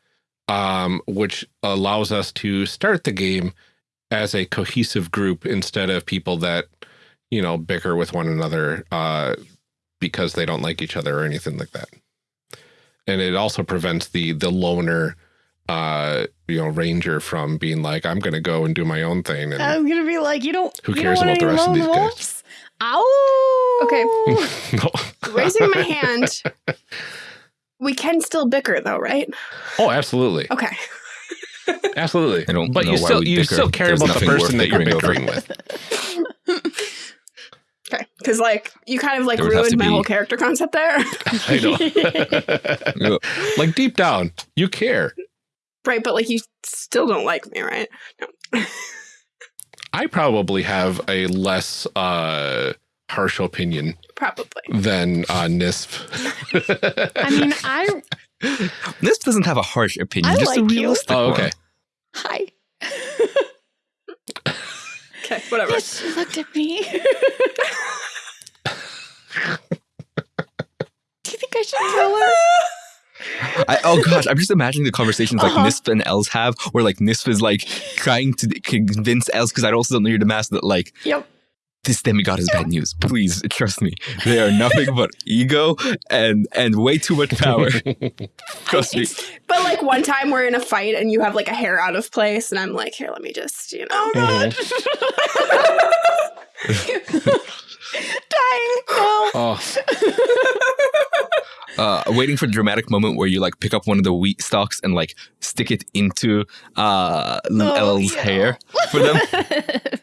um, which allows us to start the game as a cohesive group instead of people that you know bicker with one another uh, because they don't like each other or anything like that and it also prevents the the loner uh you know ranger from being like i'm gonna go and do my own thing and I'm gonna be like, you don't. Who cares don't about the rest of these guys? Wolves? Ow. Okay. [laughs] No. Raising my hand. [laughs] We can still bicker though, right? oh absolutely Okay. [laughs] absolutely I don't but know you why still you bicker. still care There's about the person that you're bickering over. with Okay. Because like you kind of like There ruined my be- whole character concept there. i know like deep down you care right, but like you still don't like me, right? No. I probably have a less uh harsh opinion Probably. than uh nisp [laughs] I mean, I This doesn't have a harsh opinion, I just a like you. realistic oh one. okay hi. [laughs] Okay, whatever. Yes, she looked at me. [laughs] Do you think I should tell her? I, oh gosh, I'm just imagining the conversations like Uh-huh. Nisp and Els have, where like Nisp is like trying to convince Els, because I also don't know your mask that like Yep. this demigod is bad news. Please trust me, they are nothing but ego and and way too much power. [laughs] trust me. But like one time we're in a fight and you have like a hair out of place, and I'm like, here, let me just, you know. God. [laughs] [laughs] Dying. No. oh [laughs] Uh, waiting for the dramatic moment where you like pick up one of the wheat stalks and like stick it into uh Oh, El's yeah. hair for them. [laughs]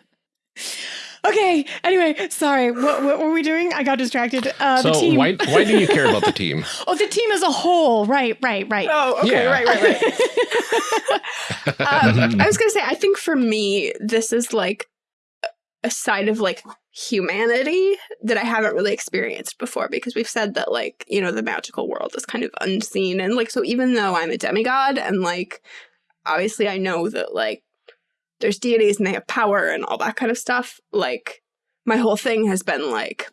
Okay. Anyway, sorry. What, what were we doing? I got distracted. Uh, so the team. why why do you care about the team? [laughs] oh, the team as a whole. Right. Right. Right. Oh, okay. Yeah. Right. Right. Right. um, I was gonna say, I think for me, this is like a side of like humanity that I haven't really experienced before because we've said that like, you know, the magical world is kind of unseen. And like, so even though I'm a demigod and like, obviously I know that like there's deities and they have power and all that kind of stuff, like, my whole thing has been like,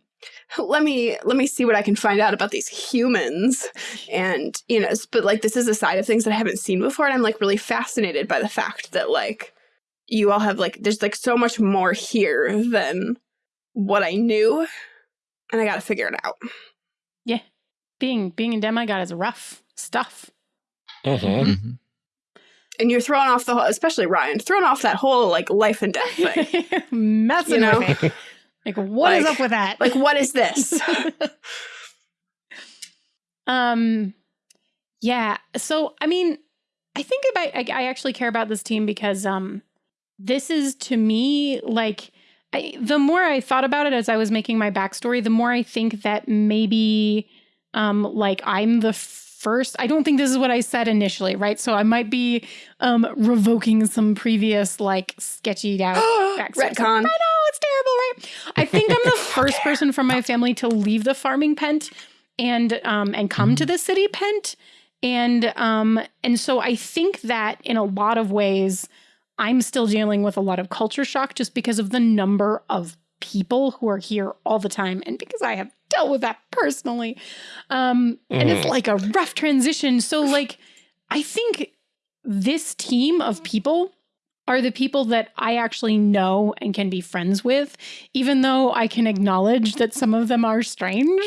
let me let me see what I can find out about these humans and you know but like this is a side of things that I haven't seen before and I'm like really fascinated by the fact that like you all have like there's like so much more here than what I knew and I got to figure it out. Yeah. Being being a demigod is rough stuff. Mm-hmm. Mhm. And you're thrown off the whole especially Ryan thrown off that whole like life and death thing. [laughs] Messing You know? with it. Like, what is Like- up with that? like what is this? [laughs] um, yeah. So, I mean, I think about I, I actually care about this team because um, this is to me like I, the more I thought about it as I was making my backstory, the more I think that maybe um, like I'm the first. I don't think this is what I said initially, right? So I might be um revoking some previous like sketchy [gasps] out backstory. Retcon. I know it's terrible, right? I think I'm the [laughs] first person from my family to leave the farming pent and um and come to the city pent. And um and so I think that in a lot of ways I'm still dealing with a lot of culture shock just because of the number of people who are here all the time and because I have dealt with that personally. Um and it's Mhm. like a rough transition. So like I think this team of people are the people that I actually know and can be friends with, even though I can acknowledge that some of them are strange.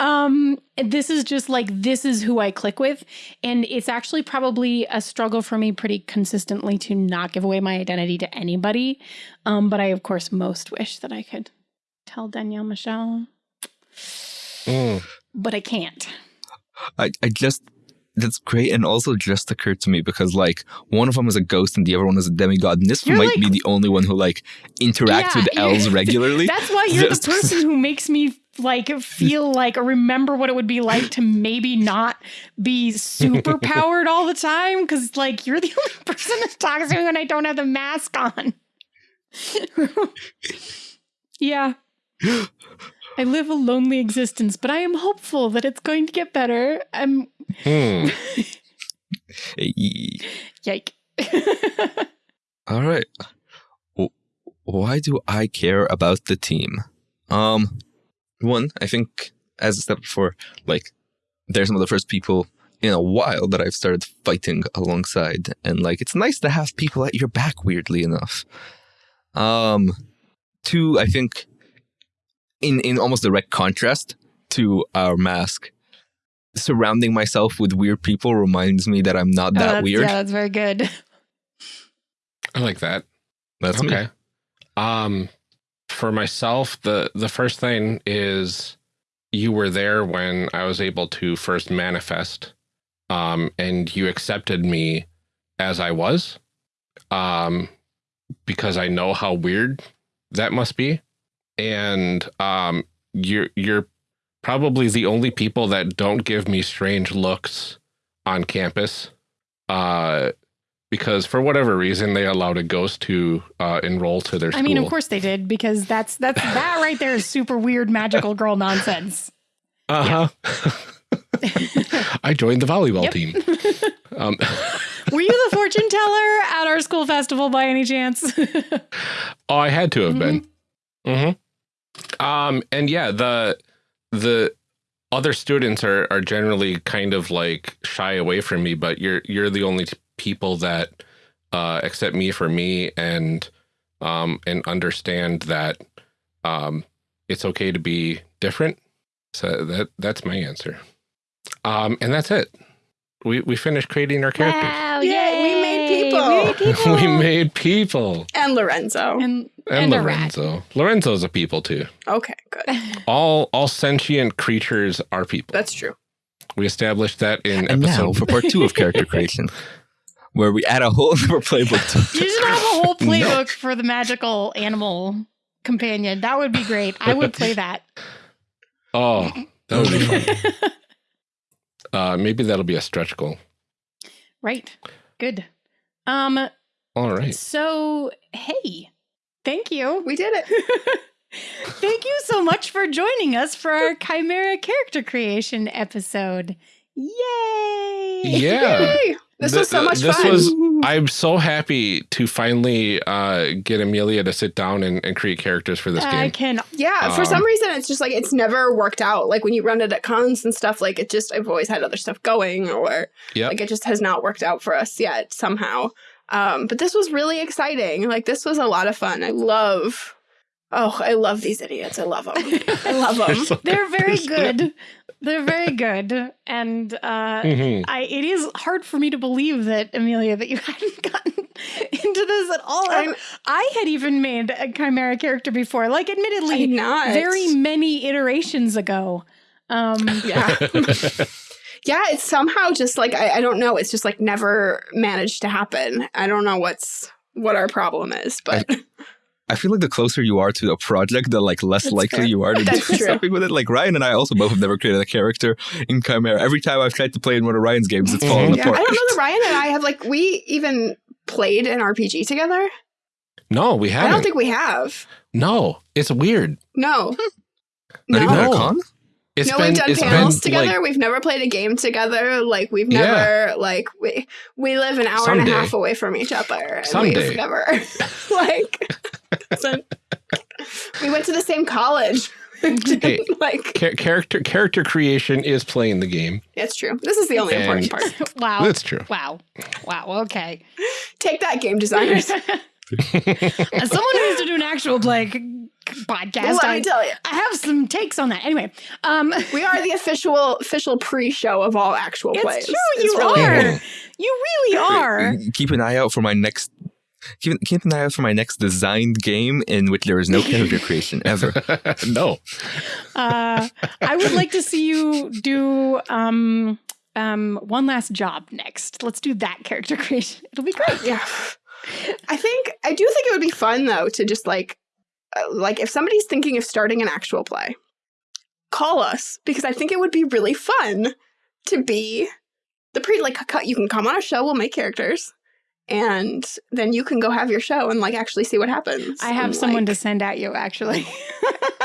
Um, this is just like, this is who I click with. And it's actually probably a struggle for me pretty consistently to not give away my identity to anybody. Um, but I, of course, most wish that I could tell Danielle Michelle, Mm. but I can't. I, I just that's great and also just occurred to me because like one of them is a ghost and the other one is a demigod and this You're might like- be the only one who like interacts Yeah, with [laughs] Els regularly That's why you're Just- the [laughs] person who makes me like feel like or remember what it would be like to maybe not be super [laughs] powered all the time because like you're the only person that talks to me when I don't have the mask on. yeah. [gasps] I live a lonely existence, but I am hopeful that it's going to get better. I'm Hmm. [laughs] yike. [laughs] all right why do i care about the team um one i think as i said before like they're some of the first people in a while that i've started fighting alongside and like it's nice to have people at your back weirdly enough um two i think in in almost direct contrast to our mask surrounding myself with weird people reminds me that i'm not Oh, that that's- weird Yeah, that's very good. I like that. that's me. okay. Um, for myself, the the first thing is you were there when I was able to first manifest, um, and you accepted me as I was, um, because I know how weird that must be, and um, you're you're probably the only people that don't give me strange looks on campus. Uh, because for whatever reason they allowed a ghost to uh, enroll to their I school. mean, of course they did because that's that's [laughs] that right there is super weird magical girl nonsense. Uh huh. [laughs] I joined the volleyball team. [laughs] Um, Were you the fortune teller at our school festival by any chance? oh, I had to have been. Mm-hmm. Um, and yeah, the the other students are are generally kind of like shy away from me, but you're you're the only people that uh, accept me for me and um and understand that um it's okay to be different. So that that's my answer. Um, and that's it. We we finished creating our characters. Wow, Yay, we made people. We made people. we made people. and Lorenzo. and, And, and. Lorenzo. Lorenzo's a people too. Okay, good. [laughs] All all sentient creatures are people. That's true. we established that in And now episode. for part two of character [laughs] creation, where we add a whole other playbook to You should have a whole [laughs] playbook for the magical animal companion. That would be great. I would play that. Oh, that would be fun. uh, maybe that'll be a stretch goal. Right. Good. Um. All right. So, hey, thank you. We did it. [laughs] thank you so much for joining us for our Chimera character creation episode. Yay! Yeah. Yay! This was so much this fun. was [laughs] I'm so happy to finally uh, get Amelia to sit down and, and create characters for this I game. I can. Yeah, for Um, some reason, it's just like it's never worked out. Like when you run it at cons and stuff, like it just, I've always had other stuff going, or Yep. like it just has not worked out for us yet somehow. Um, but this was really exciting. Like this was a lot of fun. I love, oh, I love these idiots. I love them. [laughs] I love them. They're very [laughs] good. They're very good, and uh, Mhm. I. It is hard for me to believe that Amelia that you [laughs] hadn't gotten into this at all. I, I'm- had even made a chimera character before, like admittedly, not very many iterations ago. Um, Yeah. [laughs] yeah, it's somehow just like I, I don't know. It's just like never managed to happen. I don't know what's what our problem is, but I feel like the closer you are to a project, the like less That's likely fair. you are to [laughs] That's do true. something with it. Like Ryan and I also both have never created a character in Chimera. Every time I've tried to play in one of Ryan's games, it's fallen yeah, apart. I don't know that Ryan and I have like we even played an RPG together. no, we haven't. I don't think we have. no, it's weird. No. [laughs] Not even at a No. con? It's no, been, we've done it's panels been, together. like- we've never played a game together. Like we've Yeah. never like we we live an hour and a half away from each other. And Someday. we've never [laughs] like so- [laughs] we went to the same college. Hey. [laughs] like Char- character character creation is playing the game. it's true. This is the only important part. [laughs] wow. That's true. Wow. Wow. Okay. Take that, game designers. As someone who used to do an actual play c- podcast, Let I, me tell you, I have some takes on that. Anyway, um, we are the official official pre-show of all actual it's plays. true. It's you really- are. You really are. Keep an eye out for my next. Keep, keep an eye out for my next designed game in which there is no character creation ever. [laughs] no. Uh, I would like to see you do um, um, one last job next. Let's do that character [laughs] creation. It'll be great. Yeah. I think I do think it would be fun though to just like uh, like if somebody's thinking of starting an actual play, call us because I think it would be really fun to be the pre like cut you can come on a show, we'll make characters and then you can go have your show and like actually see what happens. I have And, someone like- to send at you, actually. [laughs] [laughs]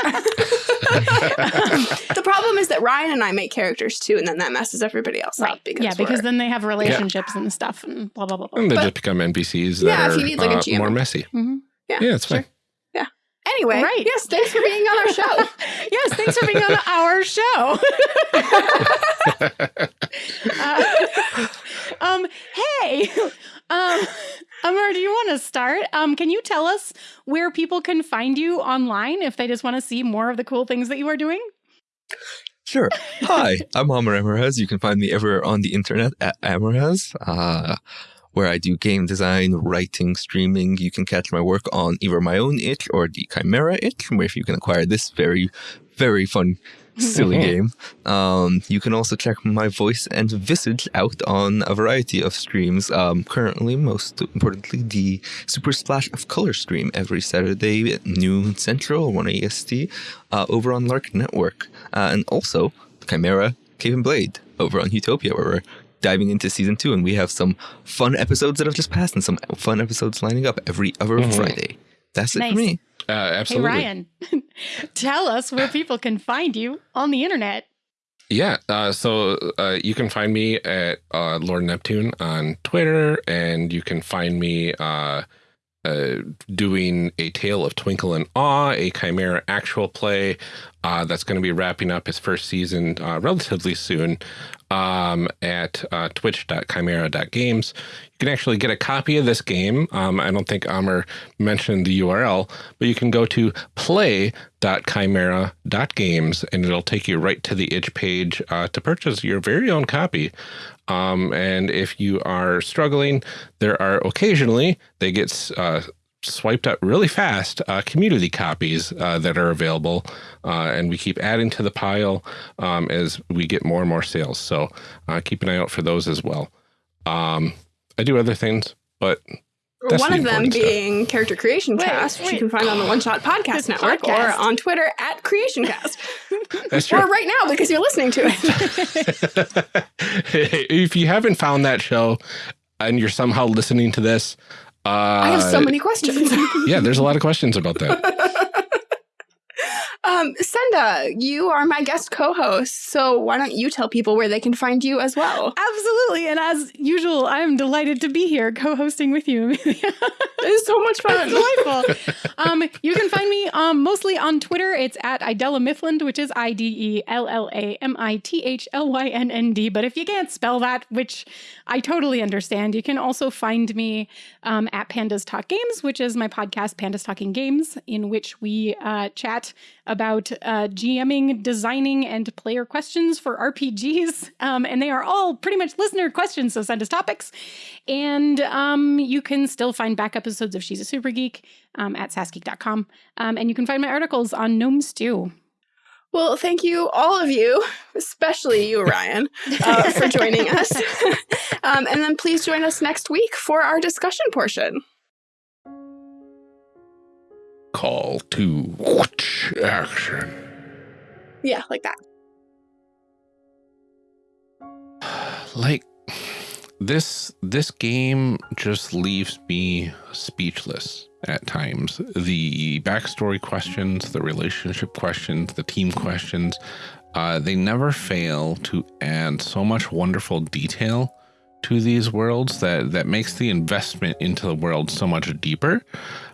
the problem is that Ryan and I make characters too, and then that messes everybody else up because yeah, because then they have relationships and stuff and blah, blah, blah, blah. And they But- just become NPCs that Yeah, if are you need, like, a uh, GM. more messy. Mhm. Yeah, yeah, it's fine. Yeah. Anyway, Right. yes, thanks for being on our show. [laughs] yes, thanks for being on our show. Uh, um, hey, um, [laughs] Amr, do you want to start? Um, can you tell us where people can find you online if they just want to see more of the cool things that you are doing? Sure. [laughs] Hi, I'm Amr Ammourazz. You can find me everywhere on the internet at Ammourazz, uh, where I do game design, writing, streaming. You can catch my work on either my own itch or the Chimera itch, where if you can acquire this very, very fun, silly game. Um, you can also check my voice and visage out on a variety of streams. Um, currently, most importantly, the Super Splash of Color stream every Saturday at noon Central, 1 AST, uh, over on Lark Network. Uh, and also, Chimera, Cave and Blade over on Utopia, where we're diving into season two. And we have some fun episodes that have just passed and some fun episodes lining up every other Mhm. Friday. That's it Nice. for me. Uh, absolutely. Hey, Ryan, [laughs] tell us where people can find you on the internet. Yeah. Uh, so uh, you can find me at uh, Lord Neptune on Twitter, and you can find me uh, uh, doing a Tale of Twinkle and Awe, a Chimera actual play uh, that's going to be wrapping up its first season uh, relatively soon um, at uh, twitch.chimera.games. You can actually get a copy of this game. Um, I don't think Amr mentioned the URL, but you can go to play.chimera.games and it'll take you right to the itch page uh, to purchase your very own copy. Um, and if you are struggling, there are occasionally they get uh, swiped up really fast uh, community copies uh, that are available, uh, and we keep adding to the pile um, as we get more and more sales. So uh, keep an eye out for those as well. Um, I do other things, but That's One of them being stuff. Character Creation wait, Cast, which you can find on the One Shot Podcast Network podcast. or on Twitter at Creation Cast. [laughs] That's true. Or right now because you're listening to it. [laughs] if you haven't found that show and you're somehow listening to this, uh, I have so many questions. [laughs] yeah, there's a lot of questions about that. [laughs] Um, Senda, you are my guest co-host, so why don't you tell people where they can find you as well? Absolutely, and as usual, I am delighted to be here co-hosting with you. it's so much fun. It's delightful. um, you can find me um, mostly on Twitter. It's at Idella Mifflin, which is I D E L L A M I T H L Y N N D. But if you can't spell that, which I totally understand, you can also find me um, at Pandas Talk Games, which is my podcast, Pandas Talking Games, in which we uh, chat about uh, GMing, designing, and player questions for RPGs. [laughs] Um, and they are all pretty much listener questions, so send us topics. And um, you can still find back episodes of She's a Super Geek um, at sassgeek.com. Um, and you can find my articles on Gnome Stew. Well, thank you, all of you, especially you, Ryan, uh, for joining us. [laughs] um, and then please join us next week for our discussion portion call to action. Yeah, like that. [sighs] Like this this game just leaves me speechless at times. The backstory questions, the relationship questions, the team questions, uh, they never fail to add so much wonderful detail to these worlds that that makes the investment into the world so much deeper.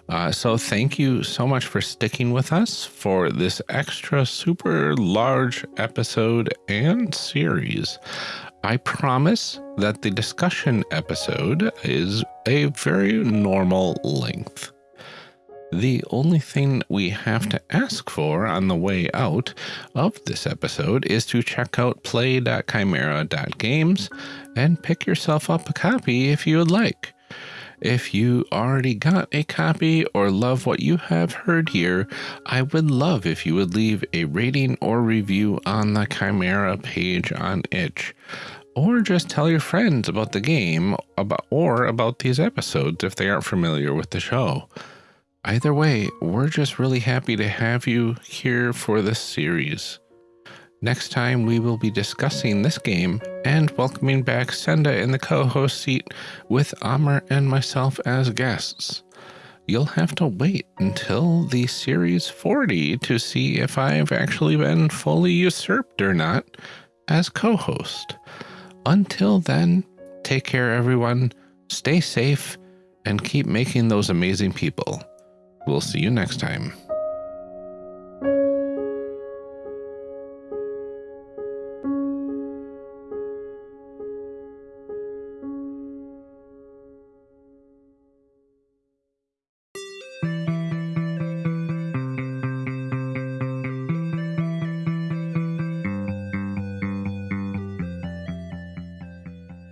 Uh, so thank you so much for sticking with us for this extra super large episode and series. I promise that the discussion episode is a very normal length. The only thing we have to ask for on the way out of this episode is to check out play.chimera.games and pick yourself up a copy if you would like. If you already got a copy or love what you have heard here, I would love if you would leave a rating or review on the Chimera page on itch. Or just tell your friends about the game about, or about these episodes if they aren't familiar with the show. Either way, we're just really happy to have you here for this series. Next time, we will be discussing this game and welcoming back Senda in the co host seat with Amr and myself as guests. You'll have to wait until the Series 40 to see if I've actually been fully usurped or not as co host. Until then, take care, everyone, stay safe, and keep making those amazing people. We'll see you next time.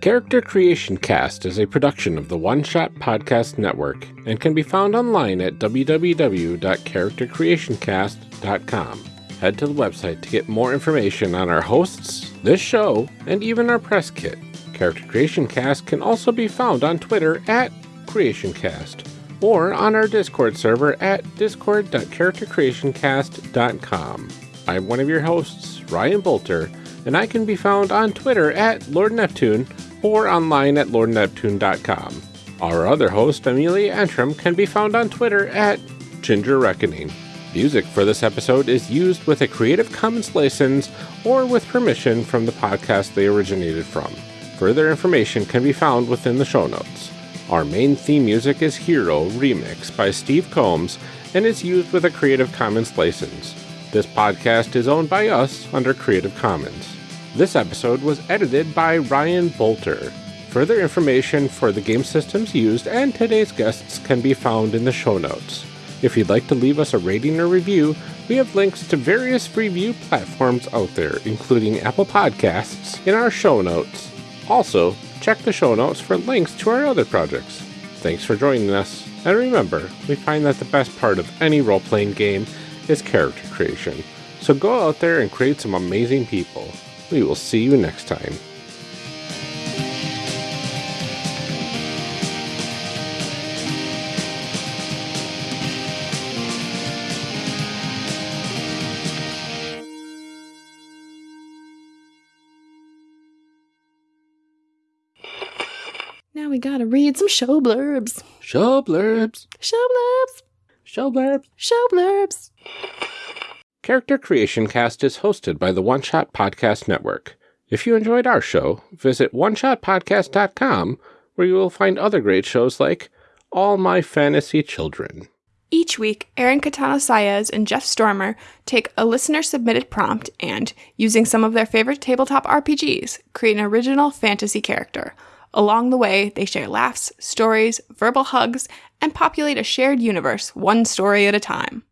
Character Creation Cast is a production of the One Shot Podcast Network and can be found online at www.charactercreationcast.com. Head to the website to get more information on our hosts, this show, and even our press kit. Character Creation Cast can also be found on Twitter at CreationCast or on our Discord server at discord.charactercreationcast.com. I'm one of your hosts, Ryan Boelter, and I can be found on Twitter at Lord Neptune or online at lordneptune.com. Our other host, Amelia Antrim, can be found on Twitter at Ginger Reckoning. Music for this episode is used with a Creative Commons license or with permission from the podcast they originated from. Further information can be found within the show notes. Our main theme music is Hero Remix by Steve Combs and is used with a Creative Commons license. This podcast is owned by us under Creative Commons. This episode was edited by Ryan Boelter. Further information for the game systems used and today's guests can be found in the show notes. If you'd like to leave us a rating or review, we have links to various review platforms out there, including Apple Podcasts, in our show notes. Also, check the show notes for links to our other projects. Thanks for joining us, and remember, we find that the best part of any role playing game is character creation. So go out there and create some amazing people. We will see you next time. Now we gotta read some show blurbs. Show blurbs. Show blurbs. Show blurbs. Show blurbs. Character Creation Cast is hosted by the One Shot Podcast Network. If you enjoyed our show, visit oneshotpodcast.com where you will find other great shows like All My Fantasy Children. Each week, Aaron Catano Saez and Jeff Stormer take a listener submitted prompt and, using some of their favorite tabletop RPGs, create an original fantasy character. Along the way, they share laughs, stories, verbal hugs, and populate a shared universe one story at a time.